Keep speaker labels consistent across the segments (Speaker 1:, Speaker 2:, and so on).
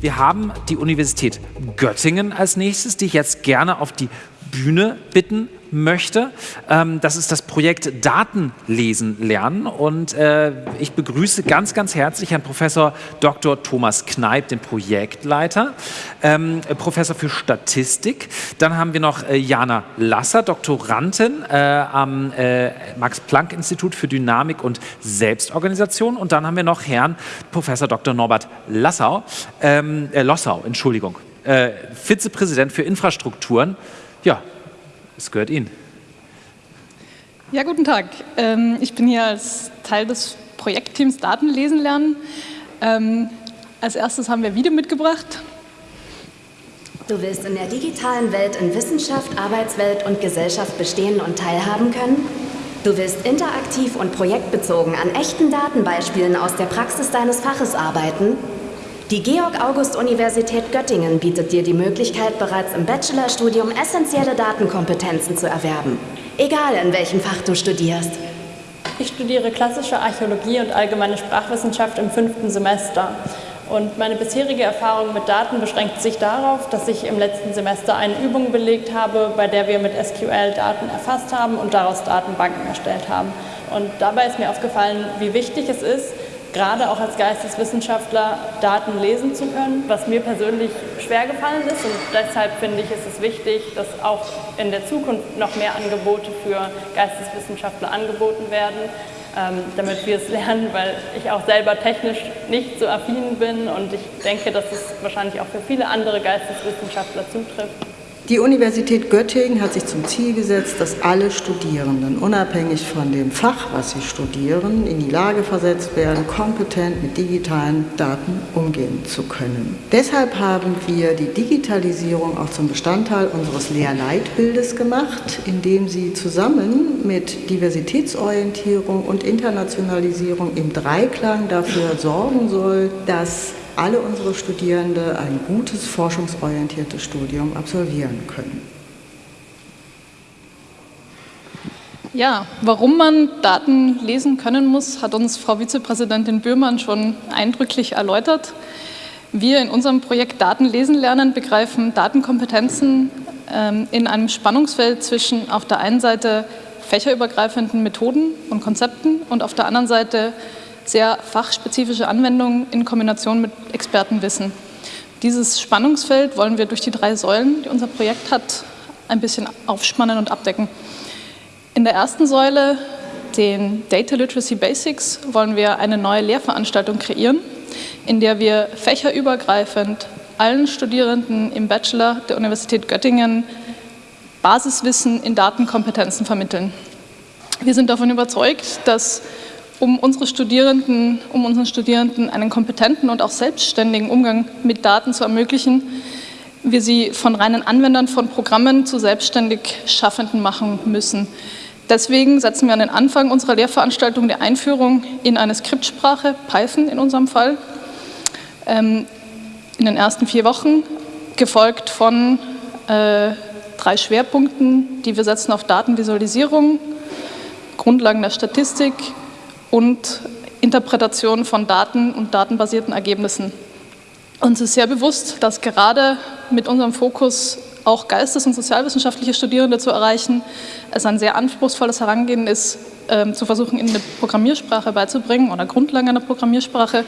Speaker 1: Wir haben die Universität Göttingen als nächstes, die ich jetzt gerne auf die Bühne bitten möchte. Ähm, das ist das Projekt Datenlesen lernen und äh, ich begrüße ganz, ganz herzlich Herrn Professor Dr. Thomas Kneip, den Projektleiter, ähm, Professor für Statistik. Dann haben wir noch äh, Jana Lasser, Doktorandin äh, am Max-Planck-Institut für Dynamik und Selbstorganisation und dann haben wir noch Herrn Professor Dr. Norbert Lassau, ähm, äh, Lossau, Entschuldigung, äh, Vizepräsident für Infrastrukturen. Ja, es gehört Ihnen.
Speaker 2: Ja, guten Tag. Ähm, ich bin hier als Teil des Projektteams Daten lesen lernen. Ähm, als erstes haben wir Video mitgebracht.
Speaker 3: Du willst in der digitalen Welt in Wissenschaft, Arbeitswelt und Gesellschaft bestehen und teilhaben können? Du willst interaktiv und projektbezogen an echten Datenbeispielen aus der Praxis deines Faches arbeiten? Die Georg-August-Universität Göttingen bietet dir die Möglichkeit, bereits im Bachelorstudium essentielle Datenkompetenzen zu erwerben. Egal, in welchem Fach du studierst.
Speaker 4: Ich studiere klassische Archäologie und allgemeine Sprachwissenschaft im fünften Semester. Und meine bisherige Erfahrung mit Daten beschränkt sich darauf, dass ich im letzten Semester eine Übung belegt habe, bei der wir mit SQL Daten erfasst haben und daraus Datenbanken erstellt haben. Und dabei ist mir aufgefallen, wie wichtig es ist, gerade auch als Geisteswissenschaftler Daten lesen zu können, was mir persönlich schwer gefallen ist und deshalb finde ich, ist es wichtig, dass auch in der Zukunft noch mehr Angebote für Geisteswissenschaftler angeboten werden, ähm, damit wir es lernen, weil ich auch selber technisch nicht so affin bin und ich denke, dass es wahrscheinlich auch für viele andere Geisteswissenschaftler zutrifft.
Speaker 5: Die Universität Göttingen hat sich zum Ziel gesetzt, dass alle Studierenden, unabhängig von dem Fach, was sie studieren, in die Lage versetzt werden, kompetent mit digitalen Daten umgehen zu können. Deshalb haben wir die Digitalisierung auch zum Bestandteil unseres Lehrleitbildes gemacht, indem sie zusammen mit Diversitätsorientierung und Internationalisierung im Dreiklang dafür sorgen soll, dass alle unsere Studierende ein gutes forschungsorientiertes Studium absolvieren können.
Speaker 2: Ja, warum man Daten lesen können muss, hat uns Frau Vizepräsidentin Böhmann schon eindrücklich erläutert. Wir in unserem Projekt Daten lesen lernen begreifen Datenkompetenzen ähm, in einem Spannungsfeld zwischen auf der einen Seite fächerübergreifenden Methoden und Konzepten und auf der anderen Seite sehr fachspezifische Anwendungen in Kombination mit Expertenwissen. Dieses Spannungsfeld wollen wir durch die drei Säulen, die unser Projekt hat, ein bisschen aufspannen und abdecken. In der ersten Säule, den Data Literacy Basics, wollen wir eine neue Lehrveranstaltung kreieren, in der wir fächerübergreifend allen Studierenden im Bachelor der Universität Göttingen Basiswissen in Datenkompetenzen vermitteln. Wir sind davon überzeugt, dass um unsere Studierenden, um unseren Studierenden einen kompetenten und auch selbstständigen Umgang mit Daten zu ermöglichen, wir sie von reinen Anwendern von Programmen zu selbstständig Schaffenden machen müssen. Deswegen setzen wir an den Anfang unserer Lehrveranstaltung die Einführung in eine Skriptsprache, Python in unserem Fall, ähm, in den ersten vier Wochen, gefolgt von äh, drei Schwerpunkten, die wir setzen auf Datenvisualisierung, Grundlagen der Statistik, und Interpretation von Daten und datenbasierten Ergebnissen. Uns ist sehr bewusst, dass gerade mit unserem Fokus auch geistes- und sozialwissenschaftliche Studierende zu erreichen, es ein sehr anspruchsvolles Herangehen ist, ähm, zu versuchen, ihnen eine Programmiersprache beizubringen oder Grundlagen einer Programmiersprache.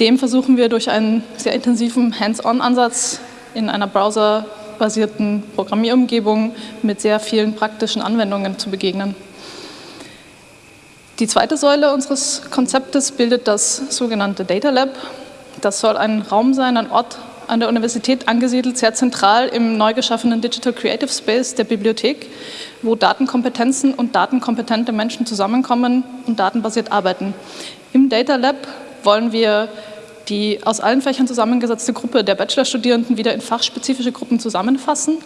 Speaker 2: Dem versuchen wir durch einen sehr intensiven Hands-on-Ansatz in einer browserbasierten Programmierumgebung mit sehr vielen praktischen Anwendungen zu begegnen. Die zweite Säule unseres Konzeptes bildet das sogenannte Data Lab. Das soll ein Raum sein, ein Ort an der Universität angesiedelt, sehr zentral im neu geschaffenen Digital Creative Space der Bibliothek, wo Datenkompetenzen und datenkompetente Menschen zusammenkommen und datenbasiert arbeiten. Im Data Lab wollen wir die aus allen Fächern zusammengesetzte Gruppe der Bachelorstudierenden wieder in fachspezifische Gruppen zusammenfassen,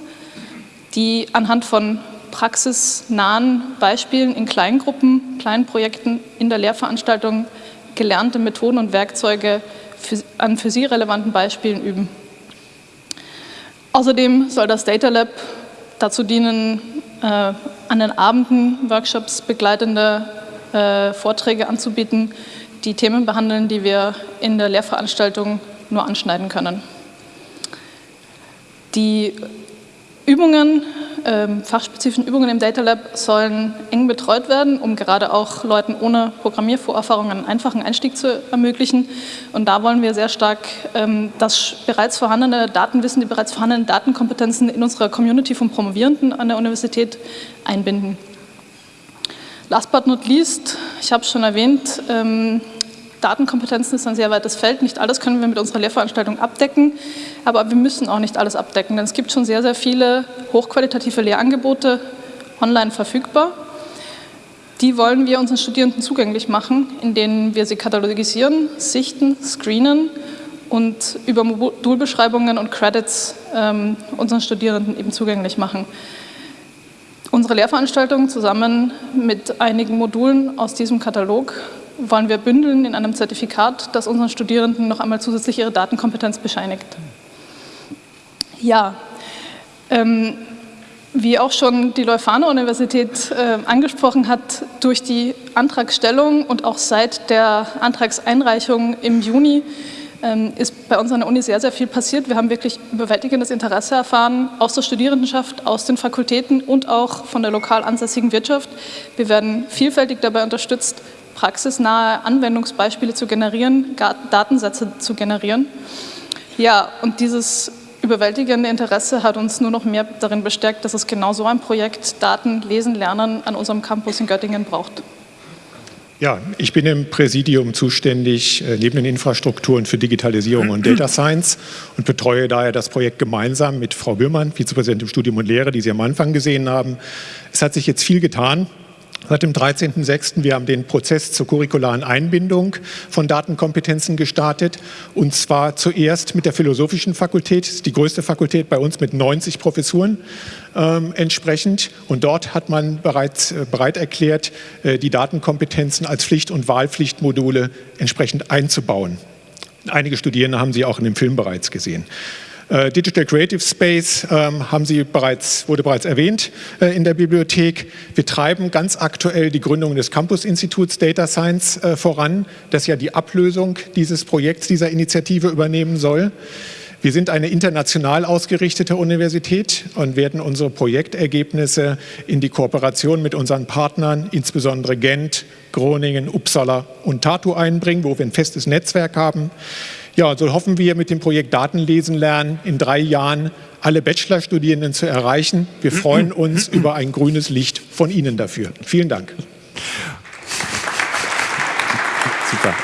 Speaker 2: die anhand von praxisnahen Beispielen in Kleingruppen, kleinen Projekten in der Lehrveranstaltung gelernte Methoden und Werkzeuge für, an für Sie relevanten Beispielen üben. Außerdem soll das Data Lab dazu dienen, äh, an den Abenden Workshops begleitende äh, Vorträge anzubieten, die Themen behandeln, die wir in der Lehrveranstaltung nur anschneiden können. Die Übungen, ähm, fachspezifischen Übungen im Data Lab sollen eng betreut werden, um gerade auch Leuten ohne Programmiervorerfahrung einen einfachen Einstieg zu ermöglichen. Und da wollen wir sehr stark ähm, das bereits vorhandene Datenwissen, die bereits vorhandenen Datenkompetenzen in unserer Community von Promovierenden an der Universität einbinden. Last but not least, ich habe es schon erwähnt, ähm, Datenkompetenzen ist ein sehr weites Feld. Nicht alles können wir mit unserer Lehrveranstaltung abdecken, aber wir müssen auch nicht alles abdecken, denn es gibt schon sehr, sehr viele hochqualitative Lehrangebote online verfügbar. Die wollen wir unseren Studierenden zugänglich machen, indem wir sie katalogisieren, sichten, screenen und über Modulbeschreibungen und Credits ähm, unseren Studierenden eben zugänglich machen. Unsere Lehrveranstaltung zusammen mit einigen Modulen aus diesem Katalog wollen wir bündeln in einem Zertifikat, das unseren Studierenden noch einmal zusätzlich ihre Datenkompetenz bescheinigt. Ja, ähm, wie auch schon die Leuphana-Universität äh, angesprochen hat, durch die Antragstellung und auch seit der Antragseinreichung im Juni ähm, ist bei uns an der Uni sehr, sehr viel passiert. Wir haben wirklich überwältigendes Interesse erfahren aus der Studierendenschaft, aus den Fakultäten und auch von der lokal ansässigen Wirtschaft. Wir werden vielfältig dabei unterstützt, praxisnahe Anwendungsbeispiele zu generieren, Datensätze zu generieren. Ja, und dieses überwältigende Interesse hat uns nur noch mehr darin bestärkt, dass es genau so ein Projekt Daten lesen, lernen an unserem Campus in Göttingen braucht.
Speaker 6: Ja, ich bin im Präsidium zuständig äh, neben den Infrastrukturen für Digitalisierung und Data Science und betreue daher das Projekt gemeinsam mit Frau Böhmann, Vizepräsidentin Studium und Lehre, die Sie am Anfang gesehen haben. Es hat sich jetzt viel getan seit dem 13.06. Wir haben den Prozess zur curricularen Einbindung von Datenkompetenzen gestartet und zwar zuerst mit der Philosophischen Fakultät, die größte Fakultät bei uns mit 90 Professuren ähm, entsprechend und dort hat man bereits äh, bereit erklärt, äh, die Datenkompetenzen als Pflicht- und Wahlpflichtmodule entsprechend einzubauen. Einige Studierende haben sie auch in dem Film bereits gesehen. Äh, Digital Creative Space ähm, haben Sie bereits, wurde bereits erwähnt äh, in der Bibliothek. Wir treiben ganz aktuell die Gründung des Campus-Instituts Data Science äh, voran, das ja die Ablösung dieses Projekts, dieser Initiative übernehmen soll. Wir sind eine international ausgerichtete Universität und werden unsere Projektergebnisse in die Kooperation mit unseren Partnern, insbesondere Gent, Groningen, Uppsala und Tartu einbringen, wo wir ein festes Netzwerk haben. Ja, so hoffen wir mit dem Projekt Datenlesen lernen in drei Jahren alle Bachelorstudierenden zu erreichen. Wir freuen uns über ein grünes Licht von Ihnen dafür. Vielen Dank.
Speaker 1: Super.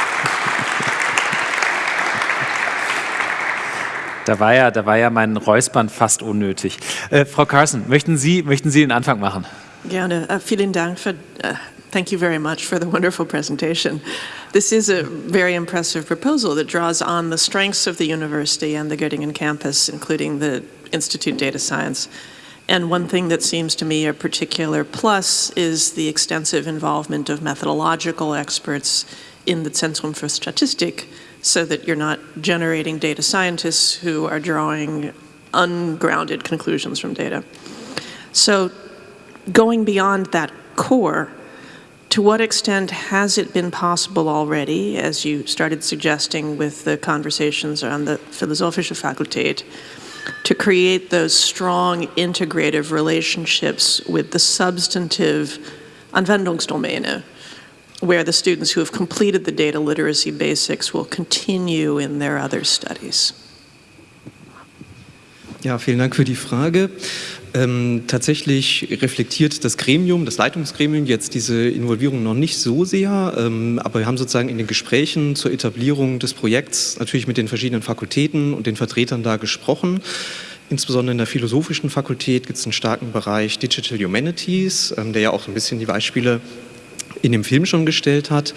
Speaker 1: Da war ja, da war ja mein Räuspern fast unnötig. Äh, Frau Carson, möchten Sie, möchten Sie den Anfang machen?
Speaker 7: Gerne. Uh, vielen Dank für uh Thank you very much for the wonderful presentation. This is a very impressive proposal that draws on the strengths of the university and the Göttingen campus, including the Institute Data Science. And one thing that seems to me a particular plus is the extensive involvement of methodological experts in the Zentrum für Statistik so that you're not generating data scientists who are drawing ungrounded conclusions from data. So going beyond that core, to what extent has it been possible already, as you started suggesting with the conversations on the Philosophische Fakultät, to create those strong integrative relationships with the substantive Anwendungsdomäne, where the students who have completed the data literacy basics will continue in their other studies?
Speaker 8: Ja, vielen Dank für die Frage. Ähm, tatsächlich reflektiert das Gremium, das Leitungsgremium jetzt diese Involvierung noch nicht so sehr, ähm, aber wir haben sozusagen in den Gesprächen zur Etablierung des Projekts natürlich mit den verschiedenen Fakultäten und den Vertretern da gesprochen. Insbesondere in der philosophischen Fakultät gibt es einen starken Bereich Digital Humanities, ähm, der ja auch so ein bisschen die Beispiele in dem Film schon gestellt hat.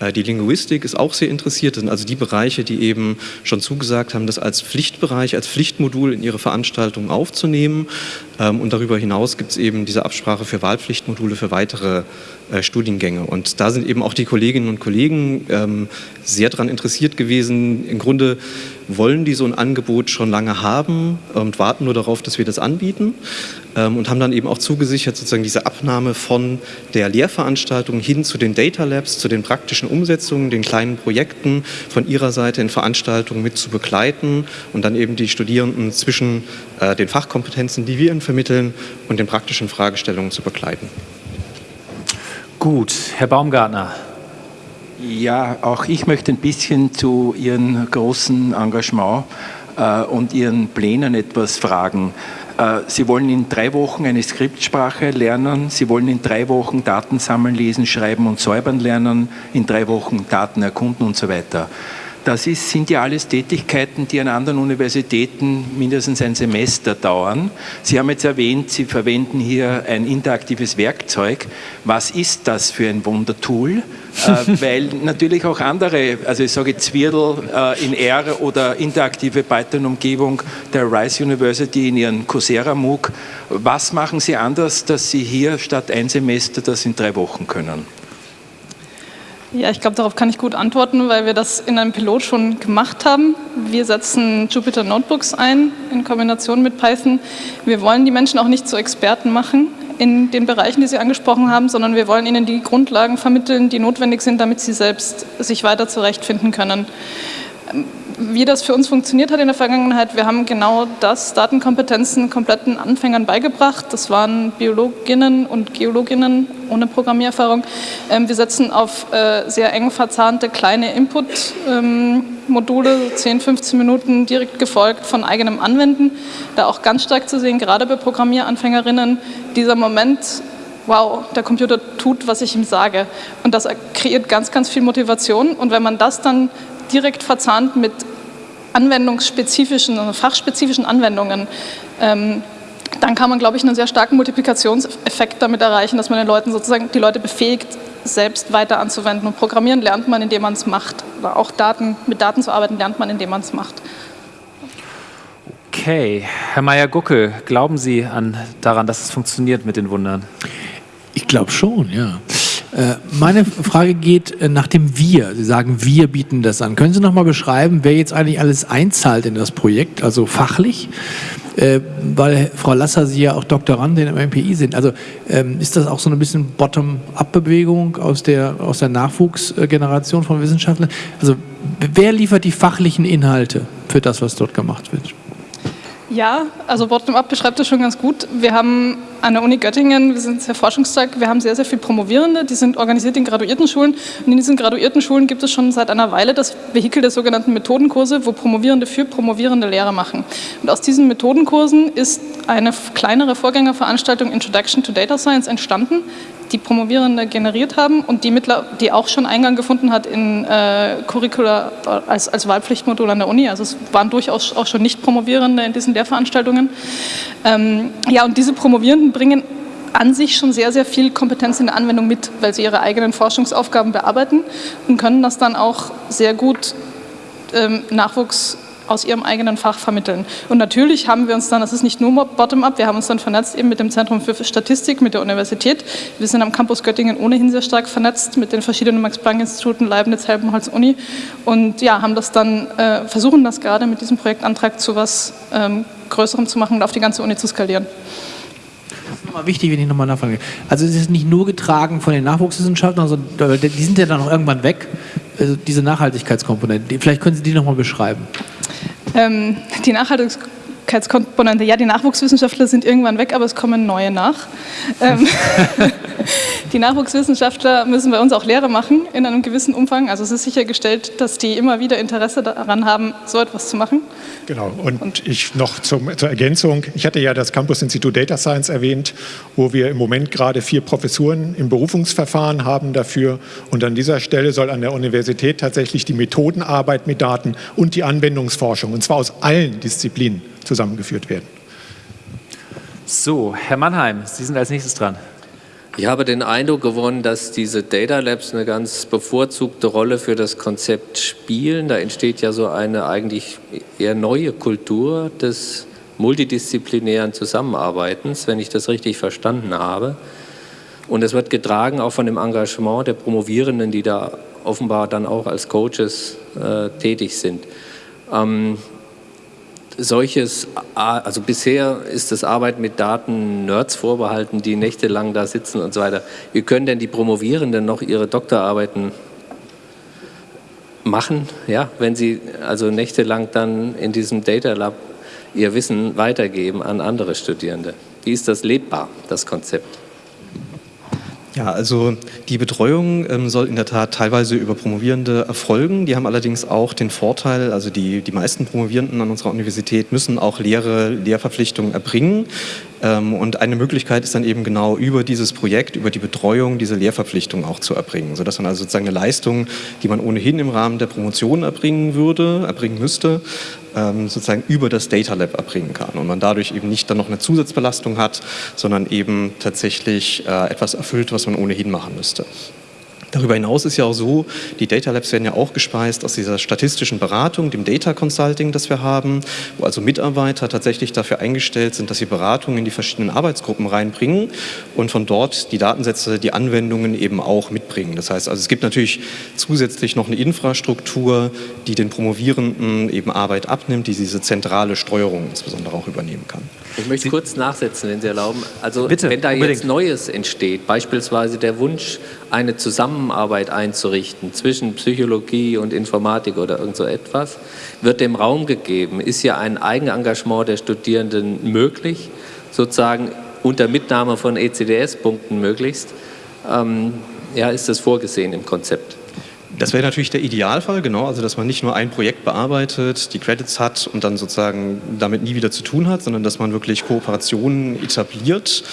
Speaker 8: Äh, die Linguistik ist auch sehr interessiert. Das sind also die Bereiche, die eben schon zugesagt haben, das als Pflichtbereich, als Pflichtmodul in ihre Veranstaltungen aufzunehmen. Ähm, und darüber hinaus gibt es eben diese Absprache für Wahlpflichtmodule für weitere äh, Studiengänge. Und da sind eben auch die Kolleginnen und Kollegen ähm, sehr daran interessiert gewesen. Im Grunde wollen die so ein Angebot schon lange haben und warten nur darauf, dass wir das anbieten ähm, und haben dann eben auch zugesichert, sozusagen diese Abnahme von der Lehrveranstaltung hin zu den Data Labs, zu den praktischen Umsetzungen, den kleinen Projekten von ihrer Seite in Veranstaltungen mit zu begleiten und dann eben die Studierenden zwischen äh, den Fachkompetenzen, die wir ihnen vermitteln, und den praktischen Fragestellungen zu begleiten.
Speaker 1: Gut, Herr Baumgartner.
Speaker 9: Ja, auch ich möchte ein bisschen zu Ihrem großen Engagement und Ihren Plänen etwas fragen. Äh, Sie wollen in drei Wochen eine Skriptsprache lernen, Sie wollen in drei Wochen Daten sammeln, lesen, schreiben und säubern lernen, in drei Wochen Daten erkunden und so weiter. Das ist, sind ja alles Tätigkeiten, die an anderen Universitäten mindestens ein Semester dauern. Sie haben jetzt erwähnt, Sie verwenden hier ein interaktives Werkzeug. Was ist das für ein Wundertool? äh, weil natürlich auch andere, also ich sage Zwirdel äh, in R oder interaktive Python-Umgebung der Rice University in ihren Coursera MOOC, was machen Sie anders, dass Sie hier statt ein Semester das in drei Wochen können?
Speaker 2: Ja, ich glaube, darauf kann ich gut antworten, weil wir das in einem Pilot schon gemacht haben. Wir setzen Jupyter Notebooks ein in Kombination mit Python. Wir wollen die Menschen auch nicht zu Experten machen in den Bereichen, die Sie angesprochen haben, sondern wir wollen ihnen die Grundlagen vermitteln, die notwendig sind, damit sie selbst sich weiter zurechtfinden können wie das für uns funktioniert hat in der Vergangenheit, wir haben genau das, Datenkompetenzen kompletten Anfängern beigebracht. Das waren Biologinnen und Geologinnen ohne Programmiererfahrung. Ähm, wir setzen auf äh, sehr eng verzahnte kleine Input-Module, 10, 15 Minuten direkt gefolgt von eigenem Anwenden. Da auch ganz stark zu sehen, gerade bei Programmieranfängerinnen, dieser Moment, wow, der Computer tut, was ich ihm sage. Und das kreiert ganz, ganz viel Motivation. Und wenn man das dann direkt verzahnt mit anwendungsspezifischen, also fachspezifischen Anwendungen, ähm, dann kann man, glaube ich, einen sehr starken Multiplikationseffekt damit erreichen, dass man den Leuten sozusagen die Leute befähigt, selbst weiter anzuwenden. Und Programmieren lernt man, indem man es macht. Oder auch Daten, mit Daten zu arbeiten, lernt man, indem man es macht.
Speaker 1: Okay, Herr Meyer-Guckel, glauben Sie an, daran, dass es funktioniert mit den Wundern?
Speaker 10: Ich glaube schon, ja. Äh, meine Frage geht äh, nach dem Wir. Sie sagen, wir bieten das an. Können Sie noch mal beschreiben, wer jetzt eigentlich alles einzahlt in das Projekt, also fachlich? Äh, weil Frau Lasser, Sie ja auch Doktorandin im MPI sind. Also ähm, ist das auch so ein bisschen Bottom-up-Bewegung aus der, aus der Nachwuchsgeneration von Wissenschaftlern? Also wer liefert die fachlichen Inhalte für das, was dort gemacht wird?
Speaker 2: Ja, also Bottom-up beschreibt das schon ganz gut. Wir haben an der Uni Göttingen, wir sind sehr forschungsstark, wir haben sehr, sehr viele Promovierende, die sind organisiert in Graduiertenschulen und in diesen Graduiertenschulen gibt es schon seit einer Weile das Vehikel der sogenannten Methodenkurse, wo Promovierende für promovierende Lehre machen. Und aus diesen Methodenkursen ist eine kleinere Vorgängerveranstaltung Introduction to Data Science entstanden, die Promovierende generiert haben und die, mittler, die auch schon Eingang gefunden hat in äh, Curricula als, als Wahlpflichtmodul an der Uni. Also es waren durchaus auch schon Nicht-Promovierende in diesen Lehrveranstaltungen. Ähm, ja, und diese Promovierenden bringen an sich schon sehr, sehr viel Kompetenz in der Anwendung mit, weil sie ihre eigenen Forschungsaufgaben bearbeiten und können das dann auch sehr gut ähm, Nachwuchs aus ihrem eigenen Fach vermitteln. Und natürlich haben wir uns dann, das ist nicht nur bottom-up, wir haben uns dann vernetzt eben mit dem Zentrum für Statistik, mit der Universität. Wir sind am Campus Göttingen ohnehin sehr stark vernetzt mit den verschiedenen Max-Planck-Instituten, Leibniz, Helmholtz, Uni und ja, haben das dann, äh, versuchen das gerade mit diesem Projektantrag zu was ähm, Größerem zu machen und auf die ganze Uni zu skalieren.
Speaker 10: Nochmal wichtig, wenn ich nochmal nachfrage. Also es ist nicht nur getragen von den Nachwuchswissenschaftlern, sondern die sind ja dann auch irgendwann weg, also diese Nachhaltigkeitskomponente. Vielleicht können Sie die nochmal beschreiben.
Speaker 2: Ähm, die Nachhaltigkeitskomponente, ja, die Nachwuchswissenschaftler sind irgendwann weg, aber es kommen neue nach. Ähm, die Nachwuchswissenschaftler müssen bei uns auch Lehre machen in einem gewissen Umfang. Also es ist sichergestellt, dass die immer wieder Interesse daran haben, so etwas zu machen.
Speaker 6: Genau, und, und ich noch zum, zur Ergänzung, ich hatte ja das Campus-Institut Data Science erwähnt, wo wir im Moment gerade vier Professuren im Berufungsverfahren haben dafür. Und an dieser Stelle soll an der Universität tatsächlich die Methodenarbeit mit Daten und die Anwendungsforschung, und zwar aus allen Disziplinen, zusammengeführt werden.
Speaker 1: So, Herr Mannheim, Sie sind als nächstes dran.
Speaker 11: Ich habe den Eindruck gewonnen, dass diese Data Labs eine ganz bevorzugte Rolle für das Konzept spielen. Da entsteht ja so eine eigentlich eher neue Kultur des multidisziplinären Zusammenarbeitens, wenn ich das richtig verstanden habe. Und es wird getragen auch von dem Engagement der Promovierenden, die da offenbar dann auch als Coaches äh, tätig sind. Ähm, solches, also bisher ist das Arbeiten mit Daten Nerds vorbehalten, die nächtelang da sitzen und so weiter. Wie können denn die Promovierenden noch ihre Doktorarbeiten machen, ja, wenn sie also nächtelang dann in diesem Data Lab ihr Wissen weitergeben an andere Studierende? Wie ist das lebbar, das Konzept?
Speaker 8: Ja, also die Betreuung ähm, soll in der Tat teilweise über Promovierende erfolgen. Die haben allerdings auch den Vorteil, also die, die meisten Promovierenden an unserer Universität müssen auch Lehre, Lehrverpflichtungen erbringen. Ähm, und eine Möglichkeit ist dann eben genau über dieses Projekt, über die Betreuung, diese Lehrverpflichtung auch zu erbringen, sodass man also sozusagen eine Leistung, die man ohnehin im Rahmen der Promotion erbringen würde, erbringen müsste, ähm, sozusagen über das Data Lab erbringen kann und man dadurch eben nicht dann noch eine Zusatzbelastung hat, sondern eben tatsächlich äh, etwas erfüllt, was man ohnehin machen müsste. Darüber hinaus ist ja auch so, die Data Labs werden ja auch gespeist aus dieser statistischen Beratung, dem Data Consulting, das wir haben, wo also Mitarbeiter tatsächlich dafür eingestellt sind, dass sie Beratungen in die verschiedenen Arbeitsgruppen reinbringen und von dort die Datensätze, die Anwendungen eben auch mitbringen. Das heißt, also es gibt natürlich zusätzlich noch eine Infrastruktur, die den Promovierenden eben Arbeit abnimmt, die diese zentrale Steuerung insbesondere auch übernehmen kann.
Speaker 11: Ich möchte Sie kurz nachsetzen, wenn Sie erlauben. Also Bitte, wenn da unbedingt. jetzt Neues entsteht, beispielsweise der Wunsch, eine Zusammenarbeit einzurichten zwischen Psychologie und Informatik oder irgend so etwas, wird dem Raum gegeben. Ist ja ein Eigenengagement der Studierenden möglich, sozusagen unter Mitnahme von ECDS-Punkten möglichst. Ähm, ja, ist das vorgesehen im Konzept?
Speaker 8: Das wäre natürlich der Idealfall, genau, also dass man nicht nur ein Projekt bearbeitet, die Credits hat und dann sozusagen damit nie wieder zu tun hat, sondern dass man wirklich Kooperationen etabliert,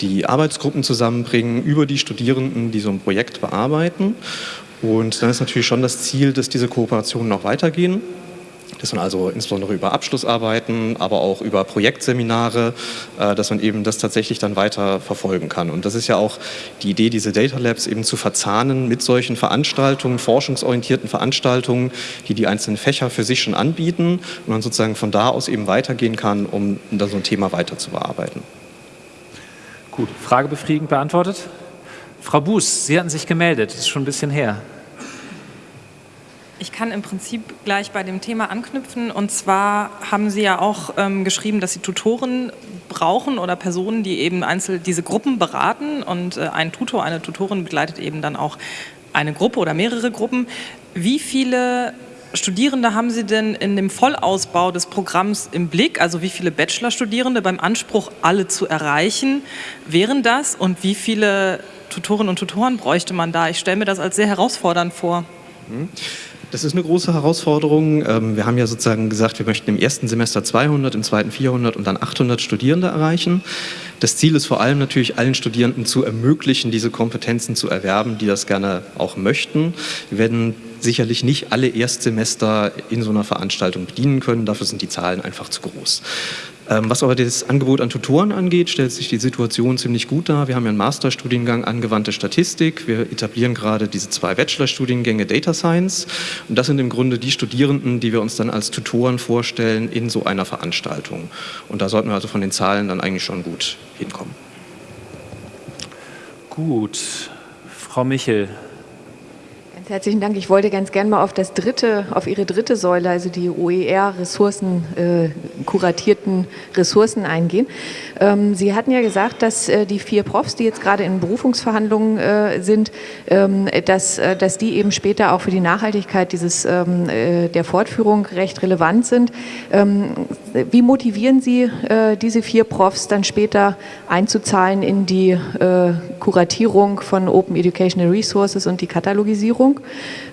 Speaker 8: die Arbeitsgruppen zusammenbringen über die Studierenden, die so ein Projekt bearbeiten. Und dann ist natürlich schon das Ziel, dass diese Kooperationen noch weitergehen dass man also insbesondere über Abschlussarbeiten, aber auch über Projektseminare, äh, dass man eben das tatsächlich dann weiter verfolgen kann. Und das ist ja auch die Idee, diese Data Labs eben zu verzahnen mit solchen Veranstaltungen, forschungsorientierten Veranstaltungen, die die einzelnen Fächer für sich schon anbieten und man sozusagen von da aus eben weitergehen kann, um dann so ein Thema weiter zu bearbeiten.
Speaker 1: Gut, Frage befriedigend beantwortet. Frau Buß, Sie hatten sich gemeldet, das ist schon ein bisschen her.
Speaker 12: Ich kann im Prinzip gleich bei dem Thema anknüpfen. Und zwar haben Sie ja auch ähm, geschrieben, dass Sie Tutoren brauchen oder Personen, die eben einzeln diese Gruppen beraten. Und äh, ein Tutor, eine Tutorin begleitet eben dann auch eine Gruppe oder mehrere Gruppen. Wie viele Studierende haben Sie denn in dem Vollausbau des Programms im Blick? Also wie viele Bachelorstudierende beim Anspruch, alle zu erreichen, wären das? Und wie viele Tutorinnen und Tutoren bräuchte man da? Ich stelle mir das als sehr herausfordernd vor.
Speaker 8: Mhm. Das ist eine große Herausforderung. Ähm, wir haben ja sozusagen gesagt, wir möchten im ersten Semester 200, im zweiten 400 und dann 800 Studierende erreichen. Das Ziel ist vor allem natürlich allen Studierenden zu ermöglichen, diese Kompetenzen zu erwerben, die das gerne auch möchten. Wir werden sicherlich nicht alle Erstsemester in so einer Veranstaltung bedienen können. Dafür sind die Zahlen einfach zu groß. Ähm, was aber das Angebot an Tutoren angeht, stellt sich die Situation ziemlich gut dar. Wir haben ja einen Masterstudiengang Angewandte Statistik. Wir etablieren gerade diese zwei Bachelorstudiengänge Data Science. Und das sind im Grunde die Studierenden, die wir uns dann als Tutoren vorstellen in so einer Veranstaltung. Und da sollten wir also von den Zahlen dann eigentlich schon gut hinkommen.
Speaker 1: Gut. Frau Michel,
Speaker 13: Ganz herzlichen Dank. Ich wollte ganz gerne mal auf das dritte, auf Ihre dritte Säule, also die OER-Ressourcen, äh, kuratierten Ressourcen eingehen. Ähm, Sie hatten ja gesagt, dass äh, die vier Profs, die jetzt gerade in Berufungsverhandlungen äh, sind, ähm, dass, äh, dass die eben später auch für die Nachhaltigkeit dieses, ähm, äh, der Fortführung recht relevant sind. Ähm, wie motivieren Sie äh, diese vier Profs dann später einzuzahlen in die Kuratierung von Open Educational Resources und die Katalogisierung?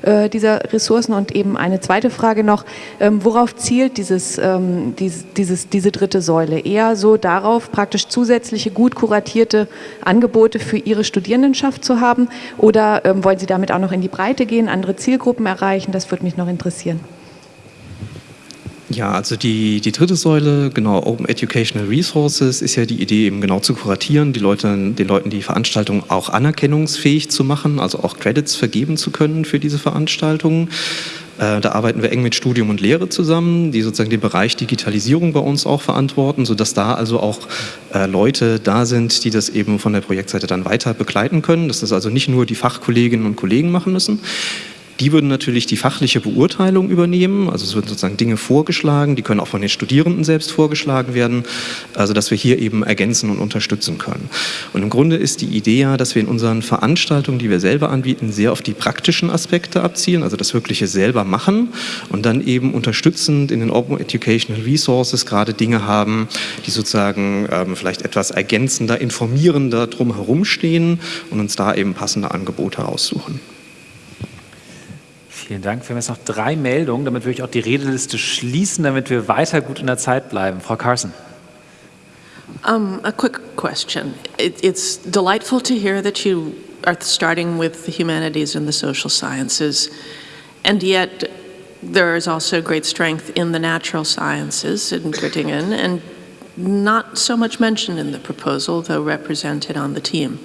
Speaker 13: Äh, dieser Ressourcen? Und eben eine zweite Frage noch, ähm, worauf zielt dieses, ähm, dies, dieses, diese dritte Säule? Eher so darauf, praktisch zusätzliche, gut kuratierte Angebote für Ihre Studierendenschaft zu haben? Oder ähm, wollen Sie damit auch noch in die Breite gehen, andere Zielgruppen erreichen? Das würde mich noch interessieren.
Speaker 8: Ja, also die, die dritte Säule, genau, Open Educational Resources, ist ja die Idee eben genau zu kuratieren, die Leute, den Leuten die Veranstaltung auch anerkennungsfähig zu machen, also auch Credits vergeben zu können für diese Veranstaltungen. Äh, da arbeiten wir eng mit Studium und Lehre zusammen, die sozusagen den Bereich Digitalisierung bei uns auch verantworten, sodass da also auch äh, Leute da sind, die das eben von der Projektseite dann weiter begleiten können, dass das also nicht nur die Fachkolleginnen und Kollegen machen müssen. Die würden natürlich die fachliche Beurteilung übernehmen, also es würden sozusagen Dinge vorgeschlagen, die können auch von den Studierenden selbst vorgeschlagen werden, also dass wir hier eben ergänzen und unterstützen können. Und im Grunde ist die Idee ja, dass wir in unseren Veranstaltungen, die wir selber anbieten, sehr auf die praktischen Aspekte abzielen, also das wirkliche selber machen und dann eben unterstützend in den Open Educational Resources gerade Dinge haben, die sozusagen ähm, vielleicht etwas ergänzender, informierender drumherum stehen und uns da eben passende Angebote aussuchen.
Speaker 1: Vielen Dank. Wir haben jetzt noch drei Meldungen, damit würde ich auch die Redeliste schließen, damit wir weiter gut in der Zeit bleiben. Frau Carson.
Speaker 7: Um, a quick question. It, it's delightful to hear that you are starting with the humanities and the social sciences, and yet there is also great strength in the natural sciences in Göttingen, and not so much mentioned in the proposal, though represented on the team.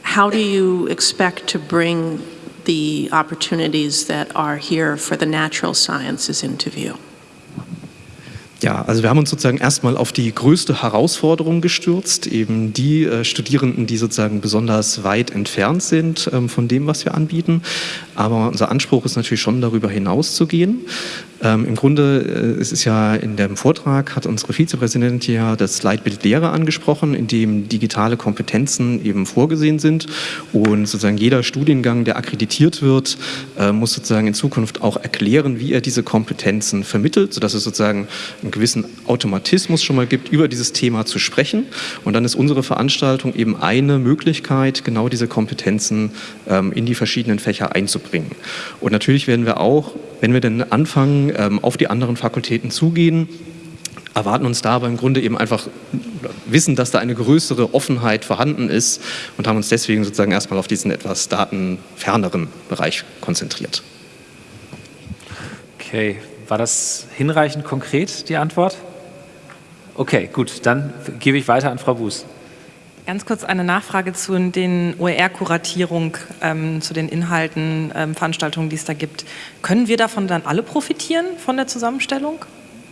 Speaker 7: How do you expect to bring the opportunities that are here for the natural sciences into view?
Speaker 8: Ja, also wir haben uns sozusagen erstmal auf die größte Herausforderung gestürzt, eben die äh, Studierenden, die sozusagen besonders weit entfernt sind ähm, von dem, was wir anbieten. Aber unser Anspruch ist natürlich schon darüber hinaus zu gehen. Ähm, Im Grunde äh, es ist ja in dem Vortrag hat unsere Vizepräsidentin ja das Leitbild Lehre angesprochen, in dem digitale Kompetenzen eben vorgesehen sind und sozusagen jeder Studiengang, der akkreditiert wird, äh, muss sozusagen in Zukunft auch erklären, wie er diese Kompetenzen vermittelt, sodass es sozusagen einen gewissen Automatismus schon mal gibt, über dieses Thema zu sprechen. Und dann ist unsere Veranstaltung eben eine Möglichkeit, genau diese Kompetenzen ähm, in die verschiedenen Fächer einzubringen. Und natürlich werden wir auch, wenn wir dann anfangen, ähm, auf die anderen Fakultäten zugehen, erwarten uns da aber im Grunde eben einfach wissen, dass da eine größere Offenheit vorhanden ist und haben uns deswegen sozusagen erstmal auf diesen etwas datenferneren Bereich konzentriert.
Speaker 1: Okay, war das hinreichend konkret, die Antwort? Okay, gut, dann gebe ich weiter an Frau Buß.
Speaker 12: Ganz kurz eine Nachfrage zu den OER-Kuratierung, ähm, zu den Inhalten, ähm, Veranstaltungen, die es da gibt. Können wir davon dann alle profitieren, von der Zusammenstellung?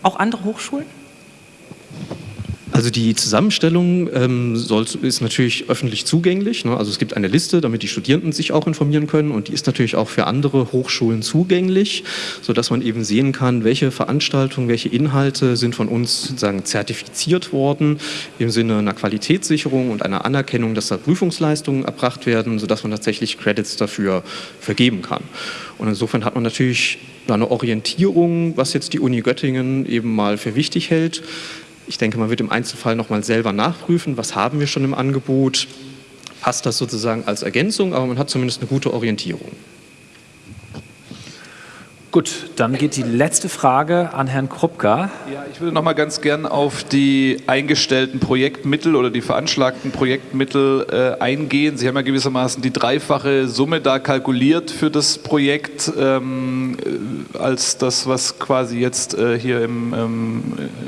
Speaker 12: Auch andere Hochschulen?
Speaker 8: Also die Zusammenstellung ähm, soll, ist natürlich öffentlich zugänglich. Ne? Also es gibt eine Liste, damit die Studierenden sich auch informieren können und die ist natürlich auch für andere Hochschulen zugänglich, sodass man eben sehen kann, welche Veranstaltungen, welche Inhalte sind von uns sozusagen zertifiziert worden im Sinne einer Qualitätssicherung und einer Anerkennung, dass da Prüfungsleistungen erbracht werden, sodass man tatsächlich Credits dafür vergeben kann. Und insofern hat man natürlich eine Orientierung, was jetzt die Uni Göttingen eben mal für wichtig hält. Ich denke, man wird im Einzelfall nochmal selber nachprüfen, was haben wir schon im Angebot, passt das sozusagen als Ergänzung, aber man hat zumindest eine gute Orientierung.
Speaker 1: Gut, dann geht die letzte Frage an Herrn Krupka.
Speaker 14: Ja, ich würde noch mal ganz gern auf die eingestellten Projektmittel oder die veranschlagten Projektmittel äh, eingehen. Sie haben ja gewissermaßen die dreifache Summe da kalkuliert für das Projekt ähm, äh, als das, was quasi jetzt äh, hier im, ähm,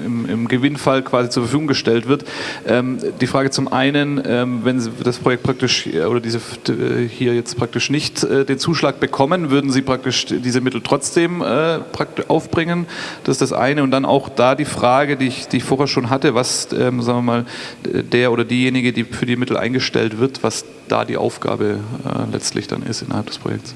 Speaker 14: im, im, Gewinnfall quasi zur Verfügung gestellt wird. Ähm, die Frage zum einen, ähm, wenn Sie das Projekt praktisch äh, oder diese äh, hier jetzt praktisch nicht äh, den Zuschlag bekommen, würden Sie praktisch diese Mittel trotzdem trotzdem äh, aufbringen. Das ist das eine. Und dann auch da die Frage, die ich, die ich vorher schon hatte, was, ähm, sagen wir mal, der oder diejenige, die für die Mittel eingestellt wird, was da die Aufgabe äh, letztlich dann ist innerhalb des Projekts.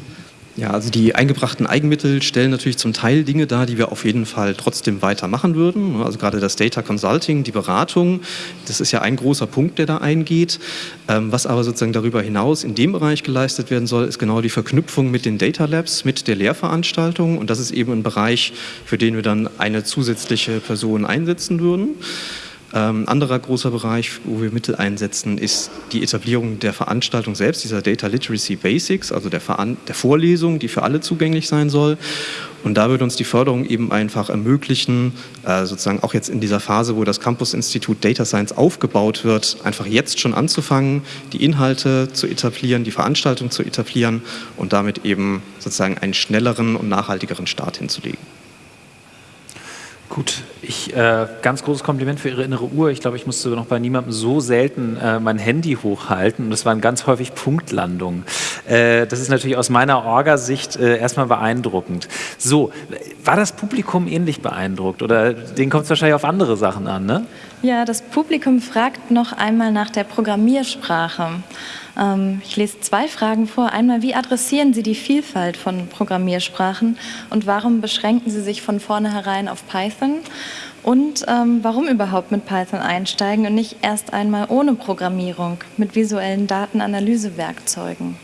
Speaker 8: Ja, also die eingebrachten Eigenmittel stellen natürlich zum Teil Dinge dar, die wir auf jeden Fall trotzdem weitermachen würden. Also gerade das Data Consulting, die Beratung, das ist ja ein großer Punkt, der da eingeht. Ähm, was aber sozusagen darüber hinaus in dem Bereich geleistet werden soll, ist genau die Verknüpfung mit den Data Labs, mit der Lehrveranstaltung. Und das ist eben ein Bereich, für den wir dann eine zusätzliche Person einsetzen würden. Ähm, anderer großer Bereich, wo wir Mittel einsetzen, ist die Etablierung der Veranstaltung selbst, dieser Data Literacy Basics, also der, Veran der Vorlesung, die für alle zugänglich sein soll. Und da wird uns die Förderung eben einfach ermöglichen, äh, sozusagen auch jetzt in dieser Phase, wo das Campus-Institut Data Science aufgebaut wird, einfach jetzt schon anzufangen, die Inhalte zu etablieren, die Veranstaltung zu etablieren und damit eben sozusagen einen schnelleren und nachhaltigeren Start hinzulegen.
Speaker 1: Gut, ich, äh, ganz großes Kompliment für Ihre innere Uhr. Ich glaube, ich musste noch bei niemandem so selten äh, mein Handy hochhalten und es waren ganz häufig Punktlandungen. Äh, das ist natürlich aus meiner Orga-Sicht äh, erstmal beeindruckend. So, war das Publikum ähnlich beeindruckt oder denen kommt es wahrscheinlich auf andere Sachen an, ne?
Speaker 15: Ja, das Publikum fragt noch einmal nach der Programmiersprache. Ähm, ich lese zwei Fragen vor. Einmal, wie adressieren Sie die Vielfalt von Programmiersprachen und warum beschränken Sie sich von vornherein auf Python? Und ähm, warum überhaupt mit Python einsteigen und nicht erst einmal ohne Programmierung mit visuellen Datenanalysewerkzeugen?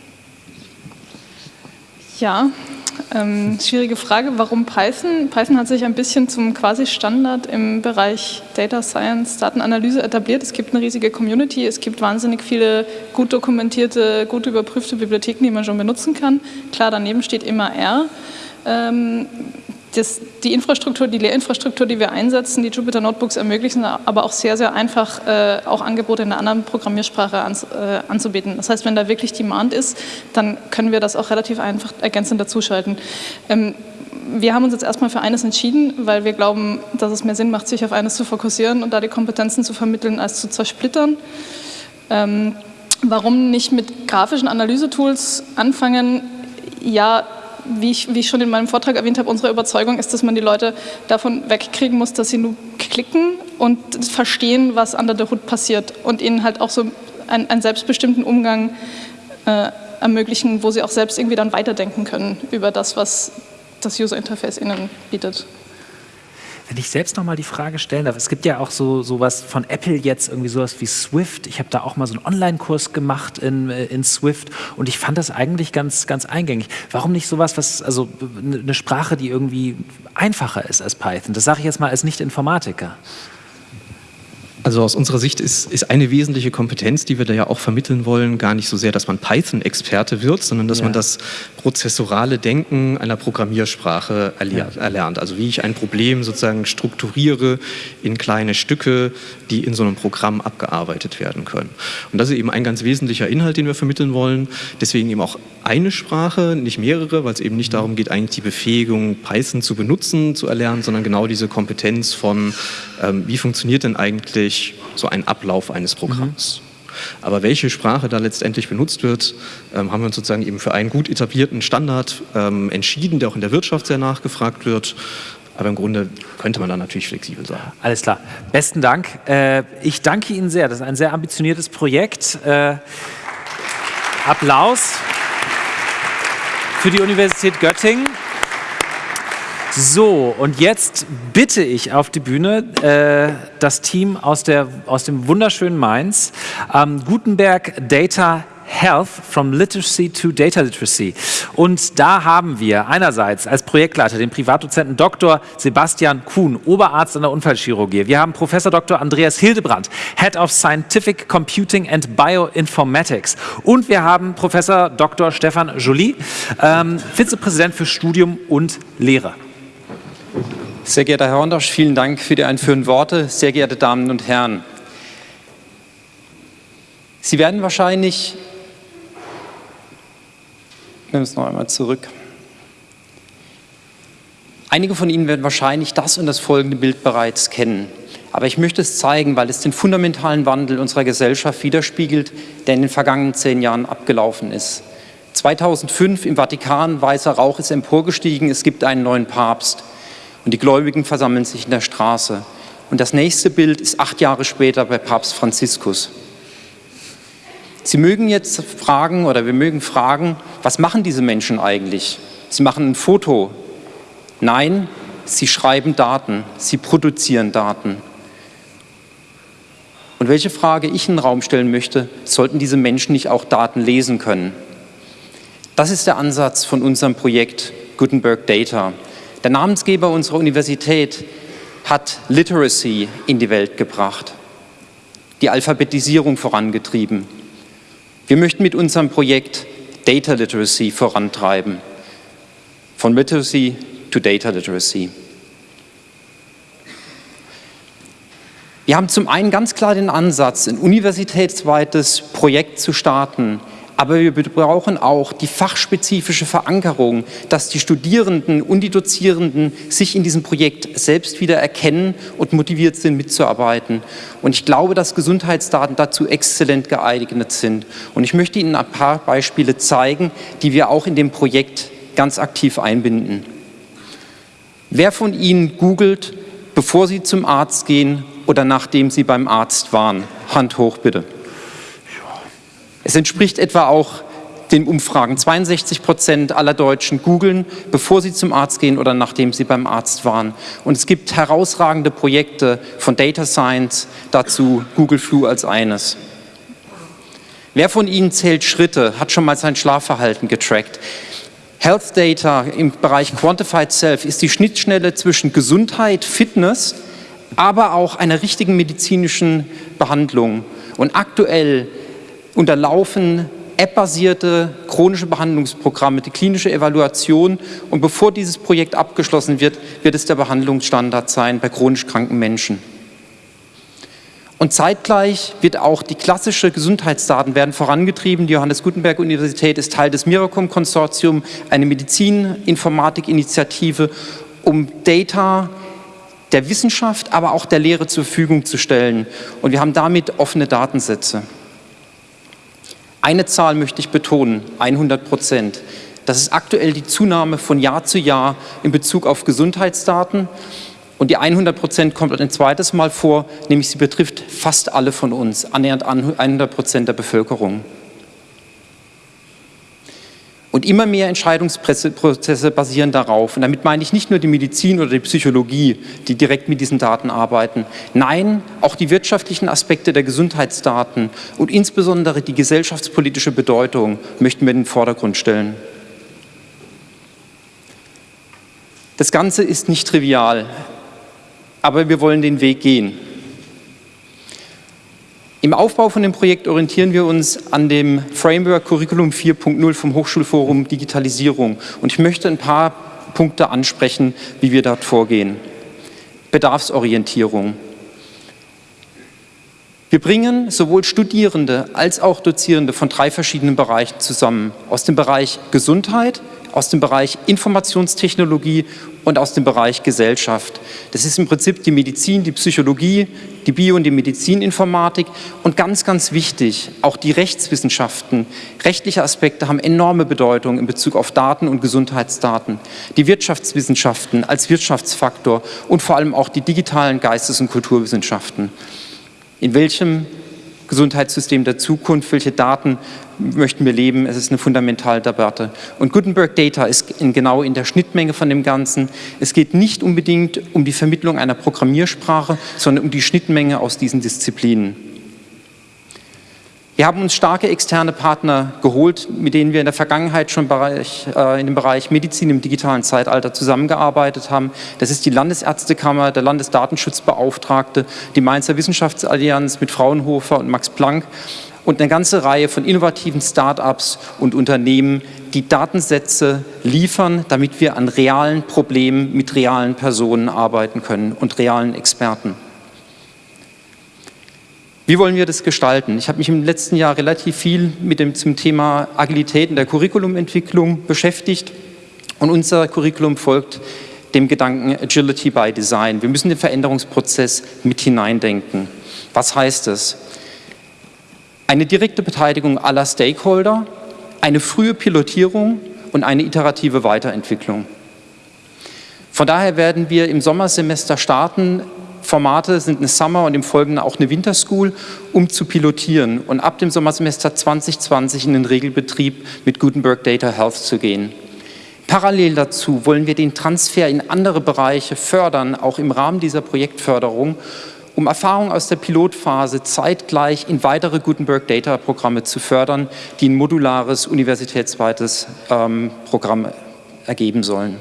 Speaker 2: Ja, ähm, schwierige Frage. Warum Python? Python hat sich ein bisschen zum quasi Standard im Bereich Data Science, Datenanalyse etabliert. Es gibt eine riesige Community, es gibt wahnsinnig viele gut dokumentierte, gut überprüfte Bibliotheken, die man schon benutzen kann. Klar, daneben steht immer R. Ähm, das, die Infrastruktur, die Lehrinfrastruktur, die wir einsetzen, die Jupyter Notebooks ermöglichen aber auch sehr, sehr einfach äh, auch Angebote in einer anderen Programmiersprache ans, äh, anzubieten. Das heißt, wenn da wirklich Demand ist, dann können wir das auch relativ einfach ergänzend dazuschalten. Ähm, wir haben uns jetzt erstmal für eines entschieden, weil wir glauben, dass es mehr Sinn macht, sich auf eines zu fokussieren und da die Kompetenzen zu vermitteln, als zu zersplittern. Ähm, warum nicht mit grafischen Analysetools anfangen? Ja, wie ich, wie ich schon in meinem Vortrag erwähnt habe, unsere Überzeugung ist, dass man die Leute davon wegkriegen muss, dass sie nur klicken und verstehen, was under the hood passiert und ihnen halt auch so einen, einen selbstbestimmten Umgang äh, ermöglichen, wo sie auch selbst irgendwie dann weiterdenken können über das, was das User Interface ihnen bietet.
Speaker 1: Wenn ich selbst noch mal die Frage stellen darf, es gibt ja auch so sowas von Apple jetzt, irgendwie sowas wie Swift. Ich habe da auch mal so einen Online-Kurs gemacht in, äh, in Swift und ich fand das eigentlich ganz, ganz eingängig. Warum nicht sowas, was, also eine Sprache, die irgendwie einfacher ist als Python? Das sage ich jetzt mal als Nicht-Informatiker.
Speaker 8: Also aus unserer Sicht ist, ist eine wesentliche Kompetenz, die wir da ja auch vermitteln wollen, gar nicht so sehr, dass man Python-Experte wird, sondern dass ja. man das prozessorale Denken einer Programmiersprache erlernt. Also wie ich ein Problem sozusagen strukturiere in kleine Stücke, die in so einem Programm abgearbeitet werden können. Und das ist eben ein ganz wesentlicher Inhalt, den wir vermitteln wollen. Deswegen eben auch eine Sprache, nicht mehrere, weil es eben nicht darum geht, eigentlich die Befähigung, Python zu benutzen, zu erlernen, sondern genau diese Kompetenz von, ähm, wie funktioniert denn eigentlich so ein Ablauf eines Programms. Mhm. Aber welche Sprache da letztendlich benutzt wird, ähm, haben wir uns sozusagen eben für einen gut etablierten Standard ähm, entschieden, der auch in der Wirtschaft sehr nachgefragt wird. Aber im Grunde könnte man da natürlich flexibel sein.
Speaker 1: Alles klar. Besten Dank. Äh, ich danke Ihnen sehr. Das ist ein sehr ambitioniertes Projekt. Äh, Applaus für die Universität Göttingen. So, und jetzt bitte ich auf die Bühne äh, das Team aus, der, aus dem wunderschönen Mainz, ähm, Gutenberg Data Health from Literacy to Data Literacy. Und da haben wir einerseits als Projektleiter den Privatdozenten Dr. Sebastian Kuhn, Oberarzt an der Unfallchirurgie. Wir haben Professor Dr. Andreas Hildebrandt, Head of Scientific Computing and Bioinformatics. Und wir haben Professor Dr. Stefan Joly, ähm, Vizepräsident für Studium und Lehre.
Speaker 16: Sehr geehrter Herr Hondosch, vielen Dank für die einführenden Worte. Sehr geehrte Damen und Herren, Sie werden wahrscheinlich ich nehme es noch einmal zurück. Einige von Ihnen werden wahrscheinlich das und das folgende Bild bereits kennen. Aber ich möchte es zeigen, weil es den fundamentalen Wandel unserer Gesellschaft widerspiegelt, der in den vergangenen zehn Jahren abgelaufen ist. 2005 im Vatikan, weißer Rauch ist emporgestiegen, es gibt einen neuen Papst und die Gläubigen versammeln sich in der Straße. Und das nächste Bild ist acht Jahre später bei Papst Franziskus. Sie mögen jetzt fragen oder wir mögen fragen, was machen diese Menschen eigentlich? Sie machen ein Foto. Nein, sie schreiben Daten, sie produzieren Daten. Und welche Frage ich in den Raum stellen möchte, sollten diese Menschen nicht auch Daten lesen können? Das ist der Ansatz von unserem Projekt Gutenberg Data. Der Namensgeber unserer Universität hat Literacy in die Welt gebracht, die Alphabetisierung vorangetrieben. Wir möchten mit unserem Projekt Data Literacy vorantreiben. Von Literacy to Data Literacy. Wir haben zum einen ganz klar den Ansatz, ein universitätsweites Projekt zu starten, Aber wir brauchen auch die fachspezifische Verankerung, dass die Studierenden und die Dozierenden sich in diesem Projekt selbst wieder erkennen und motiviert sind, mitzuarbeiten. Und ich glaube, dass Gesundheitsdaten dazu exzellent geeignet sind. Und ich möchte Ihnen ein paar Beispiele zeigen, die wir auch in dem Projekt ganz aktiv einbinden. Wer von Ihnen googelt, bevor Sie zum Arzt gehen oder nachdem Sie beim Arzt waren? Hand hoch bitte. Es entspricht etwa auch den Umfragen. 62 Prozent aller Deutschen googeln, bevor sie zum Arzt gehen oder nachdem sie beim Arzt waren. Und es gibt herausragende Projekte von Data Science, dazu Google Flu als eines. Wer von Ihnen zählt Schritte, hat schon mal sein Schlafverhalten getrackt? Health Data im Bereich Quantified Self ist die Schnittstelle zwischen Gesundheit, Fitness, aber auch einer richtigen medizinischen Behandlung. Und aktuell unterlaufen App-basierte chronische Behandlungsprogramme, die klinische Evaluation. Und bevor dieses Projekt abgeschlossen wird, wird es der Behandlungsstandard sein bei chronisch kranken Menschen. Und zeitgleich wird auch die klassische Gesundheitsdaten werden vorangetrieben. Die Johannes Gutenberg Universität ist Teil des Miracom Konsortium, eine Medizininformatik-Initiative, um Data der Wissenschaft, aber auch der Lehre zur Verfügung zu stellen. Und wir haben damit offene Datensätze. Eine Zahl möchte ich betonen, 100 Prozent. Das ist aktuell die Zunahme von Jahr zu Jahr in Bezug auf Gesundheitsdaten. Und die 100 Prozent kommt ein zweites Mal vor, nämlich sie betrifft fast alle von uns, annähernd 100 Prozent der Bevölkerung. Und immer mehr Entscheidungsprozesse basieren darauf. Und damit meine ich nicht nur die Medizin oder die Psychologie, die direkt mit diesen Daten arbeiten. Nein, auch die wirtschaftlichen Aspekte der Gesundheitsdaten und insbesondere die gesellschaftspolitische Bedeutung möchten wir in den Vordergrund stellen. Das Ganze ist nicht trivial, aber wir wollen den Weg gehen. Im Aufbau von dem Projekt orientieren wir uns an dem Framework Curriculum 4.0 vom Hochschulforum Digitalisierung. Und ich möchte ein paar Punkte ansprechen, wie wir dort vorgehen. Bedarfsorientierung. Wir bringen sowohl Studierende als auch Dozierende von drei verschiedenen Bereichen zusammen. Aus dem Bereich Gesundheit, aus dem Bereich Informationstechnologie und aus dem Bereich Gesellschaft. Das ist im Prinzip die Medizin, die Psychologie, die Bio- und die Medizininformatik und ganz, ganz wichtig, auch die Rechtswissenschaften. Rechtliche Aspekte haben enorme Bedeutung in Bezug auf Daten und Gesundheitsdaten. Die Wirtschaftswissenschaften als Wirtschaftsfaktor und vor allem auch die digitalen Geistes- und Kulturwissenschaften. In welchem Gesundheitssystem der Zukunft, welche Daten möchten wir leben, es ist eine fundamentale Debatte. Und Gutenberg Data ist in, genau in der Schnittmenge von dem Ganzen. Es geht nicht unbedingt um die Vermittlung einer Programmiersprache, sondern um die Schnittmenge aus diesen Disziplinen. Wir haben uns starke externe Partner geholt, mit denen wir in der Vergangenheit schon Bereich, äh, in dem Bereich Medizin im digitalen Zeitalter zusammengearbeitet haben. Das ist die Landesärztekammer, der Landesdatenschutzbeauftragte, die Mainzer Wissenschaftsallianz mit Fraunhofer und Max Planck und eine ganze Reihe von innovativen Start-ups und Unternehmen, die Datensätze liefern, damit wir an realen Problemen mit realen Personen arbeiten können und realen Experten. Wie wollen wir das gestalten? Ich habe mich im letzten Jahr relativ viel mit dem zum Thema Agilität in der Curriculumentwicklung beschäftigt und unser Curriculum folgt dem Gedanken Agility by Design. Wir müssen den Veränderungsprozess mit hineindenken. Was heißt das? Eine direkte Beteiligung aller Stakeholder, eine frühe Pilotierung und eine iterative Weiterentwicklung. Von daher werden wir im Sommersemester starten Formate sind eine Summer und im Folgenden auch eine Winter School, um zu pilotieren und ab dem Sommersemester 2020 in den Regelbetrieb mit Gutenberg Data Health zu gehen. Parallel dazu wollen wir den Transfer in andere Bereiche fördern, auch im Rahmen dieser Projektförderung, um Erfahrungen aus der Pilotphase zeitgleich in weitere Gutenberg Data Programme zu fördern, die ein modulares universitätsweites ähm, Programm ergeben sollen.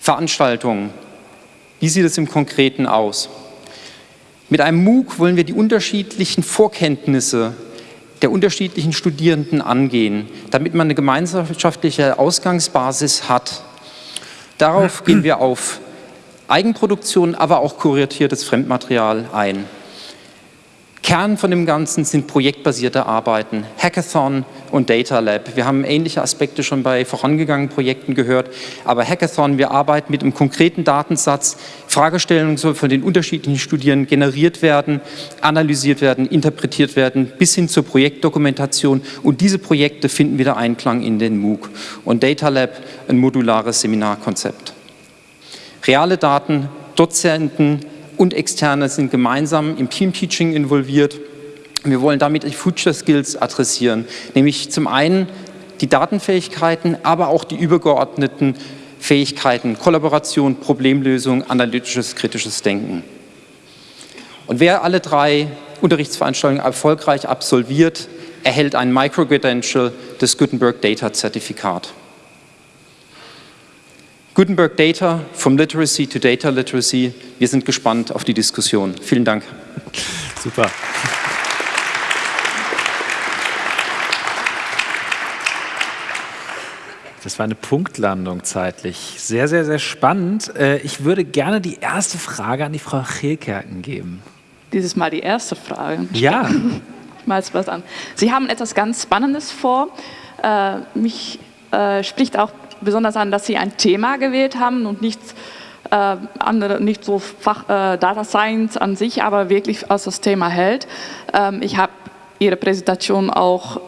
Speaker 16: Veranstaltungen. Wie sieht es im Konkreten aus? Mit einem MOOC wollen wir die unterschiedlichen Vorkenntnisse der unterschiedlichen Studierenden angehen, damit man eine gemeinschaftliche Ausgangsbasis hat. Darauf gehen wir auf Eigenproduktion, aber auch kuratiertes Fremdmaterial ein. Kern von dem Ganzen sind projektbasierte Arbeiten, Hackathon und Data Lab. Wir haben ähnliche Aspekte schon bei vorangegangenen Projekten gehört, aber Hackathon, wir arbeiten mit einem konkreten Datensatz, Fragestellungen sollen von den unterschiedlichen Studierenden generiert werden, analysiert werden, interpretiert werden, bis hin zur Projektdokumentation und diese Projekte finden wieder Einklang in den MOOC und Data Lab ein modulares Seminarkonzept. Reale Daten, Dozenten, und Externe sind gemeinsam im Team-Teaching involviert. Wir wollen damit die Future Skills adressieren, nämlich zum einen die Datenfähigkeiten, aber auch die übergeordneten Fähigkeiten, Kollaboration, Problemlösung, analytisches, kritisches Denken. Und wer alle drei Unterrichtsveranstaltungen erfolgreich absolviert, erhält ein Micro-Credential des Gutenberg Data Zertifikat. Gutenberg Data, from Literacy to Data Literacy. Wir sind gespannt auf die Diskussion. Vielen Dank.
Speaker 1: Super. Das war eine Punktlandung zeitlich. Sehr, sehr, sehr spannend. Äh, ich würde gerne die erste Frage an die Frau Chilkerken geben.
Speaker 17: Dieses Mal die erste Frage.
Speaker 1: Ja.
Speaker 17: Ich mal was an. Sie haben etwas ganz Spannendes vor. Äh, mich äh, spricht auch besonders an, dass Sie ein Thema gewählt haben und nicht äh, andere, nicht so Fach, äh, Data Science an sich, aber wirklich als das Thema hält. Ähm, ich habe Ihre Präsentation auch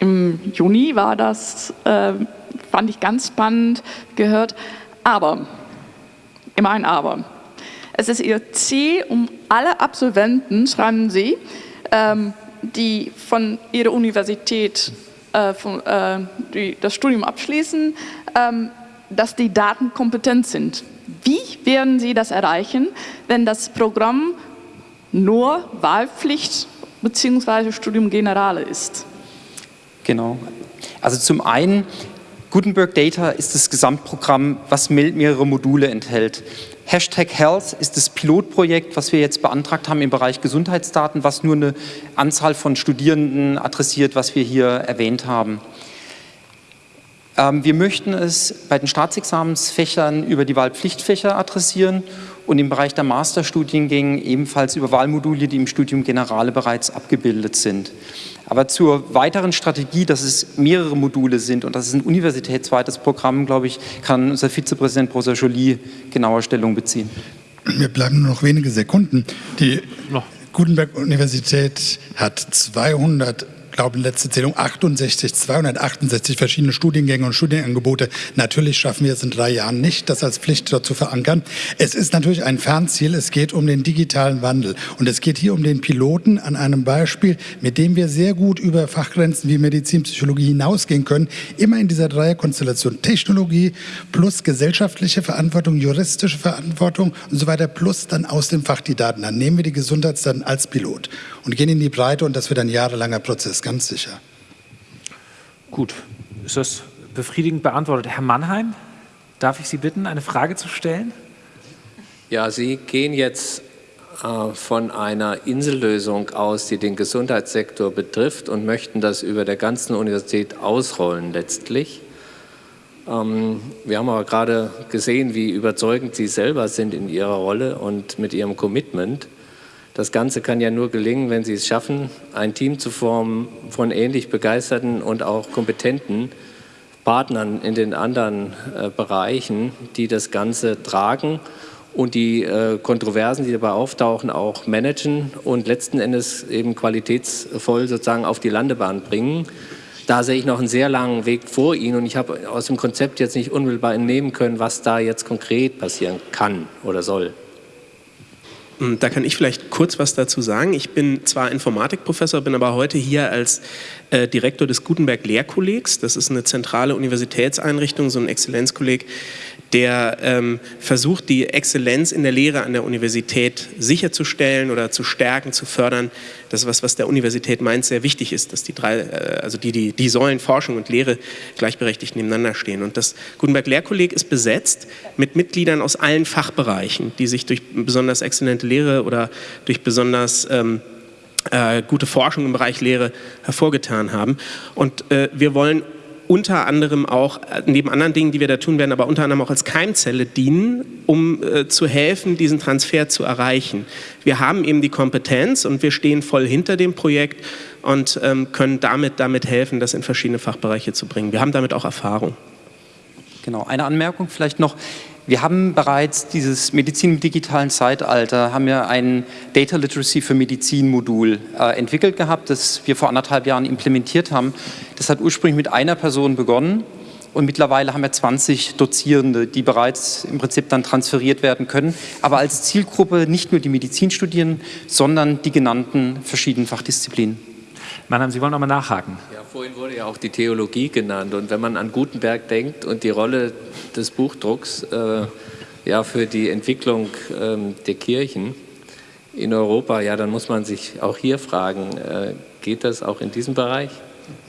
Speaker 17: im Juni war das, äh, fand ich ganz spannend gehört. Aber, immer ein Aber. Es ist Ihr Ziel, um alle Absolventen, schreiben Sie, ähm, die von Ihrer Universität äh, von, äh, die das Studium abschließen, ähm, dass die Daten kompetent sind. Wie werden Sie das erreichen, wenn das Programm nur Wahlpflicht bzw. Studium Generale ist?
Speaker 16: Genau. Also zum einen, Gutenberg Data ist das Gesamtprogramm, was mehrere Module enthält. Hashtag Health ist das Pilotprojekt, was wir jetzt beantragt haben im Bereich Gesundheitsdaten, was nur eine Anzahl von Studierenden adressiert, was wir hier erwähnt haben. Ähm, wir möchten es bei den Staatsexamensfächern über die Wahlpflichtfächer adressieren und im Bereich der Masterstudiengänge ebenfalls über Wahlmodule, die im Studium Generale bereits abgebildet sind. Aber zur weiteren Strategie, dass es mehrere Module sind und dass es ein universitätsweites Programm, glaube ich, kann unser Vizepräsident Professor Joly genauer Stellung beziehen.
Speaker 18: Mir bleiben nur noch wenige Sekunden. Die Gutenberg-Universität hat 200 glaube, letzte Zählung 68, 268 verschiedene Studiengänge und Studienangebote. Natürlich schaffen wir es in drei Jahren nicht, das als Pflicht dort zu verankern. Es ist natürlich ein Fernziel. Es geht um den digitalen Wandel. Und es geht hier um den Piloten an einem Beispiel, mit dem wir sehr gut über Fachgrenzen wie Medizin, Psychologie hinausgehen können. Immer in dieser Dreierkonstellation Technologie plus gesellschaftliche Verantwortung, juristische Verantwortung und so weiter plus dann aus dem Fach die Daten. Dann nehmen wir die Gesundheitsdaten als Pilot und gehen in die Breite und das wird ein jahrelanger Prozess ganz sicher.
Speaker 1: Gut, ist das befriedigend beantwortet. Herr Mannheim, darf ich Sie bitten, eine Frage zu stellen?
Speaker 11: Ja, Sie gehen jetzt äh, von einer Insellösung aus, die den Gesundheitssektor betrifft und möchten das über der ganzen Universität ausrollen letztlich. Ähm, wir haben aber gerade gesehen, wie überzeugend Sie selber sind in Ihrer Rolle und mit Ihrem Commitment. Das Ganze kann ja nur gelingen, wenn Sie es schaffen, ein Team zu formen von ähnlich begeisterten und auch kompetenten Partnern in den anderen äh, Bereichen, die das Ganze tragen und die äh, Kontroversen, die dabei auftauchen, auch managen und letzten Endes eben qualitätsvoll sozusagen auf die Landebahn bringen. Da sehe ich noch einen sehr langen Weg vor Ihnen und ich habe aus dem Konzept jetzt nicht unmittelbar entnehmen können, was da jetzt konkret passieren kann oder soll.
Speaker 19: Hm, da kann ich vielleicht kurz was dazu sagen. Ich bin zwar Informatikprofessor, bin aber heute hier als äh, Direktor des Gutenberg Lehrkollegs. Das ist eine zentrale Universitätseinrichtung, so ein Exzellenzkolleg, der ähm, versucht, die Exzellenz in der Lehre an der Universität sicherzustellen oder zu stärken, zu fördern. Das ist was, was der Universität meint, sehr wichtig ist, dass die drei, äh, also die, die, die Säulen Forschung und Lehre gleichberechtigt nebeneinander stehen. Und das Gutenberg Lehrkolleg ist besetzt mit Mitgliedern aus allen Fachbereichen, die sich durch besonders exzellente Lehre oder durch besonders ähm, äh, gute Forschung im Bereich Lehre hervorgetan haben. Und äh, wir wollen unter anderem auch, äh, neben anderen Dingen, die wir da tun werden, aber unter anderem auch als Keimzelle dienen, um äh, zu helfen, diesen Transfer zu erreichen. Wir haben eben die Kompetenz und wir stehen voll hinter dem Projekt und ähm, können damit, damit helfen, das in verschiedene Fachbereiche zu bringen. Wir haben damit auch Erfahrung.
Speaker 16: Genau, eine Anmerkung vielleicht noch. Wir haben bereits dieses Medizin im digitalen Zeitalter, haben wir ein Data Literacy für Medizin Modul äh, entwickelt gehabt, das wir vor anderthalb Jahren implementiert haben. Das hat ursprünglich mit einer Person begonnen und mittlerweile haben wir 20 Dozierende, die bereits im Prinzip dann transferiert werden können, aber als Zielgruppe nicht nur die Medizinstudierenden, sondern die genannten verschiedenen Fachdisziplinen.
Speaker 1: Mannheim, Sie wollen noch mal nachhaken.
Speaker 11: Ja, vorhin wurde ja auch die Theologie genannt. Und wenn man an Gutenberg denkt und die Rolle des Buchdrucks äh, ja, für die Entwicklung äh, der Kirchen in Europa, ja, dann muss man sich auch hier fragen, äh, geht das auch in diesem Bereich?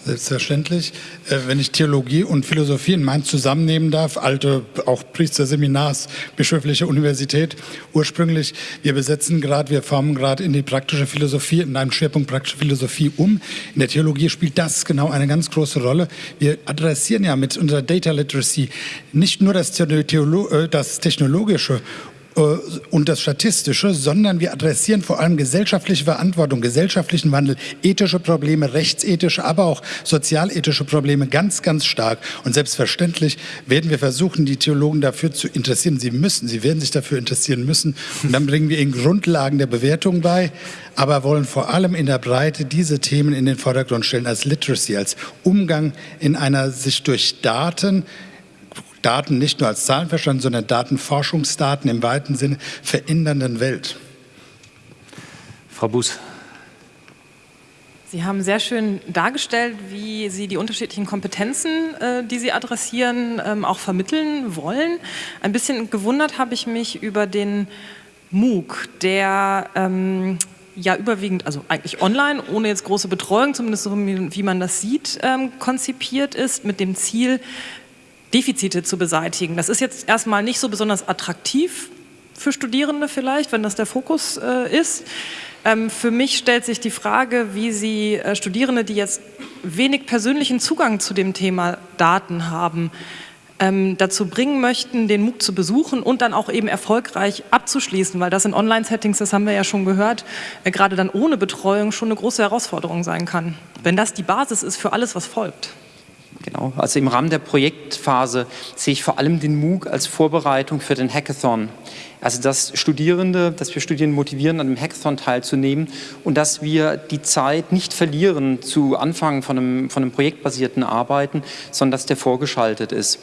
Speaker 18: Selbstverständlich. Äh, wenn ich Theologie und Philosophie in Mainz zusammennehmen darf, alte auch Priesterseminars, bischöfliche Universität ursprünglich, wir besetzen gerade, wir formen gerade in die praktische Philosophie, in einem Schwerpunkt praktische Philosophie um. In der Theologie spielt das genau eine ganz große Rolle. Wir adressieren ja mit unserer Data Literacy nicht nur das, Theolo äh, das Technologische und das Statistische, sondern wir adressieren vor allem gesellschaftliche Verantwortung, gesellschaftlichen Wandel, ethische Probleme, rechtsethische, aber auch sozialethische Probleme ganz, ganz stark. Und selbstverständlich werden wir versuchen, die Theologen dafür zu interessieren. Sie müssen, sie werden sich dafür interessieren müssen. Und dann bringen wir ihnen Grundlagen der Bewertung bei, aber wollen vor allem in der Breite diese Themen in den Vordergrund stellen als Literacy, als Umgang in einer sich durch Daten Daten nicht nur als Zahlen verstanden, sondern Datenforschungsdaten im weiten Sinne verändernden Welt.
Speaker 1: Frau Buß.
Speaker 12: Sie haben sehr schön dargestellt, wie Sie die unterschiedlichen Kompetenzen, äh, die Sie adressieren, ähm, auch vermitteln wollen. Ein bisschen gewundert habe ich mich über den MOOC, der ähm, ja überwiegend, also eigentlich online, ohne jetzt große Betreuung, zumindest so wie man das sieht, ähm, konzipiert ist, mit dem Ziel, Defizite zu beseitigen. Das ist jetzt erstmal nicht so besonders attraktiv für Studierende vielleicht, wenn das der Fokus äh, ist. Ähm, für mich stellt sich die Frage, wie Sie äh, Studierende, die jetzt wenig persönlichen Zugang zu dem Thema Daten haben, ähm, dazu bringen möchten, den MOOC zu besuchen und dann auch eben erfolgreich abzuschließen, weil das in Online-Settings, das haben wir ja schon gehört, äh, gerade dann ohne Betreuung schon eine große Herausforderung sein kann. Wenn das die Basis ist für alles, was folgt.
Speaker 16: Genau, also im Rahmen der Projektphase sehe ich vor allem den MOOC als Vorbereitung für den Hackathon. Also dass Studierende, dass wir Studierende motivieren, an dem Hackathon teilzunehmen und dass wir die Zeit nicht verlieren zu Anfang von einem, von einem projektbasierten Arbeiten, sondern dass der vorgeschaltet ist.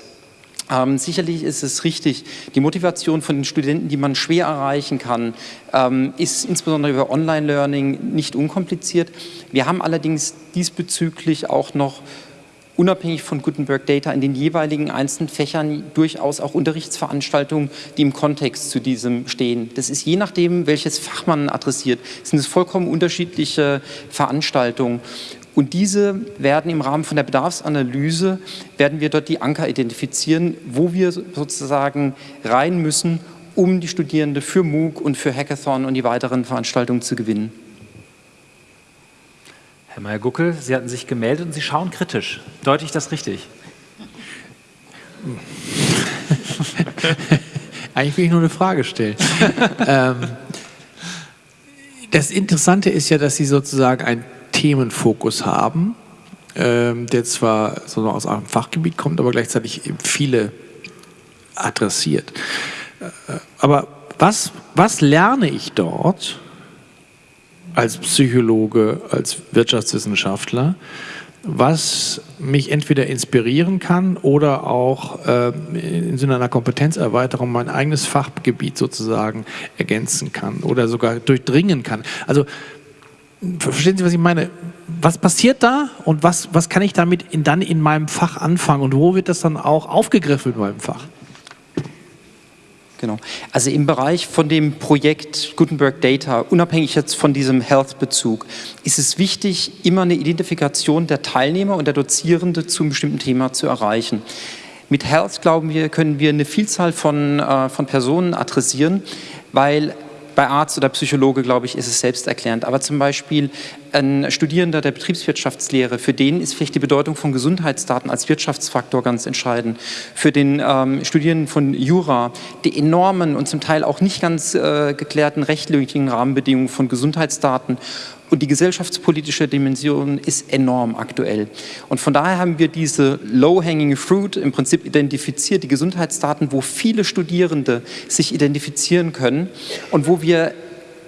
Speaker 16: Ähm, sicherlich ist es richtig, die Motivation von den Studenten, die man schwer erreichen kann, ähm, ist insbesondere über Online-Learning nicht unkompliziert. Wir haben allerdings diesbezüglich auch noch unabhängig von Gutenberg Data in den jeweiligen einzelnen Fächern durchaus auch Unterrichtsveranstaltungen, die im Kontext zu diesem stehen. Das ist je nachdem, welches Fach man adressiert, sind es vollkommen unterschiedliche Veranstaltungen. Und diese werden im Rahmen von der Bedarfsanalyse, werden wir dort die Anker identifizieren, wo wir sozusagen rein müssen, um die Studierende für MOOC und für Hackathon und die weiteren Veranstaltungen zu gewinnen.
Speaker 1: Herr Meyer-Guckel, Sie hatten sich gemeldet und Sie schauen kritisch. Deute ich das richtig?
Speaker 10: Eigentlich will ich nur eine Frage stellen. ähm, das Interessante ist ja, dass Sie sozusagen einen Themenfokus haben, ähm, der zwar so aus einem Fachgebiet kommt, aber gleichzeitig viele adressiert. Äh, aber was, was lerne ich dort? Als Psychologe, als Wirtschaftswissenschaftler, was mich entweder inspirieren kann oder auch äh, im Sinne einer Kompetenzerweiterung mein eigenes Fachgebiet sozusagen ergänzen kann oder sogar durchdringen kann. Also verstehen Sie, was ich meine? Was passiert da und was, was kann ich damit in, dann in meinem Fach anfangen und wo wird das dann auch aufgegriffen in meinem Fach?
Speaker 16: Genau. Also im Bereich von dem Projekt Gutenberg Data, unabhängig jetzt von diesem Health-Bezug, ist es wichtig, immer eine Identifikation der Teilnehmer und der Dozierende zu einem bestimmten Thema zu erreichen. Mit Health, glauben wir, können wir eine Vielzahl von, äh, von Personen adressieren, weil bei Arzt oder Psychologe, glaube ich, ist es selbsterklärend. Aber zum Beispiel ein Studierender der Betriebswirtschaftslehre, für den ist vielleicht die Bedeutung von Gesundheitsdaten als Wirtschaftsfaktor ganz entscheidend. Für den ähm, Studierenden von Jura, die enormen und zum Teil auch nicht ganz äh, geklärten rechtlichen Rahmenbedingungen von Gesundheitsdaten und die gesellschaftspolitische Dimension ist enorm aktuell. Und von daher haben wir diese low-hanging fruit im Prinzip identifiziert, die Gesundheitsdaten, wo viele Studierende sich identifizieren können und wo wir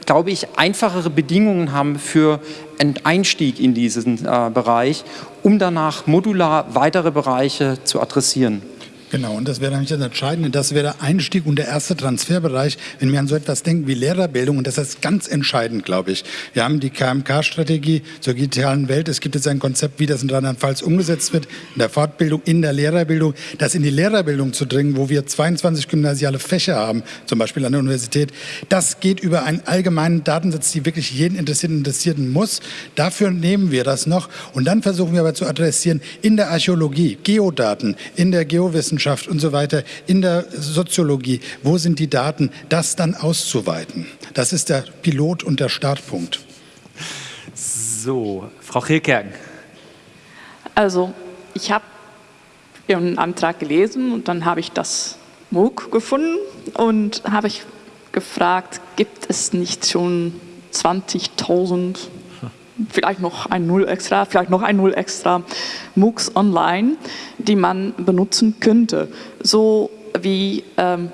Speaker 16: glaube ich, einfachere Bedingungen haben für einen Einstieg in diesen äh, Bereich, um danach modular weitere Bereiche zu adressieren.
Speaker 18: Genau, und das wäre nämlich das Entscheidende. Das wäre der Einstieg und der erste Transferbereich, wenn wir an so etwas denken wie Lehrerbildung. Und das ist ganz entscheidend, glaube ich. Wir haben die KMK-Strategie zur digitalen Welt. Es gibt jetzt ein Konzept, wie das in Rheinland-Pfalz umgesetzt wird, in der Fortbildung, in der Lehrerbildung. Das in die Lehrerbildung zu dringen, wo wir 22 gymnasiale Fächer haben, zum Beispiel an der Universität, das geht über einen allgemeinen Datensatz, die wirklich jeden Interessierten interessieren muss. Dafür nehmen wir das noch. Und dann versuchen wir aber zu adressieren in der Archäologie, Geodaten, in der Geowissenschaft, Wissenschaft und so weiter, in der Soziologie, wo sind die Daten, das dann auszuweiten. Das ist der Pilot und der Startpunkt.
Speaker 1: So, Frau Hilkerken.
Speaker 17: Also, ich habe Ihren Antrag gelesen und dann habe ich das MOOC gefunden und habe ich gefragt, gibt es nicht schon 20.000 vielleicht noch ein Null extra, vielleicht noch ein Null extra MOOCs online, die man benutzen könnte. So wie ähm,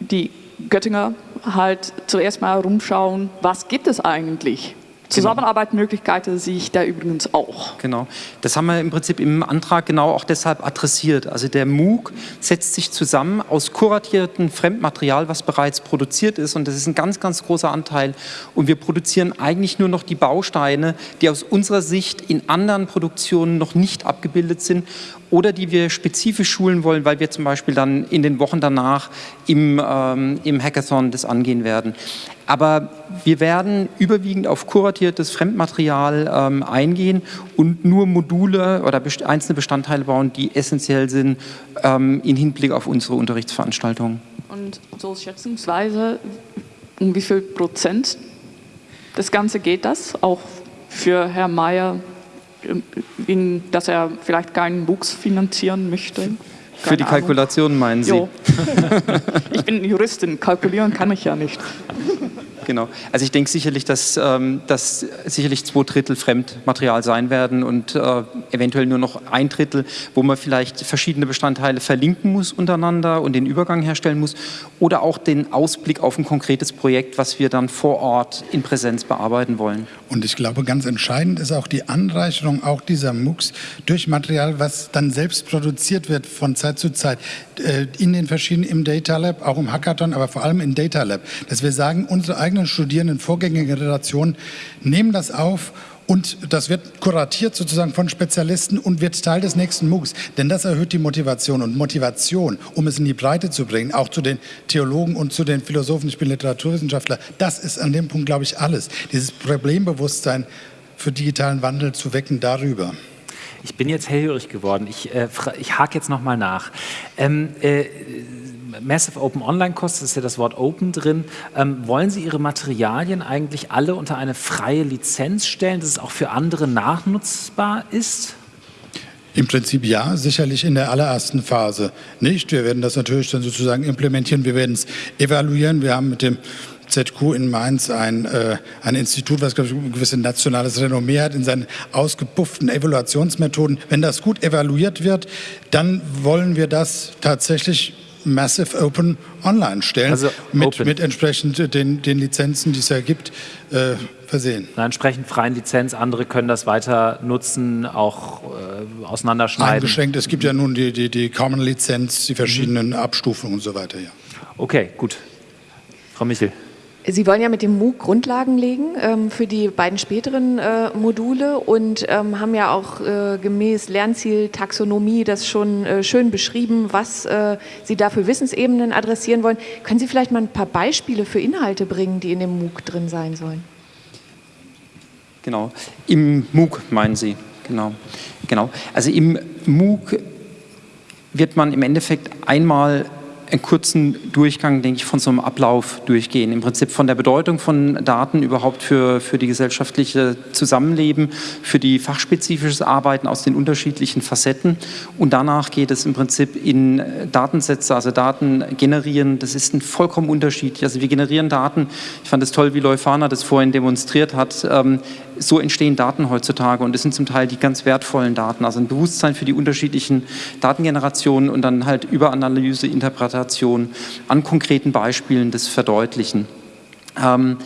Speaker 17: die Göttinger halt zuerst mal rumschauen, was gibt es eigentlich? Genau. Zusammenarbeitsmöglichkeiten sehe ich da übrigens auch.
Speaker 16: Genau, das haben wir im Prinzip im Antrag genau auch deshalb adressiert. Also der MOOC setzt sich zusammen aus kuratiertem Fremdmaterial, was bereits produziert ist und das ist ein ganz, ganz großer Anteil. Und wir produzieren eigentlich nur noch die Bausteine, die aus unserer Sicht in anderen Produktionen noch nicht abgebildet sind oder die wir spezifisch schulen wollen, weil wir zum Beispiel dann in den Wochen danach im, ähm, im Hackathon das angehen werden. Aber wir werden überwiegend auf kuratiertes Fremdmaterial ähm, eingehen und nur Module oder einzelne Bestandteile bauen, die essentiell sind ähm, im Hinblick auf unsere Unterrichtsveranstaltungen.
Speaker 17: Und so schätzungsweise, um wie viel Prozent das Ganze geht das, auch für Herr Mayer in, dass er vielleicht keinen Wuchs finanzieren möchte. Keine
Speaker 16: Für die Kalkulation meinen Sie?
Speaker 17: ich bin Juristin, kalkulieren kann ich ja nicht.
Speaker 16: Genau. Also ich denke sicherlich, dass ähm, das sicherlich zwei Drittel Fremdmaterial sein werden und äh, eventuell nur noch ein Drittel, wo man vielleicht verschiedene Bestandteile verlinken muss untereinander und den Übergang herstellen muss oder auch den Ausblick auf ein konkretes Projekt, was wir dann vor Ort in Präsenz bearbeiten wollen.
Speaker 18: Und ich glaube, ganz entscheidend ist auch die Anreicherung auch dieser MOOCs durch Material, was dann selbst produziert wird von Zeit zu Zeit in den verschiedenen, im Data Lab, auch im Hackathon, aber vor allem im Data Lab, dass wir sagen, unsere eigenen eigenen Studierenden, Vorgängergenerationen nehmen das auf und das wird kuratiert sozusagen von Spezialisten und wird Teil des nächsten MOOCs. Denn das erhöht die Motivation. Und Motivation, um es in die Breite zu bringen, auch zu den Theologen und zu den Philosophen, ich bin Literaturwissenschaftler, das ist an dem Punkt, glaube ich, alles. Dieses Problembewusstsein für digitalen Wandel zu wecken darüber.
Speaker 1: Ich bin jetzt hellhörig geworden. Ich, äh, ich hake jetzt nochmal nach. Ähm, äh, Massive Open Online das ist ja das Wort Open drin. Ähm, wollen Sie Ihre Materialien eigentlich alle unter eine freie Lizenz stellen, dass es auch für andere nachnutzbar ist?
Speaker 18: Im Prinzip ja, sicherlich in der allerersten Phase nicht. Wir werden das natürlich dann sozusagen implementieren, wir werden es evaluieren. Wir haben mit dem ZQ in Mainz ein, äh, ein Institut, was ich, ein gewisses nationales Renommee hat in seinen ausgepufften Evaluationsmethoden. Wenn das gut evaluiert wird, dann wollen wir das tatsächlich Massive Open online stellen, also mit, mit entsprechend den, den Lizenzen, die es ja gibt, äh, versehen.
Speaker 1: Einer entsprechend freien Lizenz, andere können das weiter nutzen, auch äh, auseinanderschneiden.
Speaker 18: Eingeschränkt, es gibt ja nun die, die, die Common-Lizenz, die verschiedenen mhm. Abstufungen und so weiter. Ja.
Speaker 1: Okay, gut. Frau Michel.
Speaker 13: Sie wollen ja mit dem MOOC Grundlagen legen ähm, für die beiden späteren äh, Module und ähm, haben ja auch äh, gemäß Lernziel Taxonomie das schon äh, schön beschrieben, was äh, Sie da für Wissensebenen adressieren wollen. Können Sie vielleicht mal ein paar Beispiele für Inhalte bringen, die in dem MOOC drin sein sollen?
Speaker 16: Genau, im MOOC meinen Sie, genau. genau. Also im MOOC wird man im Endeffekt einmal einen kurzen Durchgang, denke ich, von so einem Ablauf durchgehen. Im Prinzip von der Bedeutung von Daten überhaupt für, für die gesellschaftliche Zusammenleben, für die fachspezifisches Arbeiten aus den unterschiedlichen Facetten. Und danach geht es im Prinzip in Datensätze, also Daten generieren. Das ist ein vollkommen Unterschied. Also wir generieren Daten. Ich fand es toll, wie Leufana das vorhin demonstriert hat. Ähm, so entstehen Daten heutzutage und es sind zum Teil die ganz wertvollen Daten, also ein Bewusstsein für die unterschiedlichen Datengenerationen und dann halt über Analyse, Interpretation an konkreten Beispielen das verdeutlichen. Ähm,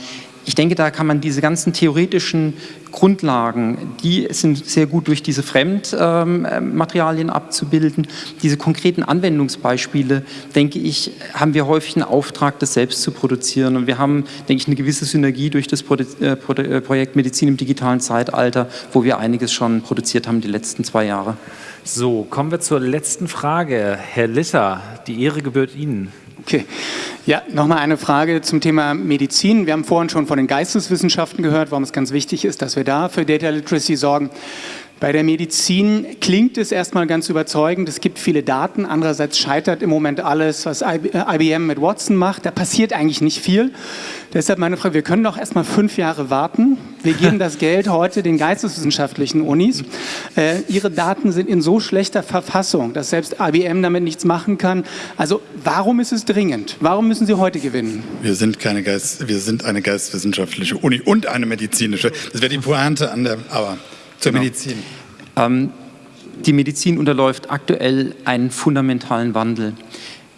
Speaker 16: ich denke, da kann man diese ganzen theoretischen Grundlagen, die sind sehr gut durch diese Fremdmaterialien abzubilden. Diese konkreten Anwendungsbeispiele, denke ich, haben wir häufig einen Auftrag, das selbst zu produzieren. Und wir haben, denke ich, eine gewisse Synergie durch das äh, äh, Projekt Medizin im digitalen Zeitalter, wo wir einiges schon produziert haben die letzten zwei Jahre.
Speaker 1: So, kommen wir zur letzten Frage. Herr Litter, die Ehre gebührt Ihnen.
Speaker 20: Okay. Ja, nochmal eine Frage zum Thema Medizin. Wir haben vorhin schon von den Geisteswissenschaften gehört, warum es ganz wichtig ist, dass wir da für Data Literacy sorgen. Bei der Medizin klingt es erstmal ganz überzeugend. Es gibt viele Daten. Andererseits scheitert im Moment alles, was IBM mit Watson macht. Da passiert eigentlich nicht viel. Deshalb meine Frage, wir können doch erstmal fünf Jahre warten. Wir geben das Geld heute den geisteswissenschaftlichen Unis. Äh, ihre Daten sind in so schlechter Verfassung, dass selbst IBM damit nichts machen kann. Also warum ist es dringend? Warum müssen Sie heute gewinnen?
Speaker 18: Wir sind, keine Geist, wir sind eine geisteswissenschaftliche Uni und eine medizinische. Das wäre die Pointe an der... Aber zur genau. Medizin.
Speaker 16: Ähm, die Medizin unterläuft aktuell einen fundamentalen Wandel.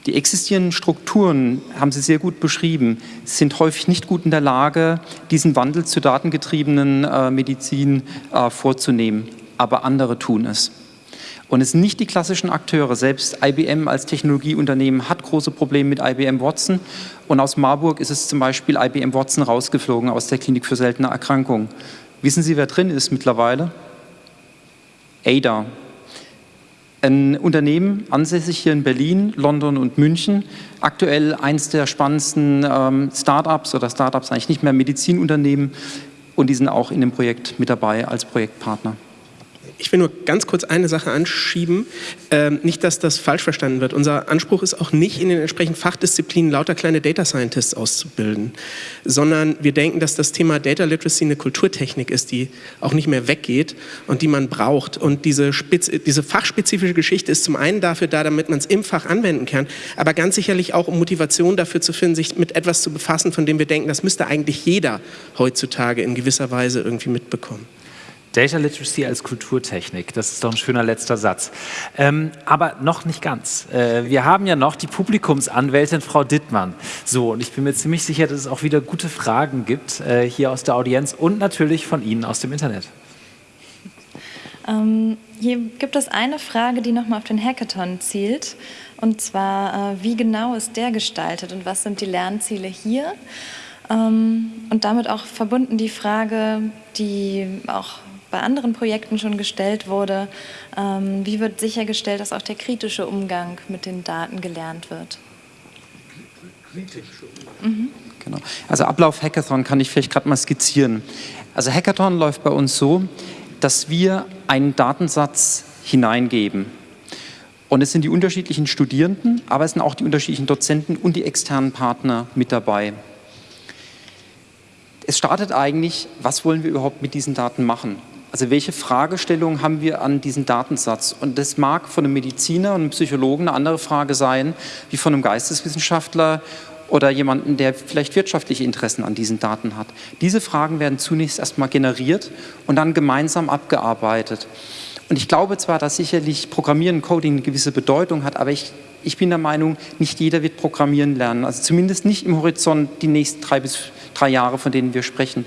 Speaker 16: Die existierenden Strukturen, haben Sie sehr gut beschrieben, sind häufig nicht gut in der Lage, diesen Wandel zur datengetriebenen äh, Medizin äh, vorzunehmen. Aber andere tun es. Und es sind nicht die klassischen Akteure. Selbst IBM als Technologieunternehmen hat große Probleme mit IBM Watson. Und aus Marburg ist es zum Beispiel IBM Watson rausgeflogen aus der Klinik für seltene Erkrankungen. Wissen Sie, wer drin ist mittlerweile? Ada. Ein Unternehmen, ansässig hier in Berlin, London und München, aktuell eins der spannendsten ähm, Startups oder Startups eigentlich nicht mehr Medizinunternehmen und die sind auch in dem Projekt mit dabei als Projektpartner.
Speaker 21: Ich will nur ganz kurz eine Sache anschieben. Ähm, nicht, dass das falsch verstanden wird. Unser Anspruch ist auch nicht, in den entsprechenden Fachdisziplinen lauter kleine Data Scientists auszubilden, sondern wir denken, dass das Thema Data Literacy eine Kulturtechnik ist, die auch nicht mehr weggeht und die man braucht. Und diese, Spez diese fachspezifische Geschichte ist zum einen dafür da, damit man es im Fach anwenden kann, aber ganz sicherlich auch, um Motivation dafür zu finden, sich mit etwas zu befassen, von dem wir denken, das müsste eigentlich jeder heutzutage in gewisser Weise irgendwie mitbekommen.
Speaker 1: Data Literacy als Kulturtechnik, das ist doch ein schöner letzter Satz. Ähm, aber noch nicht ganz. Äh, wir haben ja noch die Publikumsanwältin Frau Dittmann. So, und ich bin mir ziemlich sicher, dass es auch wieder gute Fragen gibt äh, hier aus der Audienz und natürlich von Ihnen aus dem Internet.
Speaker 15: Ähm, hier gibt es eine Frage, die nochmal auf den Hackathon zielt. Und zwar, äh, wie genau ist der gestaltet und was sind die Lernziele hier? Ähm, und damit auch verbunden die Frage, die auch bei anderen Projekten schon gestellt wurde. Ähm, wie wird sichergestellt, dass auch der kritische Umgang mit den Daten gelernt wird?
Speaker 16: Mhm. Genau. Also Ablauf Hackathon kann ich vielleicht gerade mal skizzieren. Also Hackathon läuft bei uns so, dass wir einen Datensatz hineingeben. Und es sind die unterschiedlichen Studierenden, aber es sind auch die unterschiedlichen Dozenten und die externen Partner mit dabei. Es startet eigentlich, was wollen wir überhaupt mit diesen Daten machen? Also welche Fragestellungen haben wir an diesen Datensatz? Und das mag von einem Mediziner und einem Psychologen eine andere Frage sein, wie von einem Geisteswissenschaftler oder jemanden, der vielleicht wirtschaftliche Interessen an diesen Daten hat. Diese Fragen werden zunächst erstmal generiert und dann gemeinsam abgearbeitet. Und ich glaube zwar, dass sicherlich Programmieren, Coding eine gewisse Bedeutung hat, aber ich, ich bin der Meinung, nicht jeder wird Programmieren lernen. Also zumindest nicht im Horizont die nächsten drei bis drei Jahre, von denen wir sprechen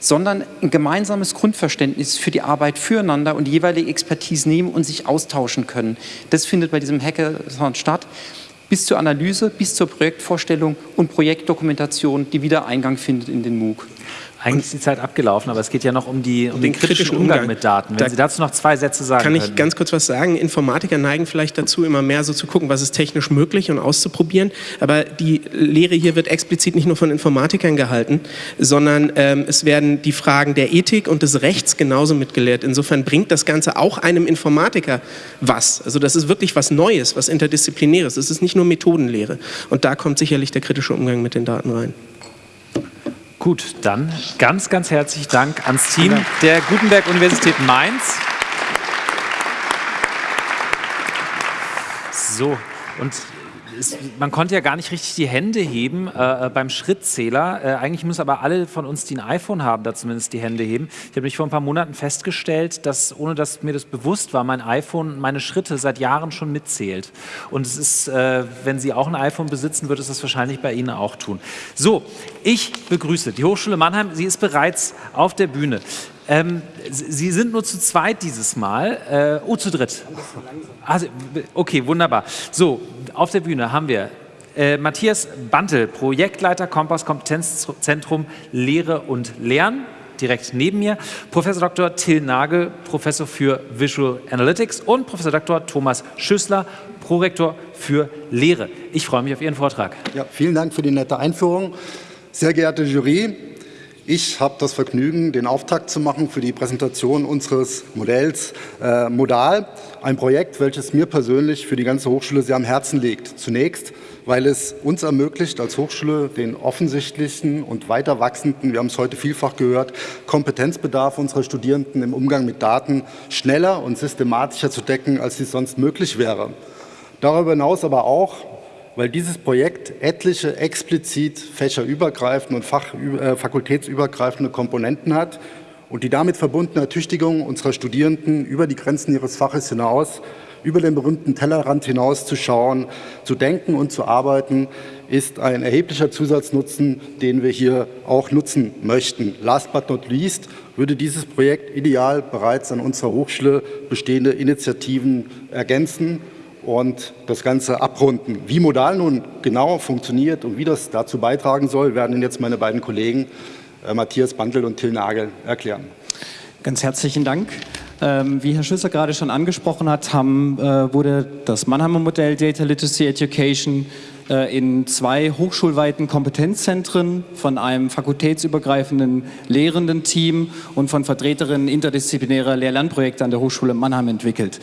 Speaker 16: sondern ein gemeinsames Grundverständnis für die Arbeit füreinander und die jeweilige Expertise nehmen und sich austauschen können. Das findet bei diesem Hackathon statt, bis zur Analyse, bis zur Projektvorstellung und Projektdokumentation, die wieder Eingang findet in den MOOC.
Speaker 1: Eigentlich ist die Zeit abgelaufen, aber es geht ja noch um, die, um den, den, kritischen, Umgang, Umgang, mit Daten. Wenn da Sie dazu noch zwei Sätze sagen
Speaker 21: Kann ich
Speaker 1: können.
Speaker 21: ganz kurz was sagen? Informatiker neigen vielleicht dazu, immer mehr so zu gucken, was ist technisch möglich und auszuprobieren. Aber die Lehre hier wird explizit nicht nur von Informatikern gehalten, sondern ähm, es werden die Fragen der Ethik und des Rechts genauso mitgelehrt. Insofern bringt das Ganze auch einem Informatiker was. Also das ist wirklich was Neues, was Interdisziplinäres. Es ist nicht nur Methodenlehre. Und da kommt sicherlich der kritische Umgang mit den Daten rein.
Speaker 1: Gut, dann ganz, ganz herzlichen Dank ans Team der Gutenberg-Universität Mainz. So, und es, man konnte ja gar nicht richtig die Hände heben äh, äh, beim Schrittzähler. Äh, eigentlich müssen aber alle von uns, die ein iPhone haben, da zumindest die Hände heben. Ich habe mich vor ein paar Monaten festgestellt, dass, ohne dass mir das bewusst war, mein iPhone meine Schritte seit Jahren schon mitzählt. Und es ist, äh, wenn Sie auch ein iPhone besitzen, wird es das wahrscheinlich bei Ihnen auch tun. So, ich begrüße die Hochschule Mannheim. Sie ist bereits auf der Bühne. Ähm, Sie sind nur zu zweit dieses Mal. Äh, oh, zu dritt. Also, okay, wunderbar. So, auf der Bühne haben wir äh, Matthias Bantel, Projektleiter Kompass Kompetenzzentrum Lehre und Lernen, direkt neben mir. Professor Dr. Till Nagel, Professor für Visual Analytics und Professor Dr. Thomas Schüssler, Prorektor für Lehre. Ich freue mich auf Ihren Vortrag.
Speaker 22: Ja, vielen Dank für die nette Einführung. Sehr geehrte Jury, ich habe das Vergnügen, den Auftakt zu machen für die Präsentation unseres Modells äh, Modal, ein Projekt, welches mir persönlich für die ganze Hochschule sehr am Herzen liegt. Zunächst, weil es uns ermöglicht, als Hochschule den offensichtlichen und weiter wachsenden, wir haben es heute vielfach gehört, Kompetenzbedarf unserer Studierenden im Umgang mit Daten schneller und systematischer zu decken, als dies sonst möglich wäre. Darüber hinaus aber auch, weil dieses Projekt etliche explizit fächerübergreifende und Fach, äh, fakultätsübergreifende Komponenten hat und die damit verbundene Ertüchtigung unserer Studierenden über die Grenzen ihres Faches hinaus, über den berühmten Tellerrand hinaus zu schauen, zu denken und zu arbeiten, ist ein erheblicher Zusatznutzen, den wir hier auch nutzen möchten. Last but not least würde dieses Projekt ideal bereits an unserer Hochschule bestehende Initiativen ergänzen und das Ganze abrunden. Wie Modal nun genau funktioniert und wie das dazu beitragen soll, werden Ihnen jetzt meine beiden Kollegen äh, Matthias Bandel und Till Nagel erklären.
Speaker 23: Ganz herzlichen Dank. Ähm, wie Herr Schüsser gerade schon angesprochen hat, haben, äh, wurde das Mannheimer Modell Data Literacy Education äh, in zwei hochschulweiten Kompetenzzentren von einem fakultätsübergreifenden Lehrenden-Team und von Vertreterinnen interdisziplinärer Lehr-Lernprojekte an der Hochschule Mannheim entwickelt.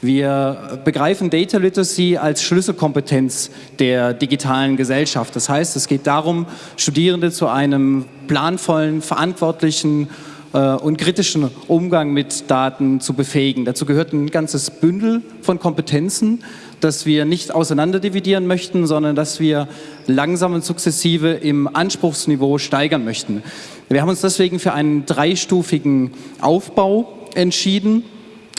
Speaker 23: Wir begreifen Data Literacy als Schlüsselkompetenz der digitalen Gesellschaft. Das heißt, es geht darum, Studierende zu einem planvollen, verantwortlichen äh, und kritischen Umgang mit Daten zu befähigen. Dazu gehört ein ganzes Bündel von Kompetenzen, das wir nicht auseinanderdividieren möchten, sondern dass wir langsam und sukzessive im Anspruchsniveau steigern möchten. Wir haben uns deswegen für einen dreistufigen Aufbau entschieden.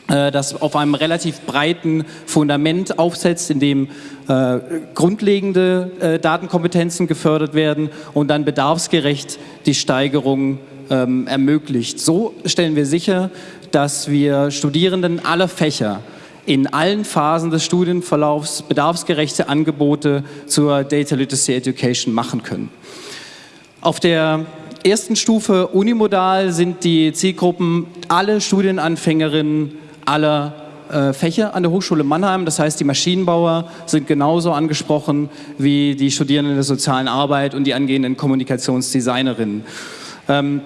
Speaker 23: Äh, das auf einem relativ breiten Fundament aufsetzt, in dem äh, grundlegende äh, Datenkompetenzen gefördert werden und dann bedarfsgerecht die Steigerung ähm, ermöglicht. So stellen wir sicher, dass wir Studierenden aller Fächer in allen Phasen des Studienverlaufs bedarfsgerechte Angebote zur Data Literacy Education machen können. Auf der ersten Stufe Unimodal sind die Zielgruppen alle Studienanfängerinnen aller äh, Fächer an der Hochschule Mannheim. Das heißt, die Maschinenbauer sind genauso angesprochen wie die Studierenden der sozialen Arbeit und die angehenden Kommunikationsdesignerinnen. Ähm,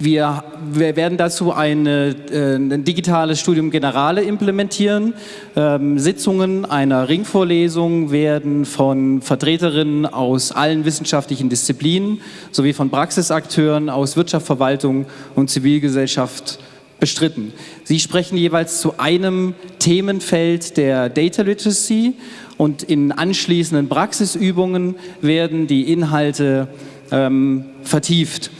Speaker 23: wir, wir, werden dazu eine, äh, ein digitales Studium Generale implementieren. Ähm, Sitzungen einer Ringvorlesung werden von Vertreterinnen aus allen wissenschaftlichen Disziplinen sowie von Praxisakteuren aus Wirtschaft, Verwaltung und Zivilgesellschaft bestritten. Sie sprechen jeweils zu einem Themenfeld der Data Literacy und in anschließenden Praxisübungen werden die Inhalte ähm, vertieft.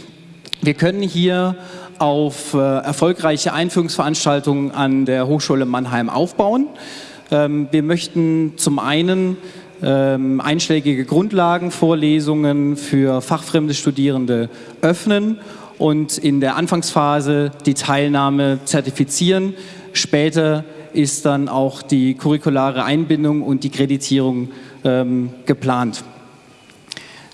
Speaker 23: Wir können hier auf äh, erfolgreiche Einführungsveranstaltungen an der Hochschule Mannheim aufbauen. Ähm, wir möchten zum einen ähm, einschlägige Grundlagenvorlesungen für fachfremde Studierende öffnen und in der Anfangsphase die Teilnahme zertifizieren. Später ist dann auch die curriculare Einbindung und die Kreditierung ähm, geplant.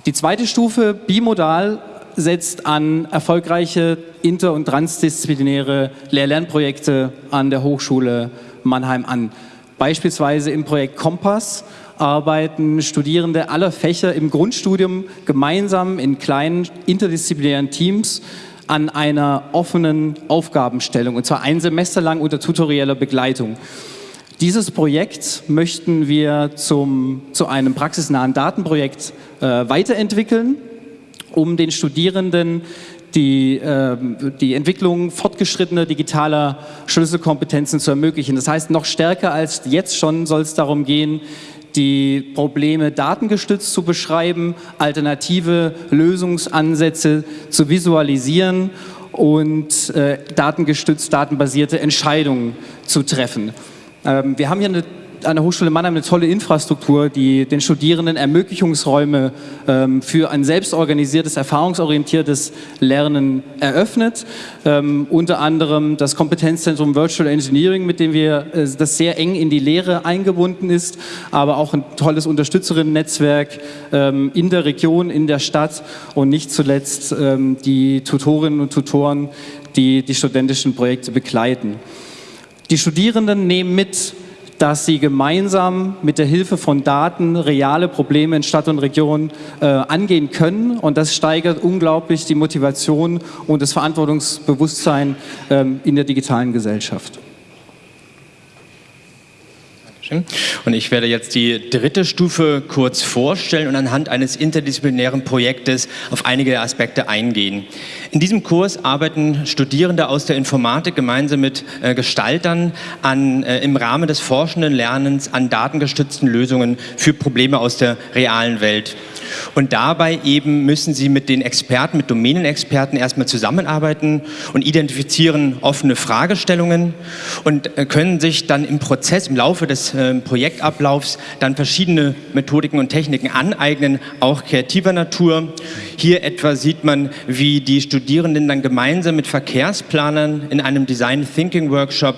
Speaker 23: Die zweite Stufe, bimodal, setzt an erfolgreiche inter- und transdisziplinäre Lehr-Lernprojekte an der Hochschule Mannheim an. Beispielsweise im Projekt Kompass arbeiten Studierende aller Fächer im Grundstudium gemeinsam in kleinen interdisziplinären Teams an einer offenen Aufgabenstellung, und zwar ein Semester lang unter tutorieller Begleitung. Dieses Projekt möchten wir zum, zu einem praxisnahen Datenprojekt äh, weiterentwickeln, um den Studierenden die, äh, die Entwicklung fortgeschrittener digitaler Schlüsselkompetenzen zu ermöglichen. Das heißt, noch stärker als jetzt schon soll es darum gehen, die Probleme datengestützt zu beschreiben, alternative Lösungsansätze zu visualisieren und äh, datengestützt, datenbasierte Entscheidungen zu treffen. Ähm, wir haben hier eine an der Hochschule Mannheim eine tolle Infrastruktur, die den Studierenden Ermöglichungsräume ähm, für ein selbstorganisiertes, erfahrungsorientiertes Lernen eröffnet. Ähm, unter anderem das Kompetenzzentrum Virtual Engineering, mit dem wir, äh, das sehr eng in die Lehre eingebunden ist, aber auch ein tolles Unterstützerinnen-Netzwerk ähm, in der Region, in der Stadt und nicht zuletzt ähm, die Tutorinnen und Tutoren, die die studentischen Projekte begleiten. Die Studierenden nehmen mit, dass sie gemeinsam mit der Hilfe von Daten reale Probleme in Stadt und Region äh, angehen können. Und das steigert unglaublich die Motivation und das Verantwortungsbewusstsein ähm, in der digitalen Gesellschaft.
Speaker 24: Und ich werde jetzt die dritte Stufe kurz vorstellen und anhand eines interdisziplinären Projektes auf einige Aspekte eingehen. In diesem Kurs arbeiten Studierende aus der Informatik gemeinsam mit äh, Gestaltern an, äh, im Rahmen des forschenden Lernens an datengestützten Lösungen für Probleme aus der realen Welt. Und dabei eben müssen sie mit den Experten, mit Domänenexperten erstmal zusammenarbeiten und identifizieren offene Fragestellungen und äh, können sich dann im Prozess, im Laufe des äh, Projektablaufs dann verschiedene Methodiken und Techniken aneignen, auch kreativer Natur. Hier etwa sieht man, wie die Studierenden dann gemeinsam mit Verkehrsplanern in einem Design Thinking Workshop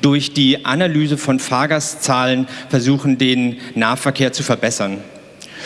Speaker 24: durch die Analyse von Fahrgastzahlen versuchen, den Nahverkehr zu verbessern.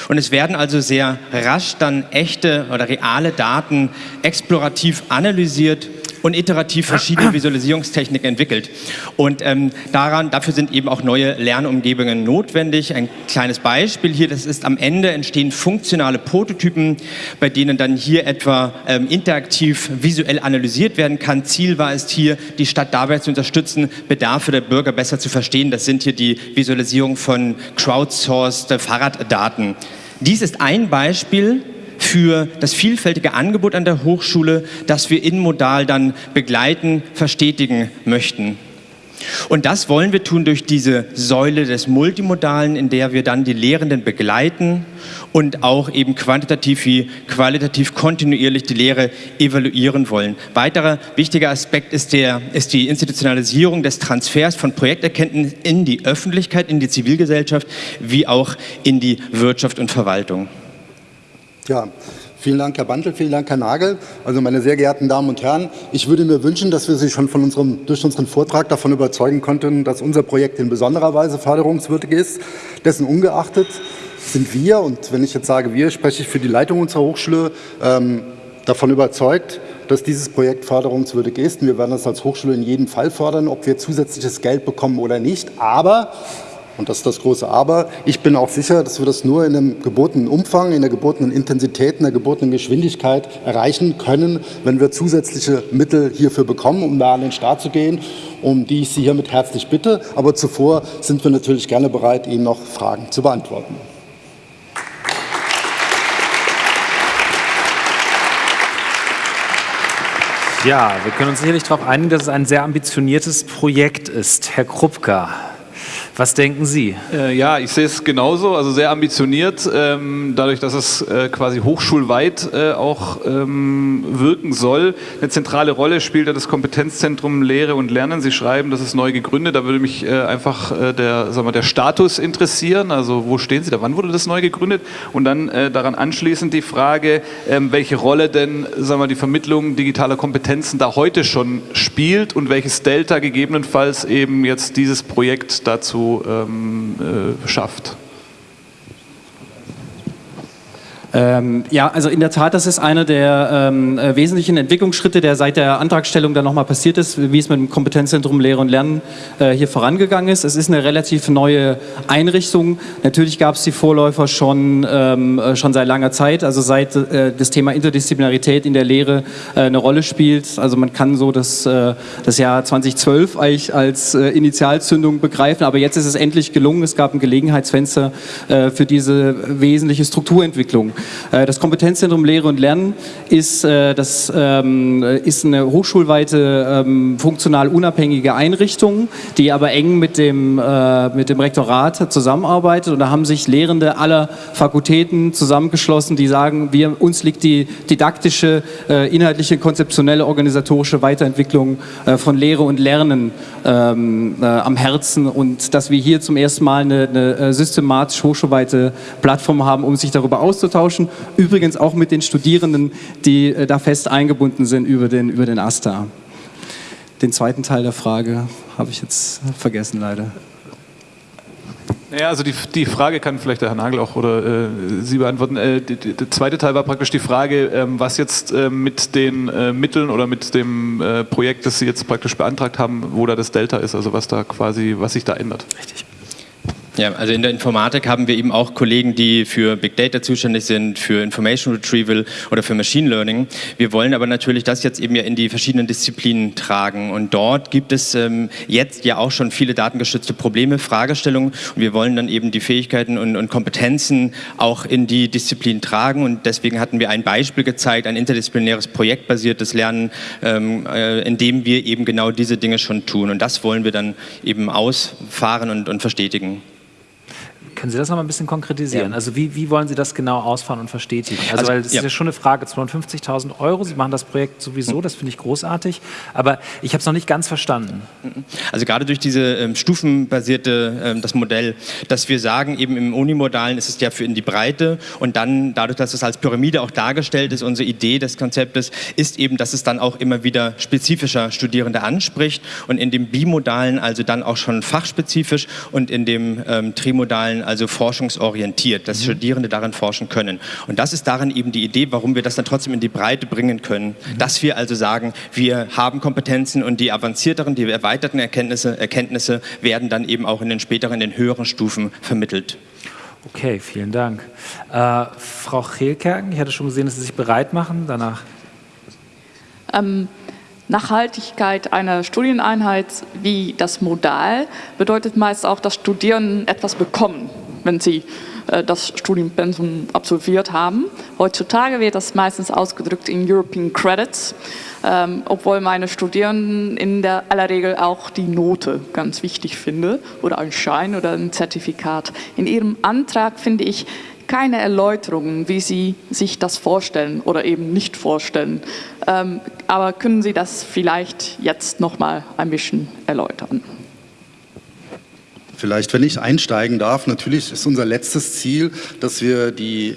Speaker 24: Und es werden also sehr rasch dann echte oder reale Daten explorativ analysiert und iterativ verschiedene Visualisierungstechniken entwickelt. Und ähm, daran, dafür sind eben auch neue Lernumgebungen notwendig. Ein kleines Beispiel hier, das ist am Ende entstehen funktionale Prototypen, bei denen dann hier etwa ähm, interaktiv visuell analysiert werden kann. Ziel war es hier, die Stadt dabei zu unterstützen, Bedarfe der Bürger besser zu verstehen. Das sind hier die Visualisierung von crowdsourced Fahrraddaten. Dies ist ein Beispiel für das vielfältige Angebot an der Hochschule, das wir inmodal dann begleiten, verstetigen möchten. Und das wollen wir tun durch diese Säule des Multimodalen, in der wir dann die Lehrenden begleiten und auch eben quantitativ wie qualitativ kontinuierlich die Lehre evaluieren wollen. Weiterer wichtiger Aspekt ist, der, ist die Institutionalisierung des Transfers von Projekterkenntnis in die Öffentlichkeit, in die Zivilgesellschaft, wie auch in die Wirtschaft und Verwaltung.
Speaker 22: Ja, vielen Dank, Herr Bandel, vielen Dank, Herr Nagel. Also meine sehr geehrten Damen und Herren, ich würde mir wünschen, dass wir Sie schon von unserem, durch unseren Vortrag davon überzeugen konnten, dass unser Projekt in besonderer Weise förderungswürdig ist. Dessen ungeachtet sind wir, und wenn ich jetzt sage wir, spreche ich für die Leitung unserer Hochschule, ähm, davon überzeugt, dass dieses Projekt förderungswürdig ist. wir werden das als Hochschule in jedem Fall fördern, ob wir zusätzliches Geld bekommen oder nicht. Aber und das ist das große Aber. Ich bin auch sicher, dass wir das nur in einem gebotenen Umfang, in der gebotenen Intensität, in der gebotenen Geschwindigkeit erreichen können, wenn wir zusätzliche Mittel hierfür bekommen, um da an den Start zu gehen, um die ich Sie hiermit herzlich bitte. Aber zuvor sind wir natürlich gerne bereit, Ihnen noch Fragen zu beantworten.
Speaker 1: Ja, wir können uns sicherlich darauf einigen, dass es ein sehr ambitioniertes Projekt ist. Herr Krupka, was denken Sie?
Speaker 14: Äh, ja, ich sehe es genauso, also sehr ambitioniert, ähm, dadurch, dass es äh, quasi hochschulweit äh, auch ähm, wirken soll. Eine zentrale Rolle spielt ja das Kompetenzzentrum Lehre und Lernen. Sie schreiben, das ist neu gegründet. Da würde mich äh, einfach äh, der, sagen wir, der Status interessieren. Also wo stehen Sie da? Wann wurde das neu gegründet? Und dann äh, daran anschließend die Frage, ähm, welche Rolle denn sagen wir, die Vermittlung digitaler Kompetenzen da heute schon spielt und welches Delta gegebenenfalls eben jetzt dieses Projekt dazu ähm, äh, schafft.
Speaker 23: Ähm, ja, also in der Tat, das ist einer der ähm, äh, wesentlichen Entwicklungsschritte, der seit der Antragstellung dann nochmal passiert ist, wie es mit dem Kompetenzzentrum Lehre und Lernen äh, hier vorangegangen ist. Es ist eine relativ neue Einrichtung. Natürlich gab es die Vorläufer schon, ähm, äh, schon seit langer Zeit, also seit äh, das Thema Interdisziplinarität in der Lehre äh, eine Rolle spielt. Also man kann so das, äh, das Jahr 2012 eigentlich als Initialzündung begreifen, aber jetzt ist es endlich gelungen. Es gab ein Gelegenheitsfenster für diese wesentliche Strukturentwicklung. Äh, das Kompetenzzentrum Lehre und Lernen ist, äh, das, ähm, ist eine hochschulweite, ähm, funktional unabhängige Einrichtung, die aber eng mit dem, äh, mit dem Rektorat zusammenarbeitet. Und da haben sich Lehrende aller Fakultäten zusammengeschlossen, die sagen, wir, uns liegt die didaktische, inhaltliche, konzeptionelle, organisatorische Weiterentwicklung von Lehre und Lernen ähm, am Herzen und dass wir hier zum ersten Mal eine, eine systematisch hochschulweite Plattform haben, um sich darüber auszutauschen austauschen. Übrigens auch mit den Studierenden, die äh, da fest eingebunden sind über den, über den AStA. Den zweiten Teil der Frage habe ich jetzt vergessen leider.
Speaker 14: Naja, also die, die Frage kann vielleicht der Herr Nagel auch oder äh, Sie beantworten. Äh, die, die, der zweite Teil war praktisch die Frage, ähm, was jetzt äh, mit den äh, Mitteln oder mit dem äh, Projekt, das Sie jetzt praktisch beantragt haben, wo da das Delta ist, also was da quasi, was sich da ändert. Richtig.
Speaker 24: Ja, also in der Informatik haben wir eben auch Kollegen, die für Big Data zuständig sind, für Information Retrieval oder für Machine Learning. Wir wollen aber natürlich das jetzt eben ja in die verschiedenen Disziplinen tragen. Und dort gibt es ähm, jetzt ja auch schon viele datengestützte Probleme, Fragestellungen. Und wir wollen dann eben die Fähigkeiten und, und Kompetenzen auch in die Disziplin tragen. Und deswegen hatten wir ein Beispiel gezeigt, ein interdisziplinäres projektbasiertes Lernen, ähm, äh, in dem wir eben genau diese Dinge schon tun. Und das wollen wir dann eben ausfahren und, und verstetigen.
Speaker 1: Können Sie das noch mal ein bisschen konkretisieren? Ja. Also wie, wie wollen Sie das genau ausfahren und verstetigen? Also, also weil das ja. ist ja schon eine Frage, 250.000 Euro, Sie machen das Projekt sowieso, das finde ich großartig, aber ich habe es noch nicht ganz verstanden.
Speaker 24: Also gerade durch diese ähm, stufenbasierte, ähm, das Modell, dass wir sagen, eben im Unimodalen ist es ja für in die Breite und dann dadurch, dass es als Pyramide auch dargestellt ist, unsere Idee des Konzeptes ist eben, dass es dann auch immer wieder spezifischer Studierende anspricht und in dem Bimodalen also dann auch schon fachspezifisch und in dem ähm, Trimodalen also forschungsorientiert, dass mhm. Studierende darin forschen können. Und das ist darin eben die Idee, warum wir das dann trotzdem in die Breite bringen können, mhm. dass wir also sagen, wir haben Kompetenzen und die avancierteren, die erweiterten Erkenntnisse, Erkenntnisse werden dann eben auch in den späteren, in den höheren Stufen vermittelt.
Speaker 1: Okay, vielen Dank. Äh, Frau Cheelkerken, ich hatte schon gesehen, dass Sie sich bereit machen. Danach.
Speaker 17: Ähm, Nachhaltigkeit einer Studieneinheit wie das Modal bedeutet meist auch, dass Studierenden etwas bekommen, wenn sie äh, das Studienpensum absolviert haben. Heutzutage wird das meistens ausgedrückt in European Credits, ähm, obwohl meine Studierenden in der aller Regel auch die Note ganz wichtig finde oder ein Schein oder ein Zertifikat. In Ihrem Antrag finde ich keine Erläuterungen, wie Sie sich das vorstellen oder eben nicht vorstellen. Ähm, aber können Sie das vielleicht jetzt noch mal ein bisschen erläutern?
Speaker 22: Vielleicht, wenn ich einsteigen darf, natürlich ist unser letztes Ziel, dass wir die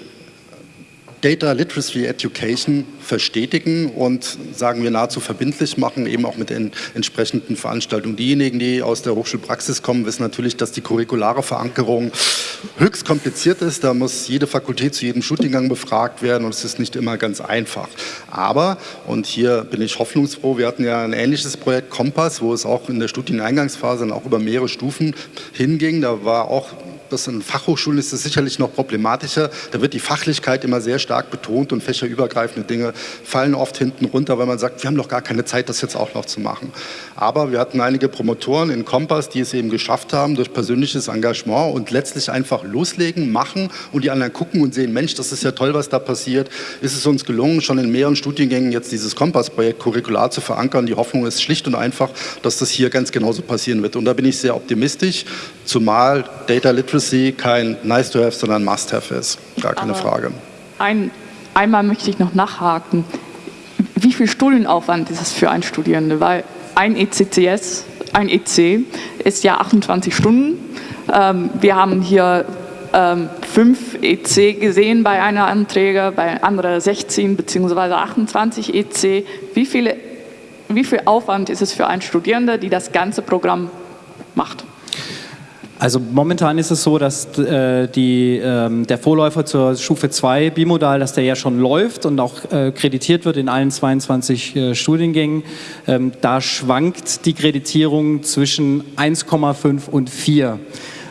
Speaker 22: Data Literacy Education verstetigen und sagen wir nahezu verbindlich machen, eben auch mit den entsprechenden Veranstaltungen. Diejenigen, die aus der Hochschulpraxis kommen, wissen natürlich, dass die curriculare Verankerung höchst kompliziert ist. Da muss jede Fakultät zu jedem Studiengang befragt werden und es ist nicht immer ganz einfach. Aber, und hier bin ich hoffnungsfroh, wir hatten ja ein ähnliches Projekt Kompass, wo es auch in der Studieneingangsphase dann auch über mehrere Stufen hinging. Da war auch das in Fachhochschulen ist es sicherlich noch problematischer. Da wird die Fachlichkeit immer sehr stark betont und fächerübergreifende Dinge fallen oft hinten runter, weil man sagt, wir haben doch gar keine Zeit, das jetzt auch noch zu machen. Aber wir hatten einige Promotoren in Kompass, die es eben geschafft haben, durch persönliches Engagement und letztlich einfach loslegen, machen und die anderen gucken und sehen, Mensch, das ist ja toll, was da passiert. Ist es uns gelungen, schon in mehreren Studiengängen jetzt dieses Kompass-Projekt curricular zu verankern. Die Hoffnung ist schlicht und einfach, dass das hier ganz genauso passieren wird. Und da bin ich sehr optimistisch, zumal Data Literacy Literacy kein nice to have, sondern must have ist. Gar keine Aber Frage.
Speaker 17: Ein, einmal möchte ich noch nachhaken. Wie viel Studienaufwand ist es für einen Studierende? Weil ein ECCS, ein EC ist ja 28 Stunden. Ähm, wir haben hier ähm, fünf EC gesehen bei einer Anträge, bei anderen 16 bzw. 28 EC. Wie, viele, wie viel Aufwand ist es für einen Studierende, die das ganze Programm macht?
Speaker 23: Also momentan ist es so, dass äh, die, äh, der Vorläufer zur Stufe 2 Bimodal, dass der ja schon läuft und auch äh, kreditiert wird in allen 22 äh, Studiengängen. Ähm, da schwankt die Kreditierung zwischen 1,5 und 4.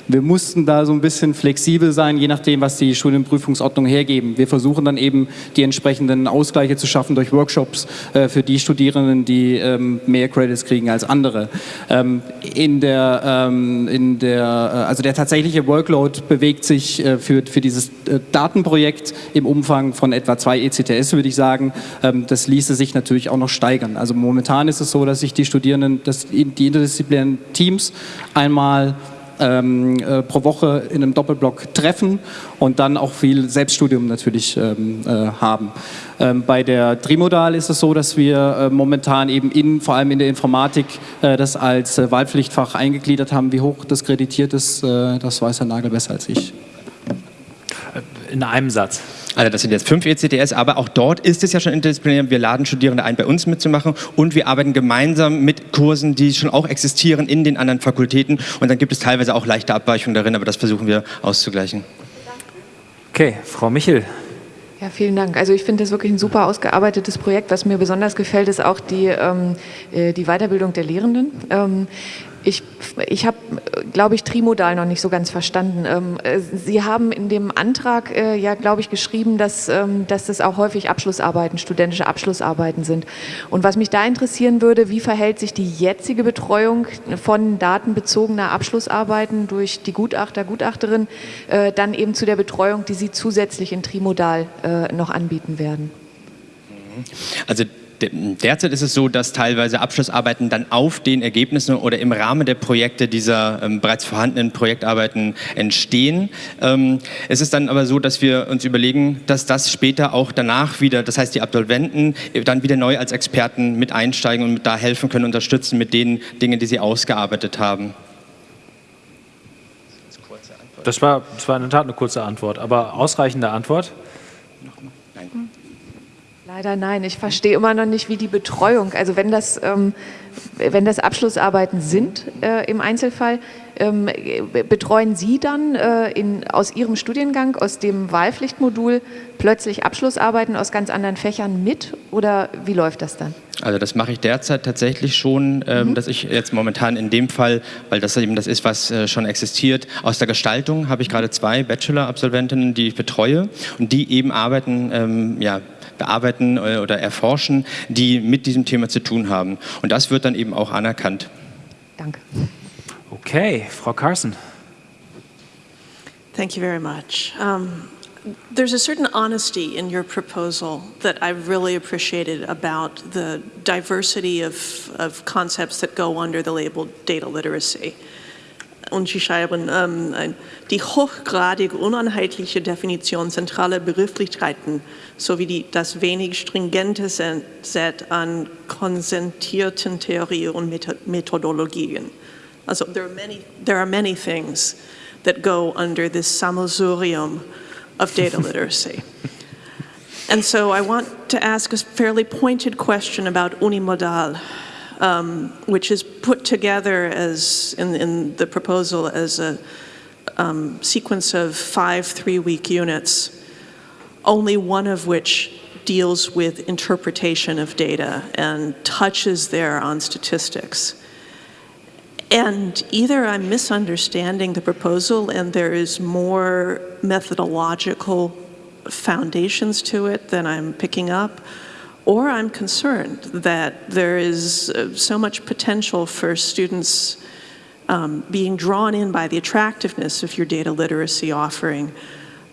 Speaker 23: Wir mussten da so ein bisschen flexibel sein, je nachdem, was die Studienprüfungsordnung hergeben. Wir versuchen dann eben die entsprechenden Ausgleiche zu schaffen durch Workshops äh, für die Studierenden, die ähm, mehr Credits kriegen als andere. Ähm, in der, ähm, in der, äh, also der tatsächliche Workload bewegt sich äh, für, für dieses äh, Datenprojekt im Umfang von etwa zwei ECTS, würde ich sagen. Ähm, das ließe sich natürlich auch noch steigern. Also momentan ist es so, dass sich die Studierenden, dass die interdisziplinären Teams einmal ähm, äh, pro Woche in einem Doppelblock treffen und dann auch viel Selbststudium natürlich ähm, äh, haben. Ähm, bei der Trimodal ist es so, dass wir äh, momentan eben in, vor allem in der Informatik äh, das als äh, Wahlpflichtfach eingegliedert haben. Wie hoch das kreditiert ist, äh, das weiß Herr Nagel besser als ich.
Speaker 1: In einem Satz.
Speaker 24: Also das sind jetzt fünf ECTS, aber auch dort ist es ja schon interdisziplinär. Wir laden Studierende ein, bei uns mitzumachen und wir arbeiten gemeinsam mit Kursen, die schon auch existieren in den anderen Fakultäten. Und dann gibt es teilweise auch leichte Abweichungen darin, aber das versuchen wir auszugleichen.
Speaker 1: Okay, Frau Michel.
Speaker 13: Ja, vielen Dank. Also ich finde das wirklich ein super ausgearbeitetes Projekt. Was mir besonders gefällt, ist auch die, ähm, äh, die Weiterbildung der Lehrenden. Ähm, ich, ich habe, glaube ich, Trimodal noch nicht so ganz verstanden. Ähm, äh, Sie haben in dem Antrag äh, ja, glaube ich, geschrieben, dass, ähm, dass das auch häufig Abschlussarbeiten, studentische Abschlussarbeiten sind. Und was mich da interessieren würde, wie verhält sich die jetzige Betreuung von datenbezogener Abschlussarbeiten durch die Gutachter, Gutachterin, äh, dann eben zu der Betreuung, die Sie zusätzlich in Trimodal noch anbieten werden?
Speaker 24: Also Derzeit ist es so, dass teilweise Abschlussarbeiten dann auf den Ergebnissen oder im Rahmen der Projekte dieser ähm, bereits vorhandenen Projektarbeiten entstehen. Ähm, es ist dann aber so, dass wir uns überlegen, dass das später auch danach wieder, das heißt die Absolventen dann wieder neu als Experten mit einsteigen und da helfen können, unterstützen mit den Dingen, die sie ausgearbeitet haben.
Speaker 1: Das war, das war in der Tat eine kurze Antwort, aber ausreichende Antwort?
Speaker 13: Nein. Leider nein. Ich verstehe immer noch nicht, wie die Betreuung, also wenn das, ähm, wenn das Abschlussarbeiten sind äh, im Einzelfall, ähm, betreuen Sie dann äh, in, aus Ihrem Studiengang, aus dem Wahlpflichtmodul plötzlich Abschlussarbeiten aus ganz anderen Fächern mit oder wie läuft das dann?
Speaker 24: Also das mache ich derzeit tatsächlich schon, ähm, mhm. dass ich jetzt momentan in dem Fall, weil das eben das ist, was äh, schon existiert, aus der Gestaltung habe ich gerade zwei Bachelor-Absolventinnen, die ich betreue und die eben arbeiten, ähm, ja, bearbeiten äh, oder erforschen, die mit diesem Thema zu tun haben. Und das wird dann eben auch anerkannt.
Speaker 13: Danke.
Speaker 1: Okay, Frau Carson.
Speaker 7: Thank you very much. Um, there's a certain honesty in your proposal that I've really appreciated about the diversity of, of concepts that go under the label data literacy. Und Sie schreiben, ähm, die hochgradig uneinheitliche Definition zentraler Begrifflichkeiten sowie die, das wenig stringente Set an konsentierten Theorien und Methodologien. Also there are many, there are many things that go under this sammelsurium of data literacy. and so I want to ask a fairly pointed question about unimodal um, which is put together as in, in the proposal as a um, sequence of five three-week units, only one of which deals with interpretation of data and touches there on statistics. And either I'm misunderstanding the proposal and there is more methodological foundations to it than I'm picking up, or I'm concerned that there is uh, so much potential for students um, being drawn in by the attractiveness of your data literacy offering,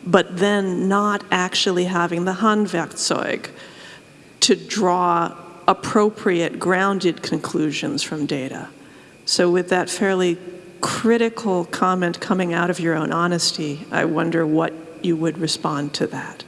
Speaker 7: but then not actually having the Handwerkzeug to draw appropriate, grounded conclusions from data. So with that fairly critical comment coming out of your own honesty, I wonder what you would respond to that.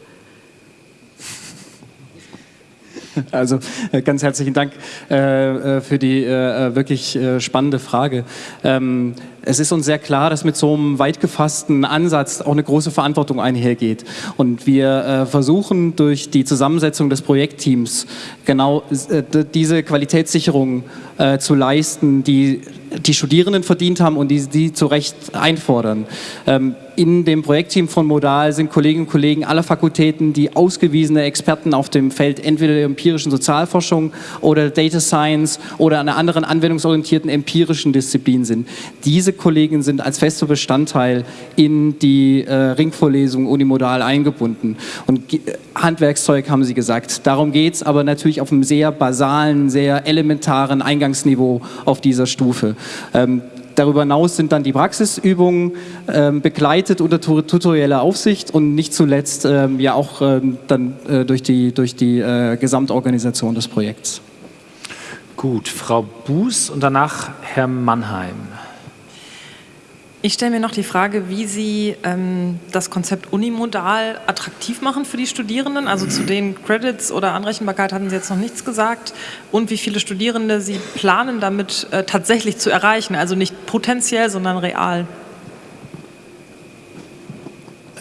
Speaker 23: Also äh, ganz herzlichen Dank äh, äh für die äh, äh, wirklich äh, spannende Frage. Ähm, es ist uns sehr klar, dass mit so einem weit gefassten Ansatz auch eine große Verantwortung einhergeht. Und wir versuchen durch die Zusammensetzung des Projektteams genau diese Qualitätssicherung zu leisten, die die Studierenden verdient haben und die sie zu Recht einfordern. Ähm, in dem Projektteam von Modal sind Kolleginnen und Kollegen aller Fakultäten, die ausgewiesene Experten auf dem Feld entweder der empirischen Sozialforschung oder Data Science oder einer anderen anwendungsorientierten empirischen Disziplin sind. Diese Kollegen sind als fester Bestandteil in die äh, Ringvorlesung unimodal eingebunden. Und äh, Handwerkszeug haben Sie gesagt. Darum geht es aber natürlich auf einem sehr basalen, sehr elementaren Eingangsniveau auf dieser Stufe. Ähm, Darüber hinaus sind dann die Praxisübungen ähm, begleitet unter tutorieller Aufsicht und nicht zuletzt ähm, ja auch ähm, dann äh, durch die, durch die äh, Gesamtorganisation des Projekts.
Speaker 1: Gut, Frau Buß und danach Herr Mannheim.
Speaker 12: Ich stelle mir noch die Frage, wie Sie ähm, das Konzept unimodal attraktiv machen für die Studierenden. Also zu den Credits oder Anrechenbarkeit hatten Sie jetzt noch nichts gesagt. Und wie viele Studierende Sie planen, damit äh, tatsächlich zu erreichen. Also nicht potenziell, sondern real.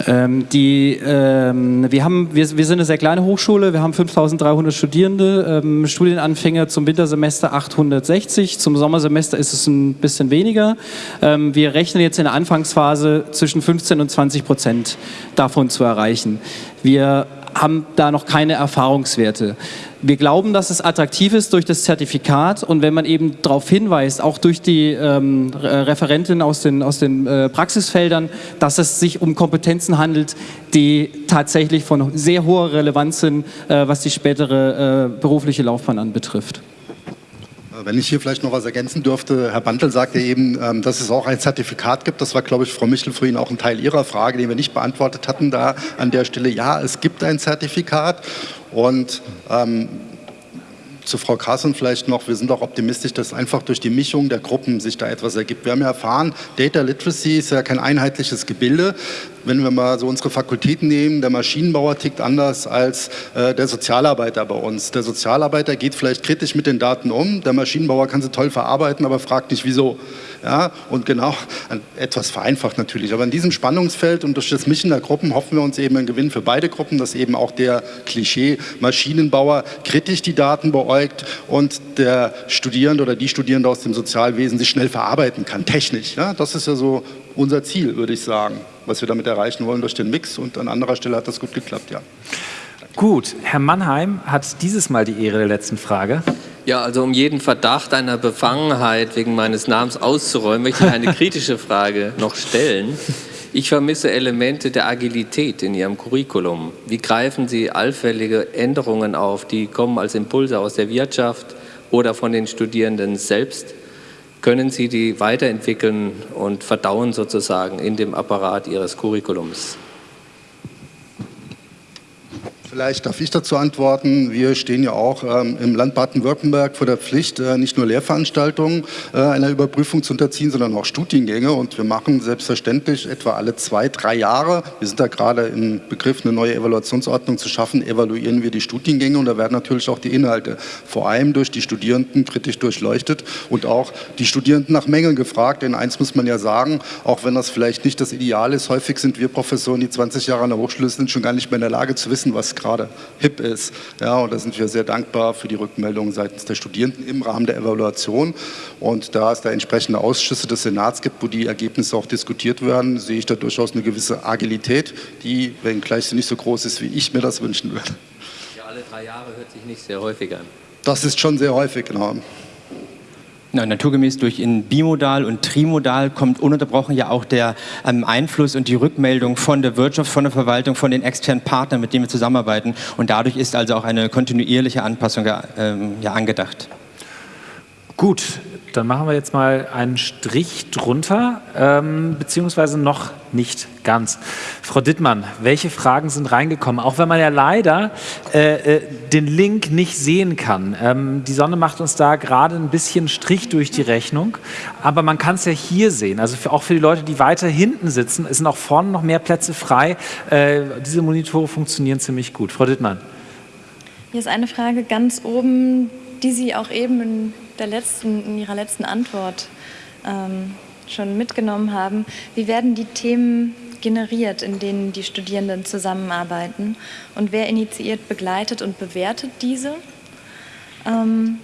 Speaker 23: Ähm, die, ähm, wir, haben, wir, wir, sind eine sehr kleine Hochschule, wir haben 5300 Studierende, ähm, Studienanfänger zum Wintersemester 860, zum Sommersemester ist es ein bisschen weniger. Ähm, wir rechnen jetzt in der Anfangsphase zwischen 15 und 20 Prozent davon zu erreichen. Wir haben da noch keine Erfahrungswerte. Wir glauben, dass es attraktiv ist durch das Zertifikat und wenn man eben darauf hinweist, auch durch die ähm, Referentin aus den, aus den äh, Praxisfeldern, dass es sich um Kompetenzen handelt, die tatsächlich von sehr hoher Relevanz sind, äh, was die spätere äh, berufliche Laufbahn anbetrifft.
Speaker 22: Wenn ich hier vielleicht noch was ergänzen dürfte, Herr Bantel sagte eben, ähm, dass es auch ein Zertifikat gibt. Das war, glaube ich, Frau Michel vorhin auch ein Teil Ihrer Frage, den wir nicht beantwortet hatten da an der Stelle. Ja, es gibt ein Zertifikat und ähm, zu Frau Carson vielleicht noch, wir sind auch optimistisch, dass einfach durch die Mischung der Gruppen sich da etwas ergibt. Wir haben ja erfahren, Data Literacy ist ja kein einheitliches Gebilde. Wenn wir mal so unsere Fakultäten nehmen, der Maschinenbauer tickt anders als äh, der Sozialarbeiter bei uns. Der Sozialarbeiter geht vielleicht kritisch mit den Daten um, der Maschinenbauer kann sie toll verarbeiten, aber fragt nicht wieso. Ja, und genau, etwas vereinfacht natürlich, aber in diesem Spannungsfeld und durch das Mischen der Gruppen hoffen wir uns eben einen Gewinn für beide Gruppen, dass eben auch der Klischee-Maschinenbauer kritisch die Daten beäugt und der Studierende oder die Studierende aus dem Sozialwesen sich schnell verarbeiten kann, technisch. Ja, das ist ja so unser Ziel, würde ich sagen, was wir damit erreichen wollen durch den Mix und an anderer Stelle hat das gut geklappt, ja.
Speaker 1: Gut, Herr Mannheim hat dieses Mal die Ehre der letzten Frage.
Speaker 11: Ja, also um jeden Verdacht einer Befangenheit wegen meines Namens auszuräumen, möchte ich eine kritische Frage noch stellen. Ich vermisse Elemente der Agilität in Ihrem Curriculum. Wie greifen Sie allfällige Änderungen auf, die kommen als Impulse aus der Wirtschaft oder von den Studierenden selbst? Können Sie die weiterentwickeln und verdauen sozusagen in dem Apparat Ihres Curriculums?
Speaker 22: Vielleicht darf ich dazu antworten. Wir stehen ja auch ähm, im Land Baden-Württemberg vor der Pflicht, äh, nicht nur Lehrveranstaltungen äh, einer Überprüfung zu unterziehen, sondern auch Studiengänge. Und wir machen selbstverständlich etwa alle zwei, drei Jahre, wir sind da gerade im Begriff, eine neue Evaluationsordnung zu schaffen, evaluieren wir die Studiengänge und da werden natürlich auch die Inhalte vor allem durch die Studierenden kritisch durchleuchtet und auch die Studierenden nach Mängeln gefragt. Denn eins muss man ja sagen, auch wenn das vielleicht nicht das Ideal ist, häufig sind wir Professoren, die 20 Jahre an der Hochschule sind, schon gar nicht mehr in der Lage zu wissen, was gerade hip ist. Ja, und da sind wir sehr dankbar für die Rückmeldungen seitens der Studierenden im Rahmen der Evaluation. Und da es da entsprechende Ausschüsse des Senats gibt, wo die Ergebnisse auch diskutiert werden, sehe ich da durchaus eine gewisse Agilität, die, wenngleich sie nicht so groß ist, wie ich mir das wünschen würde.
Speaker 11: Ja, alle drei Jahre hört sich nicht sehr häufig an.
Speaker 22: Das ist schon sehr häufig, genau.
Speaker 24: Na, naturgemäß durch in Bimodal und Trimodal kommt ununterbrochen ja auch der ähm, Einfluss und die Rückmeldung von der Wirtschaft, von der Verwaltung, von den externen Partnern, mit denen wir zusammenarbeiten. Und dadurch ist also auch eine kontinuierliche Anpassung ähm, ja, angedacht.
Speaker 1: Gut, dann machen wir jetzt mal einen Strich drunter, ähm, beziehungsweise noch nicht ganz. Frau Dittmann, welche Fragen sind reingekommen? Auch wenn man ja leider äh, äh, den Link nicht sehen kann. Ähm, die Sonne macht uns da gerade ein bisschen Strich durch die Rechnung, aber man kann es ja hier sehen. Also für, auch für die Leute, die weiter hinten sitzen, es sind auch vorne noch mehr Plätze frei. Äh, diese Monitore funktionieren ziemlich gut. Frau Dittmann.
Speaker 15: Hier ist eine Frage ganz oben, die Sie auch eben in der letzten, in Ihrer letzten Antwort ähm, schon mitgenommen haben. Wie werden die Themen generiert, in denen die Studierenden zusammenarbeiten? Und wer initiiert, begleitet und bewertet diese? Ähm,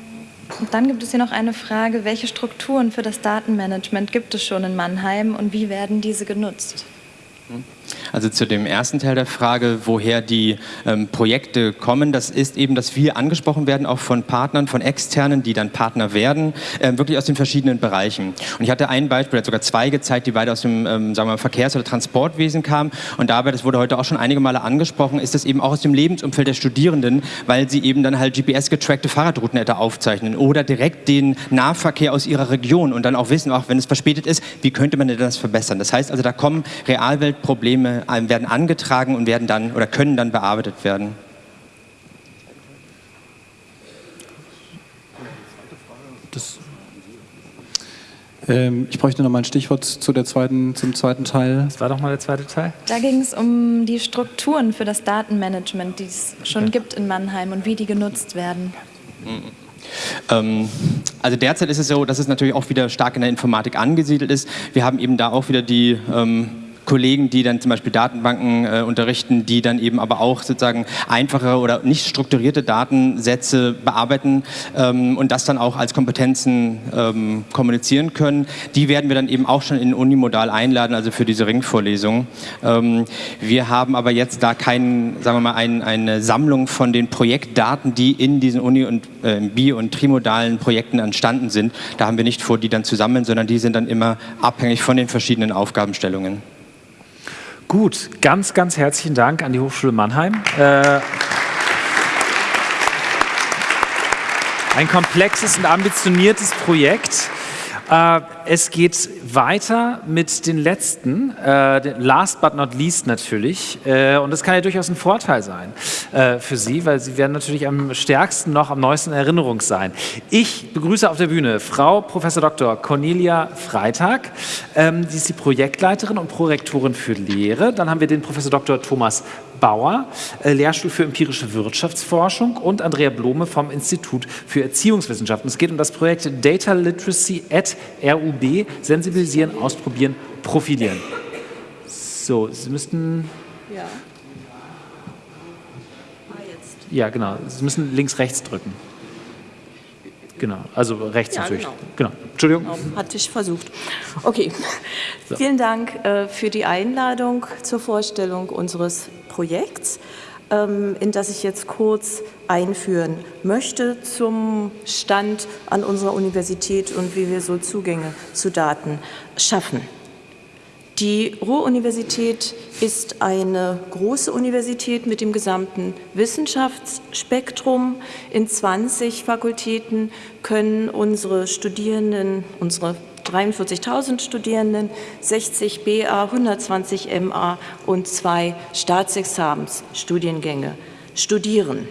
Speaker 15: Und dann gibt es hier noch eine Frage, welche Strukturen für das Datenmanagement gibt es schon in Mannheim und wie werden diese genutzt?
Speaker 24: Also zu dem ersten Teil der Frage, woher die ähm, Projekte kommen, das ist eben, dass wir angesprochen werden, auch von Partnern, von Externen, die dann Partner werden, äh, wirklich aus den verschiedenen Bereichen. Und ich hatte ein Beispiel, hat sogar zwei gezeigt, die beide aus dem ähm, sagen wir mal, Verkehrs- oder Transportwesen kamen. Und dabei, das wurde heute auch schon einige Male angesprochen, ist das eben auch aus dem Lebensumfeld der Studierenden, weil sie eben dann halt GPS-getrackte Fahrradrouten hätte aufzeichnen oder direkt den Nahverkehr aus ihrer Region und dann auch wissen, auch wenn es verspätet ist, wie könnte man denn das verbessern. Das heißt also, da kommen Realweltprobleme Probleme werden angetragen und werden dann oder können dann bearbeitet werden.
Speaker 23: Das ähm, ich bräuchte noch mal ein Stichwort zu der zweiten, zum zweiten Teil.
Speaker 1: Was war doch mal der zweite Teil?
Speaker 15: Da ging es um die Strukturen für das Datenmanagement, die es schon okay. gibt in Mannheim und wie die genutzt werden.
Speaker 24: Ähm, also derzeit ist es so, dass es natürlich auch wieder stark in der Informatik angesiedelt ist. Wir haben eben da auch wieder die ähm, Kollegen, die dann zum Beispiel Datenbanken äh, unterrichten, die dann eben aber auch sozusagen einfache oder nicht strukturierte Datensätze bearbeiten ähm, und das dann auch als Kompetenzen ähm, kommunizieren können. Die werden wir dann eben auch schon in Unimodal einladen, also für diese Ringvorlesung. Ähm, wir haben aber jetzt da keinen, sagen wir mal, ein, eine Sammlung von den Projektdaten, die in diesen Uni- und äh, Bi- und Trimodalen Projekten entstanden sind. Da haben wir nicht vor, die dann zu sammeln, sondern die sind dann immer abhängig von den verschiedenen Aufgabenstellungen.
Speaker 1: Gut, ganz, ganz herzlichen Dank an die Hochschule Mannheim. Äh, ein komplexes und ambitioniertes Projekt. Äh, es geht weiter mit den letzten, äh, last but not least natürlich. Äh, und das kann ja durchaus ein Vorteil sein äh, für Sie, weil Sie werden natürlich am stärksten noch am neuesten in Erinnerung sein. Ich begrüße auf der Bühne Frau Prof. Dr. Cornelia Freitag. Ähm, sie ist die Projektleiterin und Prorektorin für Lehre. Dann haben wir den Prof. Dr. Thomas Bauer, äh, Lehrstuhl für empirische Wirtschaftsforschung und Andrea Blome vom Institut für Erziehungswissenschaften. Es geht um das Projekt Data Literacy at RUB, sensibilisieren, ausprobieren, profilieren. So, Sie müssten... Ja. Ah, ja, genau. Sie müssen links, rechts drücken. Genau, also rechts ja, natürlich. Genau. genau. Entschuldigung.
Speaker 25: Genau, hatte ich versucht. Okay. So. Vielen Dank äh, für die Einladung zur Vorstellung unseres Projekts, in das ich jetzt kurz einführen möchte zum Stand an unserer Universität und wie wir so Zugänge zu Daten schaffen. Die Ruhr-Universität ist eine große Universität mit dem gesamten Wissenschaftsspektrum. In 20 Fakultäten können unsere Studierenden, unsere 43.000 Studierenden, 60 BA, 120 MA und zwei Staatsexamensstudiengänge studieren.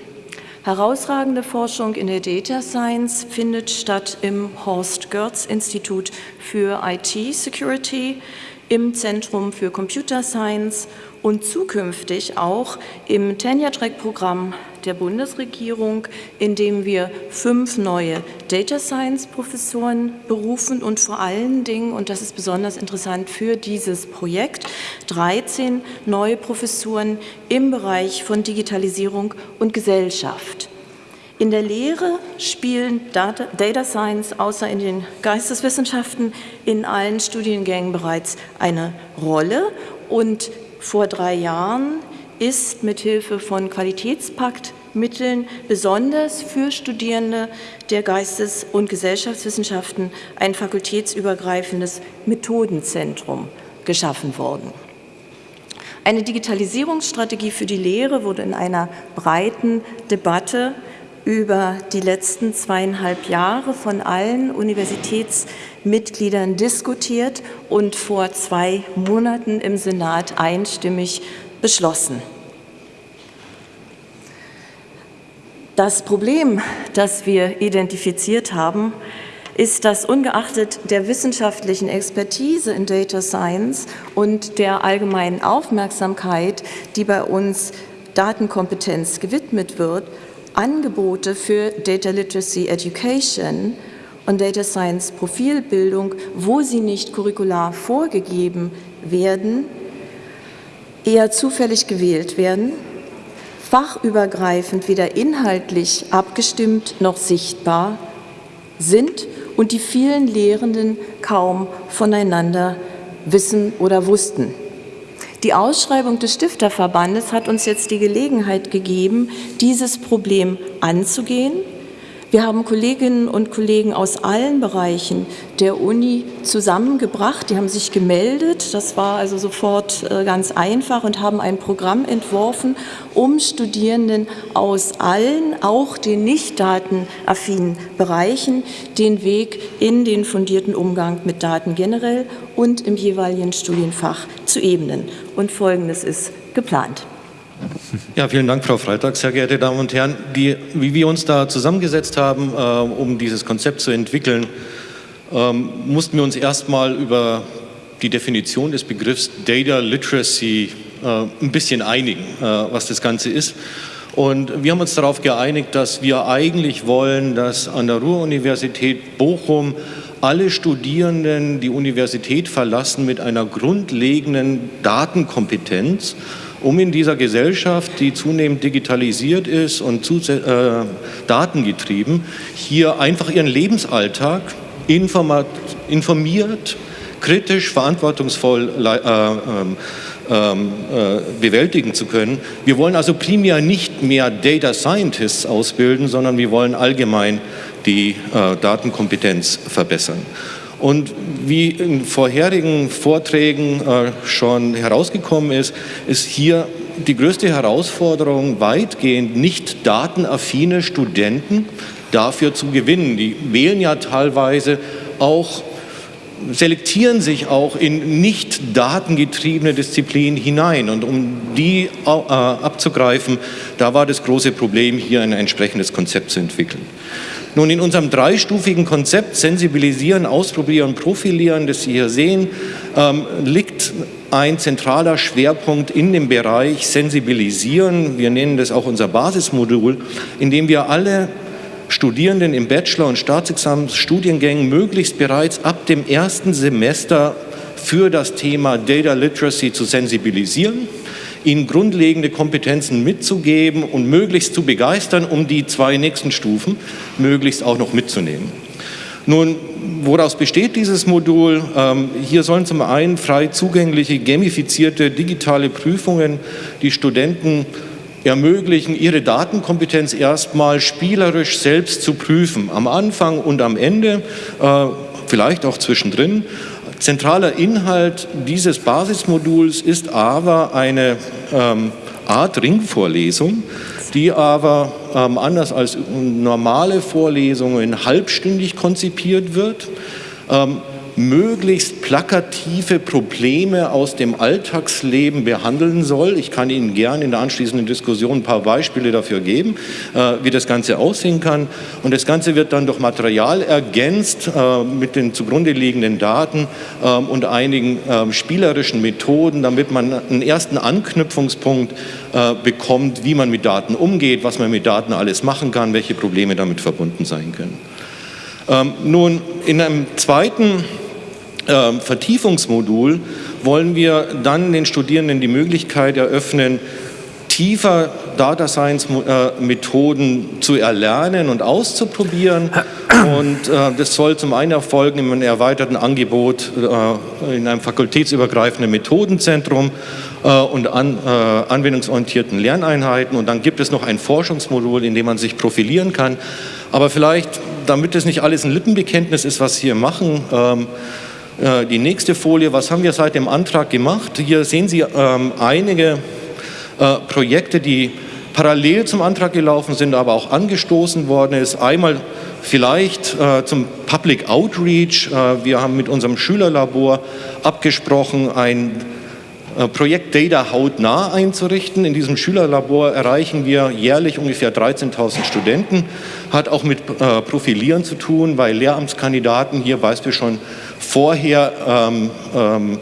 Speaker 25: Herausragende Forschung in der Data Science findet statt im Horst Görz Institut für IT Security im Zentrum für Computer Science und zukünftig auch im Tenure-Track-Programm der Bundesregierung, in dem wir fünf neue Data Science-Professoren berufen und vor allen Dingen, und das ist besonders interessant für dieses Projekt, 13 neue Professuren im Bereich von Digitalisierung und Gesellschaft. In der Lehre spielen Data, Data Science außer in den Geisteswissenschaften in allen Studiengängen bereits eine Rolle und vor drei Jahren ist mithilfe von Qualitätspaktmitteln besonders für Studierende der Geistes- und Gesellschaftswissenschaften ein fakultätsübergreifendes Methodenzentrum geschaffen worden. Eine Digitalisierungsstrategie für die Lehre wurde in einer breiten Debatte über die letzten zweieinhalb Jahre von allen Universitätsmitgliedern diskutiert und vor zwei Monaten im Senat einstimmig beschlossen. Das Problem, das wir identifiziert haben, ist, dass ungeachtet der wissenschaftlichen Expertise in Data Science und der allgemeinen Aufmerksamkeit, die bei uns Datenkompetenz gewidmet wird, Angebote für Data Literacy Education und Data Science Profilbildung, wo sie nicht curricular vorgegeben werden, eher zufällig gewählt werden, fachübergreifend weder inhaltlich abgestimmt noch sichtbar sind und die vielen Lehrenden kaum voneinander wissen oder wussten. Die Ausschreibung des Stifterverbandes hat uns jetzt die Gelegenheit gegeben, dieses Problem anzugehen wir haben Kolleginnen und Kollegen aus allen Bereichen der Uni zusammengebracht. Die haben sich gemeldet. Das war also sofort äh, ganz einfach und haben ein Programm entworfen, um Studierenden aus allen, auch den nicht datenaffinen Bereichen, den Weg in den fundierten Umgang mit Daten generell und im jeweiligen Studienfach zu ebnen. Und Folgendes ist geplant.
Speaker 26: Ja, vielen Dank, Frau Freitag. Sehr geehrte Damen und Herren, die, wie wir uns da zusammengesetzt haben, äh, um dieses Konzept zu entwickeln, ähm, mussten wir uns erstmal über die Definition des Begriffs Data Literacy äh, ein bisschen einigen, äh, was das Ganze ist. Und wir haben uns darauf geeinigt, dass wir eigentlich wollen, dass an der Ruhr-Universität Bochum alle Studierenden die Universität verlassen mit einer grundlegenden Datenkompetenz um in dieser Gesellschaft, die zunehmend digitalisiert ist und zu, äh, datengetrieben, hier einfach ihren Lebensalltag informiert, kritisch, verantwortungsvoll äh, ähm, ähm, äh, bewältigen zu können. Wir wollen also primär nicht mehr Data Scientists ausbilden, sondern wir wollen allgemein die äh, Datenkompetenz verbessern. Und wie in vorherigen Vorträgen äh, schon herausgekommen ist, ist hier die größte Herausforderung weitgehend nicht datenaffine Studenten dafür zu gewinnen. Die wählen ja teilweise auch selektieren sich auch in nicht datengetriebene Disziplinen hinein. Und um die äh, abzugreifen, da war das große Problem, hier ein entsprechendes Konzept zu entwickeln. Nun, in unserem dreistufigen Konzept Sensibilisieren, Ausprobieren, Profilieren, das Sie hier sehen, ähm, liegt ein zentraler Schwerpunkt in dem Bereich Sensibilisieren. Wir nennen das auch unser Basismodul, in dem wir alle Studierenden im Bachelor- und Staatsexamensstudiengängen möglichst bereits ab dem ersten Semester für das Thema Data Literacy zu sensibilisieren ihnen grundlegende Kompetenzen mitzugeben und möglichst zu begeistern, um die zwei nächsten Stufen möglichst auch noch mitzunehmen. Nun, woraus besteht dieses Modul? Ähm, hier sollen zum einen frei zugängliche, gamifizierte digitale Prüfungen die Studenten ermöglichen, ihre Datenkompetenz erstmal spielerisch selbst zu prüfen, am Anfang und am Ende, äh, vielleicht auch zwischendrin. Zentraler Inhalt dieses Basismoduls ist aber eine ähm, Art Ringvorlesung, die aber ähm, anders als normale Vorlesungen halbstündig konzipiert wird. Ähm, möglichst plakative Probleme aus dem Alltagsleben behandeln soll. Ich kann Ihnen gerne in der anschließenden Diskussion ein paar Beispiele dafür geben, äh, wie das Ganze aussehen kann. Und das Ganze wird dann durch Material ergänzt äh, mit den zugrunde liegenden Daten äh, und einigen ähm, spielerischen Methoden, damit man einen ersten Anknüpfungspunkt bekommt, wie man mit Daten umgeht, was man mit Daten alles machen kann, welche Probleme damit verbunden sein können. Ähm, nun, in einem zweiten äh, Vertiefungsmodul wollen wir dann den Studierenden die Möglichkeit eröffnen, tiefer Data Science äh, Methoden zu erlernen und auszuprobieren. Und äh, das soll zum einen erfolgen in einem erweiterten Angebot äh, in einem fakultätsübergreifenden Methodenzentrum äh, und an, äh, anwendungsorientierten Lerneinheiten. Und dann gibt es noch ein Forschungsmodul, in dem man sich profilieren kann. Aber vielleicht, damit es nicht alles ein Lippenbekenntnis ist, was wir hier machen, ähm, äh, die nächste Folie, was haben wir seit dem Antrag gemacht? Hier sehen Sie ähm, einige äh, Projekte, die parallel zum Antrag gelaufen sind, aber auch angestoßen worden ist. Einmal vielleicht äh, zum Public Outreach. Äh, wir haben mit unserem Schülerlabor abgesprochen, ein äh, Projekt Data hautnah einzurichten. In diesem Schülerlabor erreichen wir jährlich ungefähr 13.000 Studenten. Hat auch mit äh, Profilieren zu tun, weil Lehramtskandidaten hier Beispiel schon vorher ähm, ähm,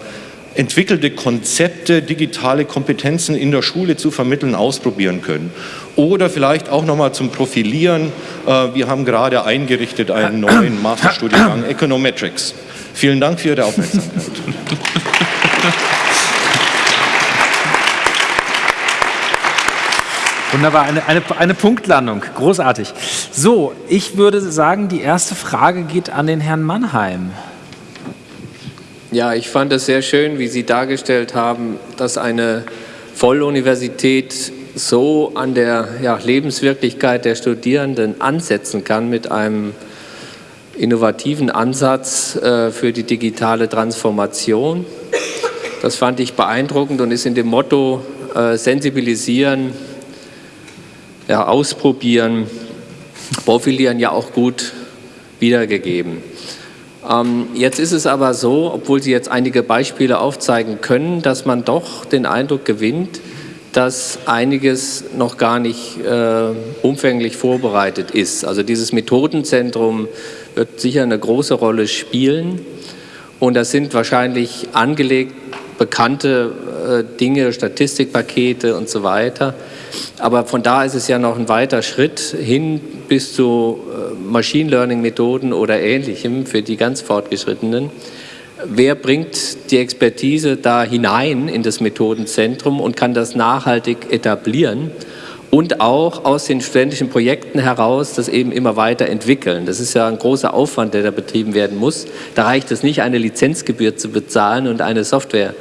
Speaker 26: entwickelte Konzepte, digitale Kompetenzen in der Schule zu vermitteln, ausprobieren können. Oder vielleicht auch nochmal zum Profilieren. Äh, wir haben gerade eingerichtet einen neuen Masterstudiengang Econometrics. Vielen Dank für Ihre Aufmerksamkeit.
Speaker 1: Wunderbar, eine, eine, eine Punktlandung, großartig. So, ich würde sagen, die erste Frage geht an den Herrn Mannheim.
Speaker 11: Ja, ich fand es sehr schön, wie Sie dargestellt haben, dass eine Volluniversität so an der ja, Lebenswirklichkeit der Studierenden ansetzen kann mit einem innovativen Ansatz äh, für die digitale Transformation. Das fand ich beeindruckend und ist in dem Motto äh, sensibilisieren, ja, ausprobieren, profilieren ja auch gut wiedergegeben. Ähm, jetzt ist es aber so, obwohl Sie jetzt einige Beispiele aufzeigen können, dass man doch den Eindruck gewinnt, dass einiges noch gar nicht äh, umfänglich vorbereitet ist. Also dieses Methodenzentrum wird sicher eine große Rolle spielen und das sind wahrscheinlich angelegt bekannte äh, Dinge, Statistikpakete und so weiter. Aber von da ist es ja noch ein weiter Schritt hin bis zu äh, Machine Learning Methoden oder ähnlichem für die ganz Fortgeschrittenen wer bringt die Expertise da hinein in das Methodenzentrum und kann das nachhaltig etablieren und auch aus den studentischen Projekten heraus das eben immer weiter entwickeln. Das ist ja ein großer Aufwand, der da betrieben werden muss. Da reicht es nicht, eine Lizenzgebühr zu bezahlen und eine Software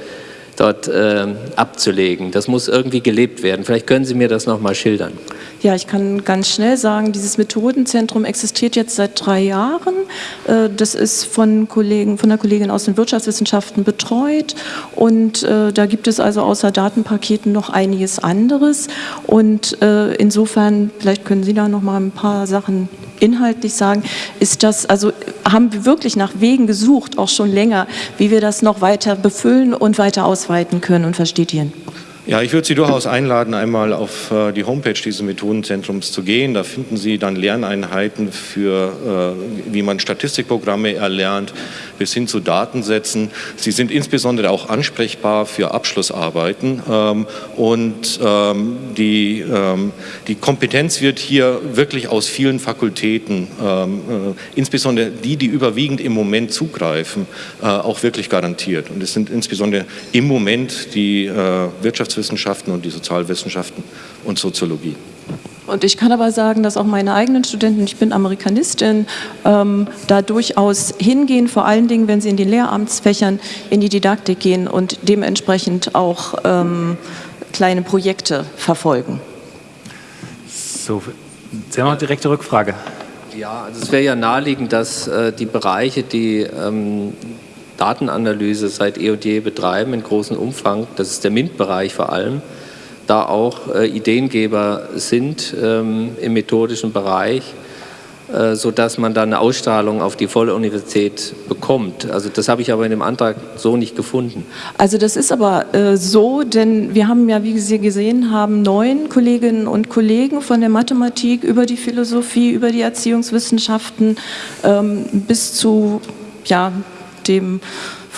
Speaker 11: dort äh, abzulegen. Das muss irgendwie gelebt werden. Vielleicht können Sie mir das noch mal schildern.
Speaker 25: Ja, ich kann ganz schnell sagen, dieses Methodenzentrum existiert jetzt seit drei Jahren. Äh, das ist von, Kollegen, von einer Kollegin aus den Wirtschaftswissenschaften betreut und äh, da gibt es also außer Datenpaketen noch einiges anderes und äh, insofern, vielleicht können Sie da noch mal ein paar Sachen inhaltlich sagen, ist das, also haben wir wirklich nach Wegen gesucht, auch schon länger, wie wir das noch weiter befüllen und weiter ausweiten können und verstetieren.
Speaker 26: Ja, ich würde Sie durchaus einladen, einmal auf äh, die Homepage dieses Methodenzentrums zu gehen. Da finden Sie dann Lerneinheiten für, äh, wie man Statistikprogramme erlernt, bis hin zu Datensätzen. Sie sind insbesondere auch ansprechbar für Abschlussarbeiten ähm, und ähm, die, ähm, die Kompetenz wird hier wirklich aus vielen Fakultäten, äh, insbesondere die, die überwiegend im Moment zugreifen, auch wirklich garantiert. Und es sind insbesondere im Moment die Wirtschaftswissenschaften Wirtschaftswissenschaften und die Sozialwissenschaften und Soziologie.
Speaker 25: Und ich kann aber sagen, dass auch meine eigenen Studenten, ich bin Amerikanistin, ähm, da durchaus hingehen, vor allen Dingen, wenn sie in den Lehramtsfächern in die Didaktik gehen und dementsprechend auch ähm, kleine Projekte verfolgen.
Speaker 1: So, Sie haben noch eine direkte Rückfrage.
Speaker 11: Ja, also es wäre ja naheliegend, dass äh, die Bereiche, die ähm, Datenanalyse seit eh und je betreiben in großem Umfang, das ist der MINT-Bereich vor allem, da auch äh, Ideengeber sind ähm, im methodischen Bereich, äh, sodass man dann eine Ausstrahlung auf die volle Universität bekommt. Also das habe ich aber in dem Antrag so nicht gefunden.
Speaker 25: Also das ist aber äh, so, denn wir haben ja, wie Sie gesehen haben, neun Kolleginnen und Kollegen von der Mathematik über die Philosophie, über die Erziehungswissenschaften ähm, bis zu ja, dem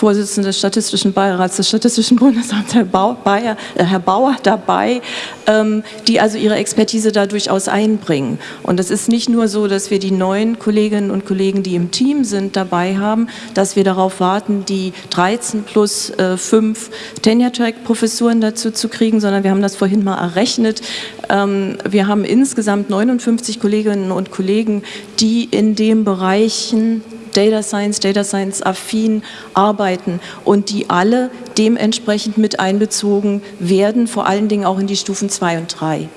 Speaker 25: Vorsitzenden des Statistischen Beirats des Statistischen Bundesamts, Herr, Bauer, äh, Herr Bauer dabei, ähm, die also ihre Expertise da durchaus einbringen. Und es ist nicht nur so, dass wir die neuen Kolleginnen und Kollegen, die im Team sind, dabei haben, dass wir darauf warten, die 13 plus äh, 5 Tenure-Track-Professuren dazu zu kriegen, sondern wir haben das vorhin mal errechnet. Ähm, wir haben insgesamt 59 Kolleginnen und Kollegen, die in den Bereichen Data Science, Data Science affin arbeiten und die alle dementsprechend mit einbezogen werden, vor allen Dingen auch in die Stufen 2 und 3.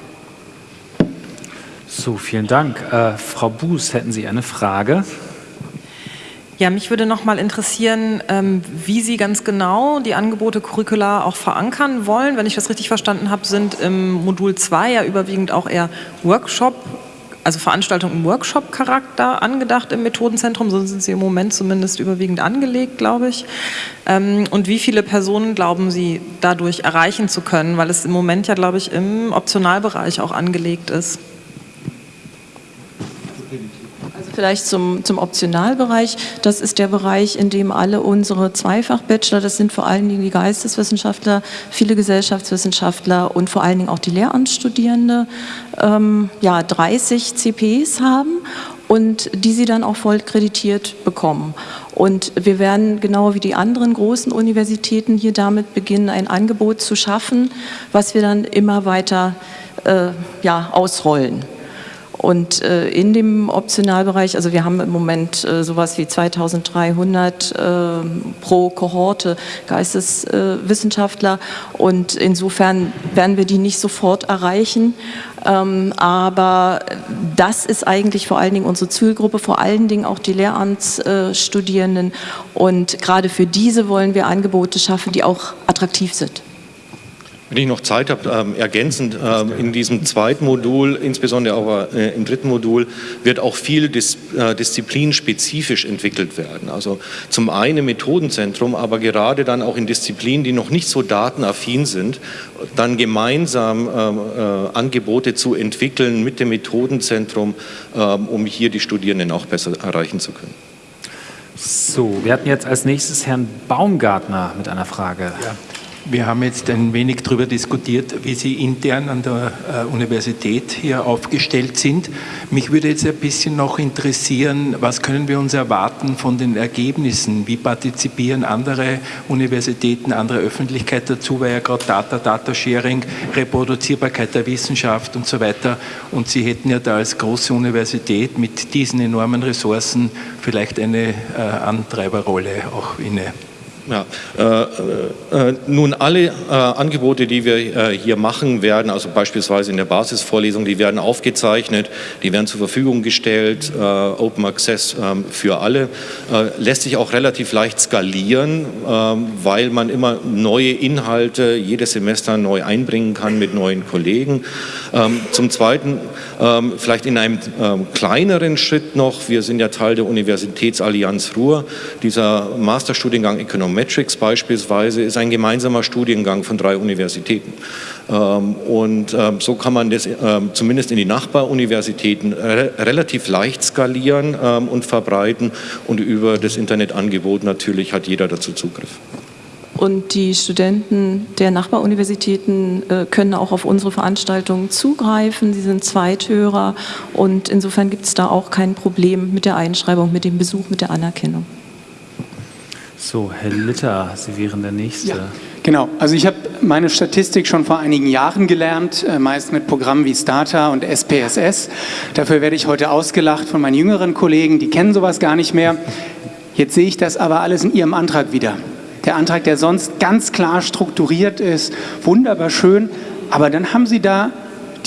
Speaker 1: So, vielen Dank. Äh, Frau Buß, hätten Sie eine Frage?
Speaker 12: Ja, mich würde noch mal interessieren, ähm, wie Sie ganz genau die Angebote curricular auch verankern wollen. Wenn ich das richtig verstanden habe, sind im Modul 2 ja überwiegend auch eher Workshop also Veranstaltungen im Workshop-Charakter angedacht im Methodenzentrum, so sind sie im Moment zumindest überwiegend angelegt, glaube ich. Ähm, und wie viele Personen glauben Sie dadurch erreichen zu können, weil es im Moment ja, glaube ich, im Optionalbereich auch angelegt ist?
Speaker 25: Vielleicht zum, zum Optionalbereich. Das ist der Bereich, in dem alle unsere Zweifach-Bachelor, das sind vor allen Dingen die Geisteswissenschaftler, viele Gesellschaftswissenschaftler und vor allen Dingen auch die Lehramtsstudierende, ähm, ja, 30 CPs haben und die sie dann auch voll kreditiert bekommen. Und wir werden genau wie die anderen großen Universitäten hier damit beginnen, ein Angebot zu schaffen, was wir dann immer weiter äh, ja, ausrollen. Und äh, in dem Optionalbereich, also wir haben im Moment äh, sowas wie 2300 äh, pro Kohorte Geisteswissenschaftler und insofern werden wir die nicht sofort erreichen. Ähm, aber das ist eigentlich vor allen Dingen unsere Zielgruppe, vor allen Dingen auch die Lehramtsstudierenden und gerade für diese wollen wir Angebote schaffen, die auch attraktiv sind.
Speaker 26: Wenn ich noch Zeit habe, ähm, ergänzend, ähm, in diesem zweiten Modul, insbesondere aber äh, im dritten Modul, wird auch viel dis, äh, disziplinspezifisch entwickelt werden. Also zum einen Methodenzentrum, aber gerade dann auch in Disziplinen, die noch nicht so datenaffin sind, dann gemeinsam ähm, äh, Angebote zu entwickeln mit dem Methodenzentrum, ähm, um hier die Studierenden auch besser erreichen zu können.
Speaker 1: So, wir hatten jetzt als nächstes Herrn Baumgartner mit einer Frage.
Speaker 27: Ja. Wir haben jetzt ein wenig darüber diskutiert, wie Sie intern an der äh, Universität hier aufgestellt sind. Mich würde jetzt ein bisschen noch interessieren, was können wir uns erwarten von den Ergebnissen? Wie partizipieren andere Universitäten, andere Öffentlichkeit dazu, weil ja gerade Data, Data Sharing, Reproduzierbarkeit der Wissenschaft und so weiter. Und Sie hätten ja da als große Universität mit diesen enormen Ressourcen vielleicht eine äh, Antreiberrolle auch inne.
Speaker 26: Ja, äh, äh, nun alle äh, Angebote, die wir äh, hier machen werden, also beispielsweise in der Basisvorlesung, die werden aufgezeichnet, die werden zur Verfügung gestellt, äh, Open Access ähm, für alle, äh, lässt sich auch relativ leicht skalieren, ähm, weil man immer neue Inhalte jedes Semester neu einbringen kann mit neuen Kollegen. Ähm, zum Zweiten vielleicht in einem kleineren Schritt noch, wir sind ja Teil der Universitätsallianz Ruhr, dieser Masterstudiengang Economics Metrics beispielsweise ist ein gemeinsamer Studiengang von drei Universitäten. Ähm, und ähm, so kann man das ähm, zumindest in die Nachbaruniversitäten relativ leicht skalieren und verbreiten und über das Internetangebot natürlich hat jeder dazu Zugriff.
Speaker 25: Und die Studenten der Nachbaruniversitäten äh, können auch auf unsere Veranstaltungen zugreifen. Sie sind Zweithörer und insofern gibt es da auch kein Problem mit der Einschreibung, mit dem Besuch, mit der Anerkennung.
Speaker 1: So, Herr Litter, Sie wären der Nächste. Ja,
Speaker 20: genau, also ich habe meine Statistik schon vor einigen Jahren gelernt, äh, meist mit Programmen wie Starter und SPSS. Dafür werde ich heute ausgelacht von meinen jüngeren Kollegen, die kennen sowas gar nicht mehr. Jetzt sehe ich das aber alles in Ihrem Antrag wieder. Der Antrag, der sonst ganz klar strukturiert ist, wunderbar schön, aber dann haben Sie da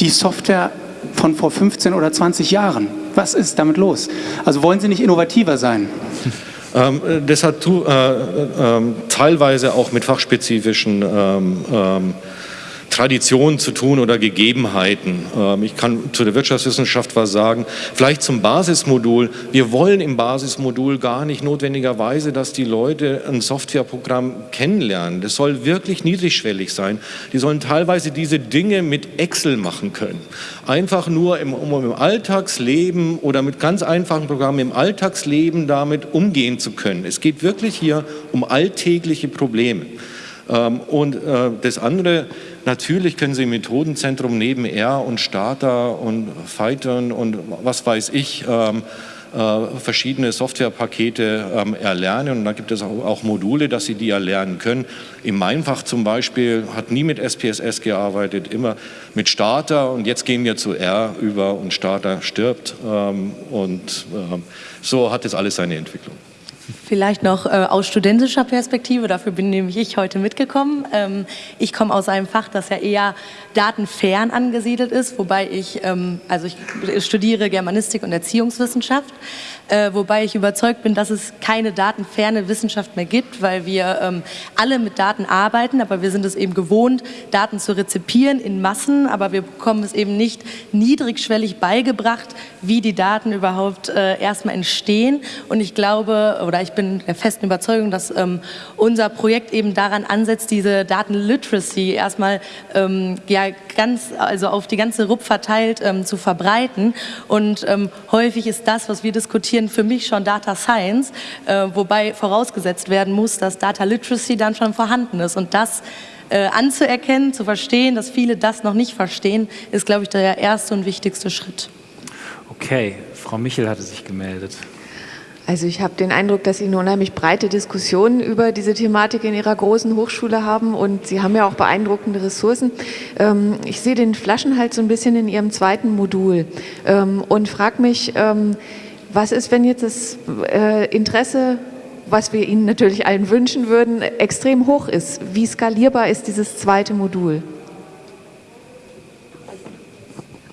Speaker 20: die Software von vor 15 oder 20 Jahren. Was ist damit los? Also wollen Sie nicht innovativer sein?
Speaker 26: Ähm, das hat äh, äh, teilweise auch mit fachspezifischen ähm, ähm, Traditionen zu tun oder Gegebenheiten. Ähm, ich kann zu der Wirtschaftswissenschaft was sagen. Vielleicht zum Basismodul. Wir wollen im Basismodul gar nicht notwendigerweise, dass die Leute ein Softwareprogramm kennenlernen. Das soll wirklich niedrigschwellig sein. Die sollen teilweise diese Dinge mit Excel machen können. Einfach nur im, um im Alltagsleben oder mit ganz einfachen Programmen im Alltagsleben damit umgehen zu können. Es geht wirklich hier um alltägliche Probleme. Ähm, und äh, das andere, natürlich können Sie im Methodenzentrum neben R und Starter und Python und was weiß ich, ähm, äh, verschiedene Softwarepakete ähm, erlernen und da gibt es auch, Module, dass Sie die erlernen können. In meinem Fach zum Beispiel hat nie mit SPSS gearbeitet, immer mit Starter und jetzt gehen wir zu R über und Starter stirbt und so hat es alles seine Entwicklung.
Speaker 28: Vielleicht noch äh, aus studentischer Perspektive, dafür bin nämlich ich heute mitgekommen. Ähm, ich komme aus einem Fach, das ja eher datenfern angesiedelt ist, wobei ich, ähm, also ich studiere Germanistik und Erziehungswissenschaft äh, wobei ich überzeugt bin, dass es keine datenferne Wissenschaft mehr gibt, weil wir ähm, alle mit Daten arbeiten, aber wir sind es eben gewohnt, Daten zu rezipieren in Massen, aber wir bekommen es eben nicht niedrigschwellig beigebracht, wie die Daten überhaupt äh, erstmal entstehen. Und ich glaube, oder ich bin der festen Überzeugung, dass ähm, unser Projekt eben daran ansetzt, diese Datenliteracy erstmal ähm, ja, ganz, also auf die ganze RUP verteilt ähm, zu verbreiten. Und ähm, häufig ist das, was wir diskutieren, bisschen für mich schon Data Science, äh, wobei vorausgesetzt werden muss, dass Data Literacy dann schon vorhanden ist. Und das äh, anzuerkennen, zu verstehen, dass viele das noch nicht verstehen, ist, glaube ich, der erste und wichtigste Schritt.
Speaker 1: Okay, Frau Michel hatte sich gemeldet.
Speaker 13: Also ich habe den Eindruck, dass Sie eine unheimlich breite Diskussion über diese Thematik in Ihrer großen Hochschule haben und Sie haben ja auch beeindruckende Ressourcen. Ähm, ich sehe den Flaschenhals so ein bisschen in Ihrem zweiten Modul ähm, und frage mich, ähm, was ist, wenn jetzt das äh, Interesse, was wir Ihnen natürlich allen wünschen würden, extrem hoch ist? Wie skalierbar ist dieses zweite Modul?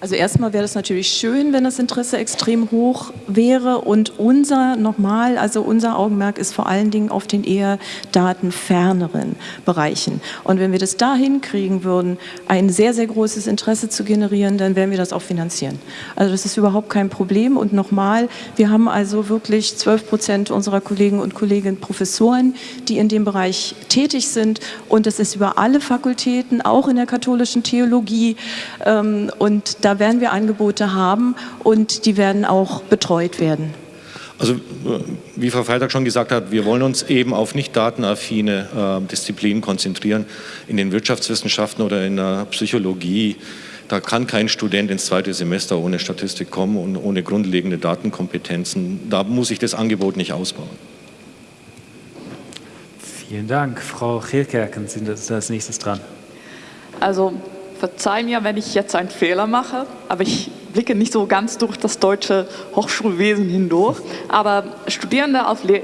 Speaker 25: Also erstmal wäre es natürlich schön, wenn das Interesse extrem hoch wäre und unser nochmal, also unser Augenmerk ist vor allen Dingen auf den eher datenferneren Bereichen. Und wenn wir das da hinkriegen würden, ein sehr, sehr großes Interesse zu generieren, dann werden wir das auch finanzieren. Also das ist überhaupt kein Problem und nochmal, wir haben also wirklich 12 Prozent unserer Kollegen und Kolleginnen Professoren, die in dem Bereich tätig sind und das ist über alle Fakultäten, auch in der katholischen Theologie ähm, und da werden wir Angebote haben und die werden auch betreut werden.
Speaker 26: Also äh, wie Frau Freitag schon gesagt hat, wir wollen uns eben auf nicht datenaffine äh, Disziplinen konzentrieren. In den Wirtschaftswissenschaften oder in der Psychologie, da kann kein Student ins zweite Semester ohne Statistik kommen und ohne grundlegende Datenkompetenzen. Da muss ich das Angebot nicht ausbauen.
Speaker 1: Vielen Dank. Frau Chilkerken sind als nächstes dran.
Speaker 17: Also verzeih mir, wenn ich jetzt einen Fehler mache, aber ich blicke nicht so ganz durch das deutsche Hochschulwesen hindurch. Aber Studierende,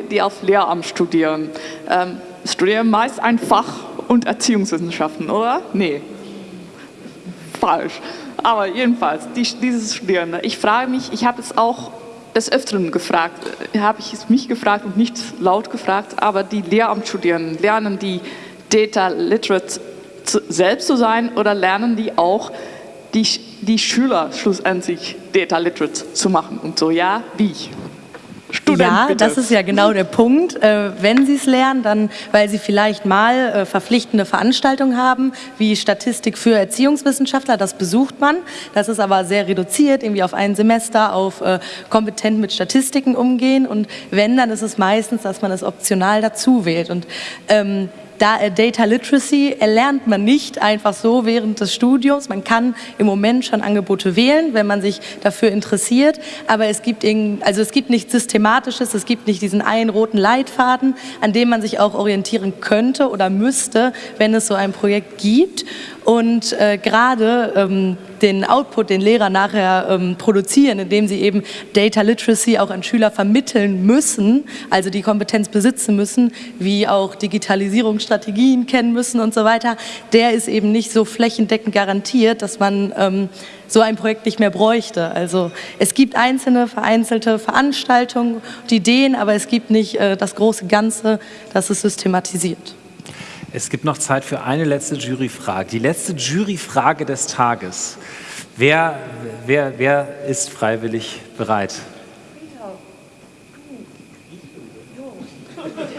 Speaker 17: die auf Lehramt studieren, ähm, studieren meist ein Fach und Erziehungswissenschaften, oder? Nee, falsch. Aber jedenfalls, die, diese Studierende, ich frage mich, ich habe es auch des Öfteren gefragt, äh, habe ich es mich gefragt und nicht laut gefragt, aber die Lehramtsstudierenden lernen die Data Literate selbst zu sein oder lernen die auch die, die Schüler schlussendlich Data Literate zu machen? Und so, ja, wie?
Speaker 28: Student, ja, bitte. das ist ja genau der Punkt. Äh, wenn Sie es lernen, dann, weil Sie vielleicht mal äh, verpflichtende Veranstaltungen haben, wie Statistik für Erziehungswissenschaftler, das besucht man. Das ist aber sehr reduziert, irgendwie auf ein Semester, auf äh, kompetent mit Statistiken umgehen. Und wenn, dann ist es meistens, dass man es optional dazu wählt. Und ähm, da, äh, Data Literacy erlernt man nicht einfach so während des Studiums. Man kann im Moment schon Angebote wählen, wenn man sich dafür interessiert, aber es gibt, also es gibt nichts Systematisches, es gibt nicht diesen einen roten Leitfaden, an dem man sich auch orientieren könnte oder müsste, wenn es so ein Projekt gibt. Und äh, gerade ähm, den Output, den Lehrer nachher ähm, produzieren, indem sie eben Data Literacy auch an Schüler vermitteln müssen, also die Kompetenz besitzen müssen, wie auch Digitalisierungsstrategien kennen müssen und so weiter, der ist eben nicht so flächendeckend garantiert, dass man ähm, so ein Projekt nicht mehr bräuchte. Also es gibt einzelne vereinzelte Veranstaltungen und Ideen, aber es gibt nicht äh, das große Ganze, das es systematisiert.
Speaker 1: Es gibt noch Zeit für eine letzte Juryfrage. Die letzte Juryfrage des Tages. Wer, wer, wer ist freiwillig bereit?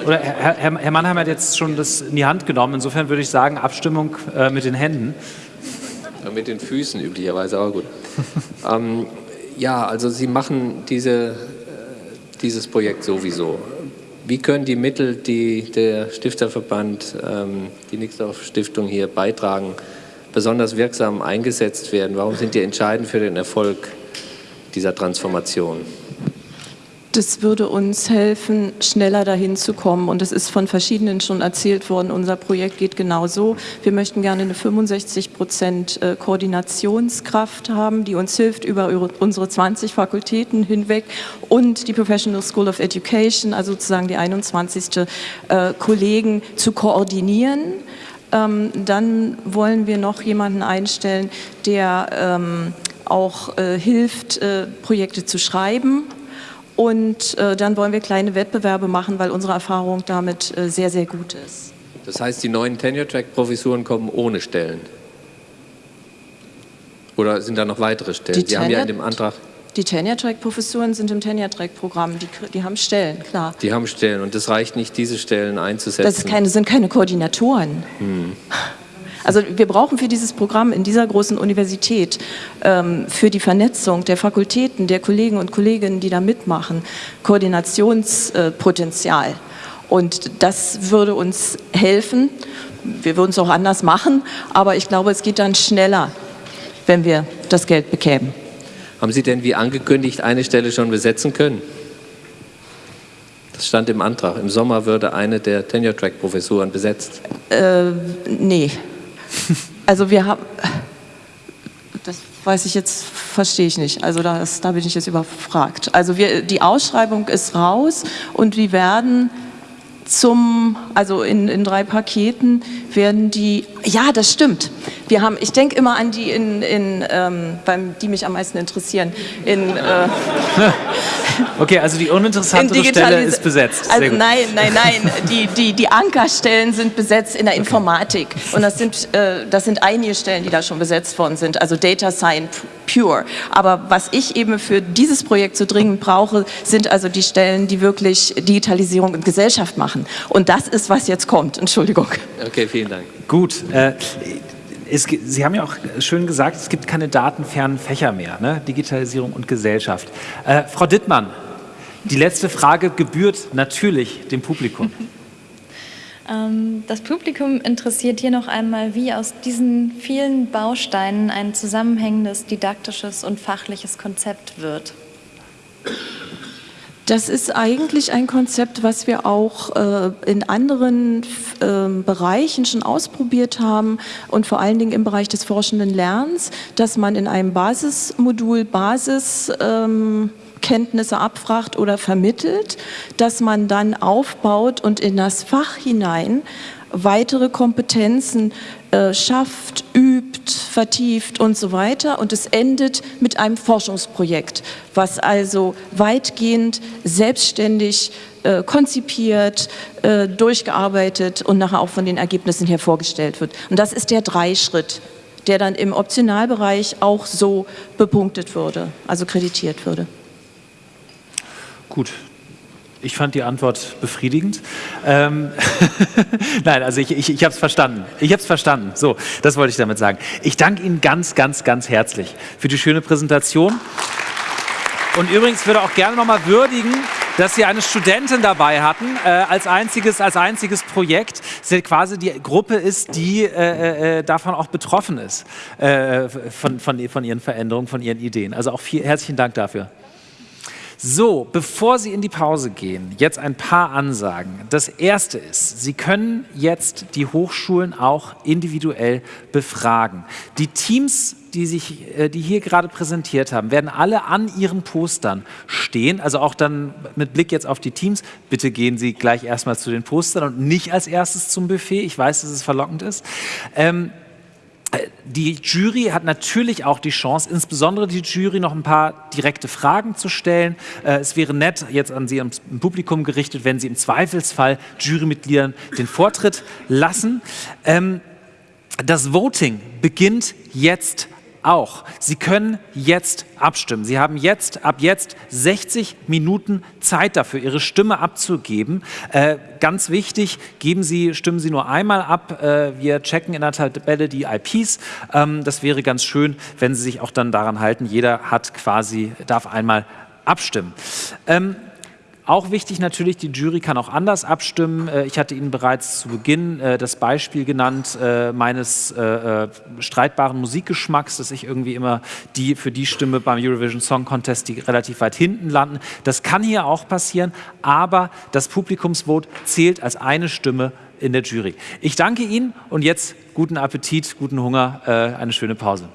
Speaker 1: Oder Herr, Herr, Herr Mannheim hat jetzt schon das in die Hand genommen. Insofern würde ich sagen, Abstimmung äh, mit den Händen.
Speaker 11: Ja, mit den Füßen üblicherweise, aber gut. ähm, ja, also Sie machen diese, äh, dieses Projekt sowieso. Wie können die Mittel, die der Stifterverband, ähm, die Nixdorf Stiftung hier beitragen, besonders wirksam eingesetzt werden? Warum sind die entscheidend für den Erfolg dieser Transformation?
Speaker 25: Das würde uns helfen, schneller dahin zu kommen. Und es ist von verschiedenen schon erzählt worden, unser Projekt geht genau so. Wir möchten gerne eine 65 Prozent äh, Koordinationskraft haben, die uns hilft über unsere 20 Fakultäten hinweg und die Professional School of Education, also sozusagen die 21. Äh, Kollegen zu koordinieren. Ähm, dann wollen wir noch jemanden einstellen, der ähm, auch äh, hilft, Projekte zu schreiben und äh, dann wollen wir kleine Wettbewerbe machen, weil unsere Erfahrung damit äh, sehr, sehr gut ist.
Speaker 11: Das heißt, die neuen Tenure-Track-Professuren kommen ohne Stellen? Oder sind da noch weitere Stellen?
Speaker 25: Die, die haben ja in dem Antrag... Die Tenure-Track-Professuren sind im Tenure-Track-Programm, die, die, haben Stellen, klar.
Speaker 11: Die haben Stellen und es reicht nicht, diese Stellen einzusetzen?
Speaker 25: Das keine, sind keine Koordinatoren. Hm. Also wir brauchen für dieses Programm in dieser großen Universität, ähm, für die Vernetzung der Fakultäten, der Kollegen und Kolleginnen, die da mitmachen, Koordinationspotenzial. Und das würde uns helfen. Wir würden es auch anders machen, aber ich glaube, es geht dann schneller, wenn wir das Geld bekämen.
Speaker 11: Haben Sie denn wie angekündigt eine Stelle schon besetzen können? Das stand im Antrag. Im Sommer würde eine der Tenure-Track-Professuren besetzt.
Speaker 25: Äh, nee. Also wir haben, das weiß ich jetzt, verstehe ich nicht. Also das, da bin ich jetzt überfragt. Also wir, die Ausschreibung ist raus und wir werden zum, also in, in drei Paketen werden die, ja, das stimmt. Wir haben, ich denke immer an die, in, in, ähm, beim, die mich am meisten interessieren. In, äh,
Speaker 1: okay, also die uninteressantere Stelle ist besetzt.
Speaker 25: Also nein, nein, nein. Die, die, die Ankerstellen sind besetzt in der Informatik. Und das sind, äh, das sind einige Stellen, die da schon besetzt worden sind. Also Data Science Pure. Aber was ich eben für dieses Projekt so dringend brauche, sind also die Stellen, die wirklich Digitalisierung und Gesellschaft machen. Und das ist, was jetzt kommt. Entschuldigung.
Speaker 11: Okay, vielen Dank.
Speaker 1: Gut. Äh, es, Sie haben ja auch schön gesagt, es gibt keine datenfernen Fächer mehr, ne? Digitalisierung und Gesellschaft. Äh, Frau Dittmann, die letzte Frage gebührt natürlich dem Publikum.
Speaker 15: Ähm, das Publikum interessiert hier noch einmal, wie aus diesen vielen Bausteinen ein zusammenhängendes, didaktisches und fachliches Konzept wird.
Speaker 25: Das ist eigentlich ein Konzept, was wir auch äh, in anderen äh, Bereichen schon ausprobiert haben und vor allen Dingen im Bereich des forschenden Lernens, dass man in einem Basismodul Basiskenntnisse ähm, abfragt oder vermittelt, dass man dann aufbaut und in das Fach hinein weitere Kompetenzen äh, schafft, übt, vertieft und so weiter. Und es endet mit einem Forschungsprojekt, was also weitgehend selbstständig äh, konzipiert, äh, durchgearbeitet und nachher auch von den Ergebnissen her vorgestellt wird. Und das ist der Dreischritt, der dann im Optionalbereich auch so bepunktet würde, also kreditiert würde.
Speaker 1: Gut, ich fand die Antwort befriedigend. Ähm Nein, also ich, ich, ich habe es verstanden. Ich habe es verstanden. So, das wollte ich damit sagen. Ich danke Ihnen ganz, ganz, ganz herzlich für die schöne Präsentation. Und übrigens würde auch gerne nochmal würdigen, dass Sie eine Studentin dabei hatten, äh, als, einziges, als einziges Projekt. Sie quasi die Gruppe ist, die äh, äh, davon auch betroffen ist, äh, von, von, von Ihren Veränderungen, von Ihren Ideen. Also auch viel, herzlichen Dank dafür. So, bevor Sie in die Pause gehen, jetzt ein paar Ansagen. Das erste ist, Sie können jetzt die Hochschulen auch individuell befragen. Die Teams, die, sich, äh, die hier gerade präsentiert haben, werden alle an ihren Postern stehen, also auch dann mit Blick jetzt auf die Teams. Bitte gehen Sie gleich erstmal zu den Postern und nicht als erstes zum Buffet. Ich weiß, dass es verlockend ist. Ähm, die Jury hat natürlich auch die Chance, insbesondere die Jury, noch ein paar direkte Fragen zu stellen. Äh, es wäre nett, jetzt an Sie im Publikum gerichtet, wenn Sie im Zweifelsfall Jurymitgliedern den Vortritt lassen. Ähm, das Voting beginnt jetzt auch. Sie können jetzt abstimmen. Sie haben jetzt ab jetzt 60 Minuten Zeit dafür, Ihre Stimme abzugeben. Äh, ganz wichtig, geben Sie, stimmen Sie nur einmal ab. Äh, wir checken in der Tabelle die IPs. Ähm, das wäre ganz schön, wenn Sie sich auch dann daran halten. Jeder hat quasi, darf einmal abstimmen. Ähm, auch wichtig natürlich, die Jury kann auch anders abstimmen. Äh, ich hatte Ihnen bereits zu Beginn äh, das Beispiel genannt äh, meines streitbaren Musikgeschmacks, dass ich irgendwie immer die für die Stimme beim Eurovision Song Contest, die relativ weit hinten landen. Das kann hier auch passieren, aber das Publikumsvote zählt als eine Stimme in der Jury. Ich danke Ihnen und jetzt guten Appetit, guten Hunger, eine schöne Pause.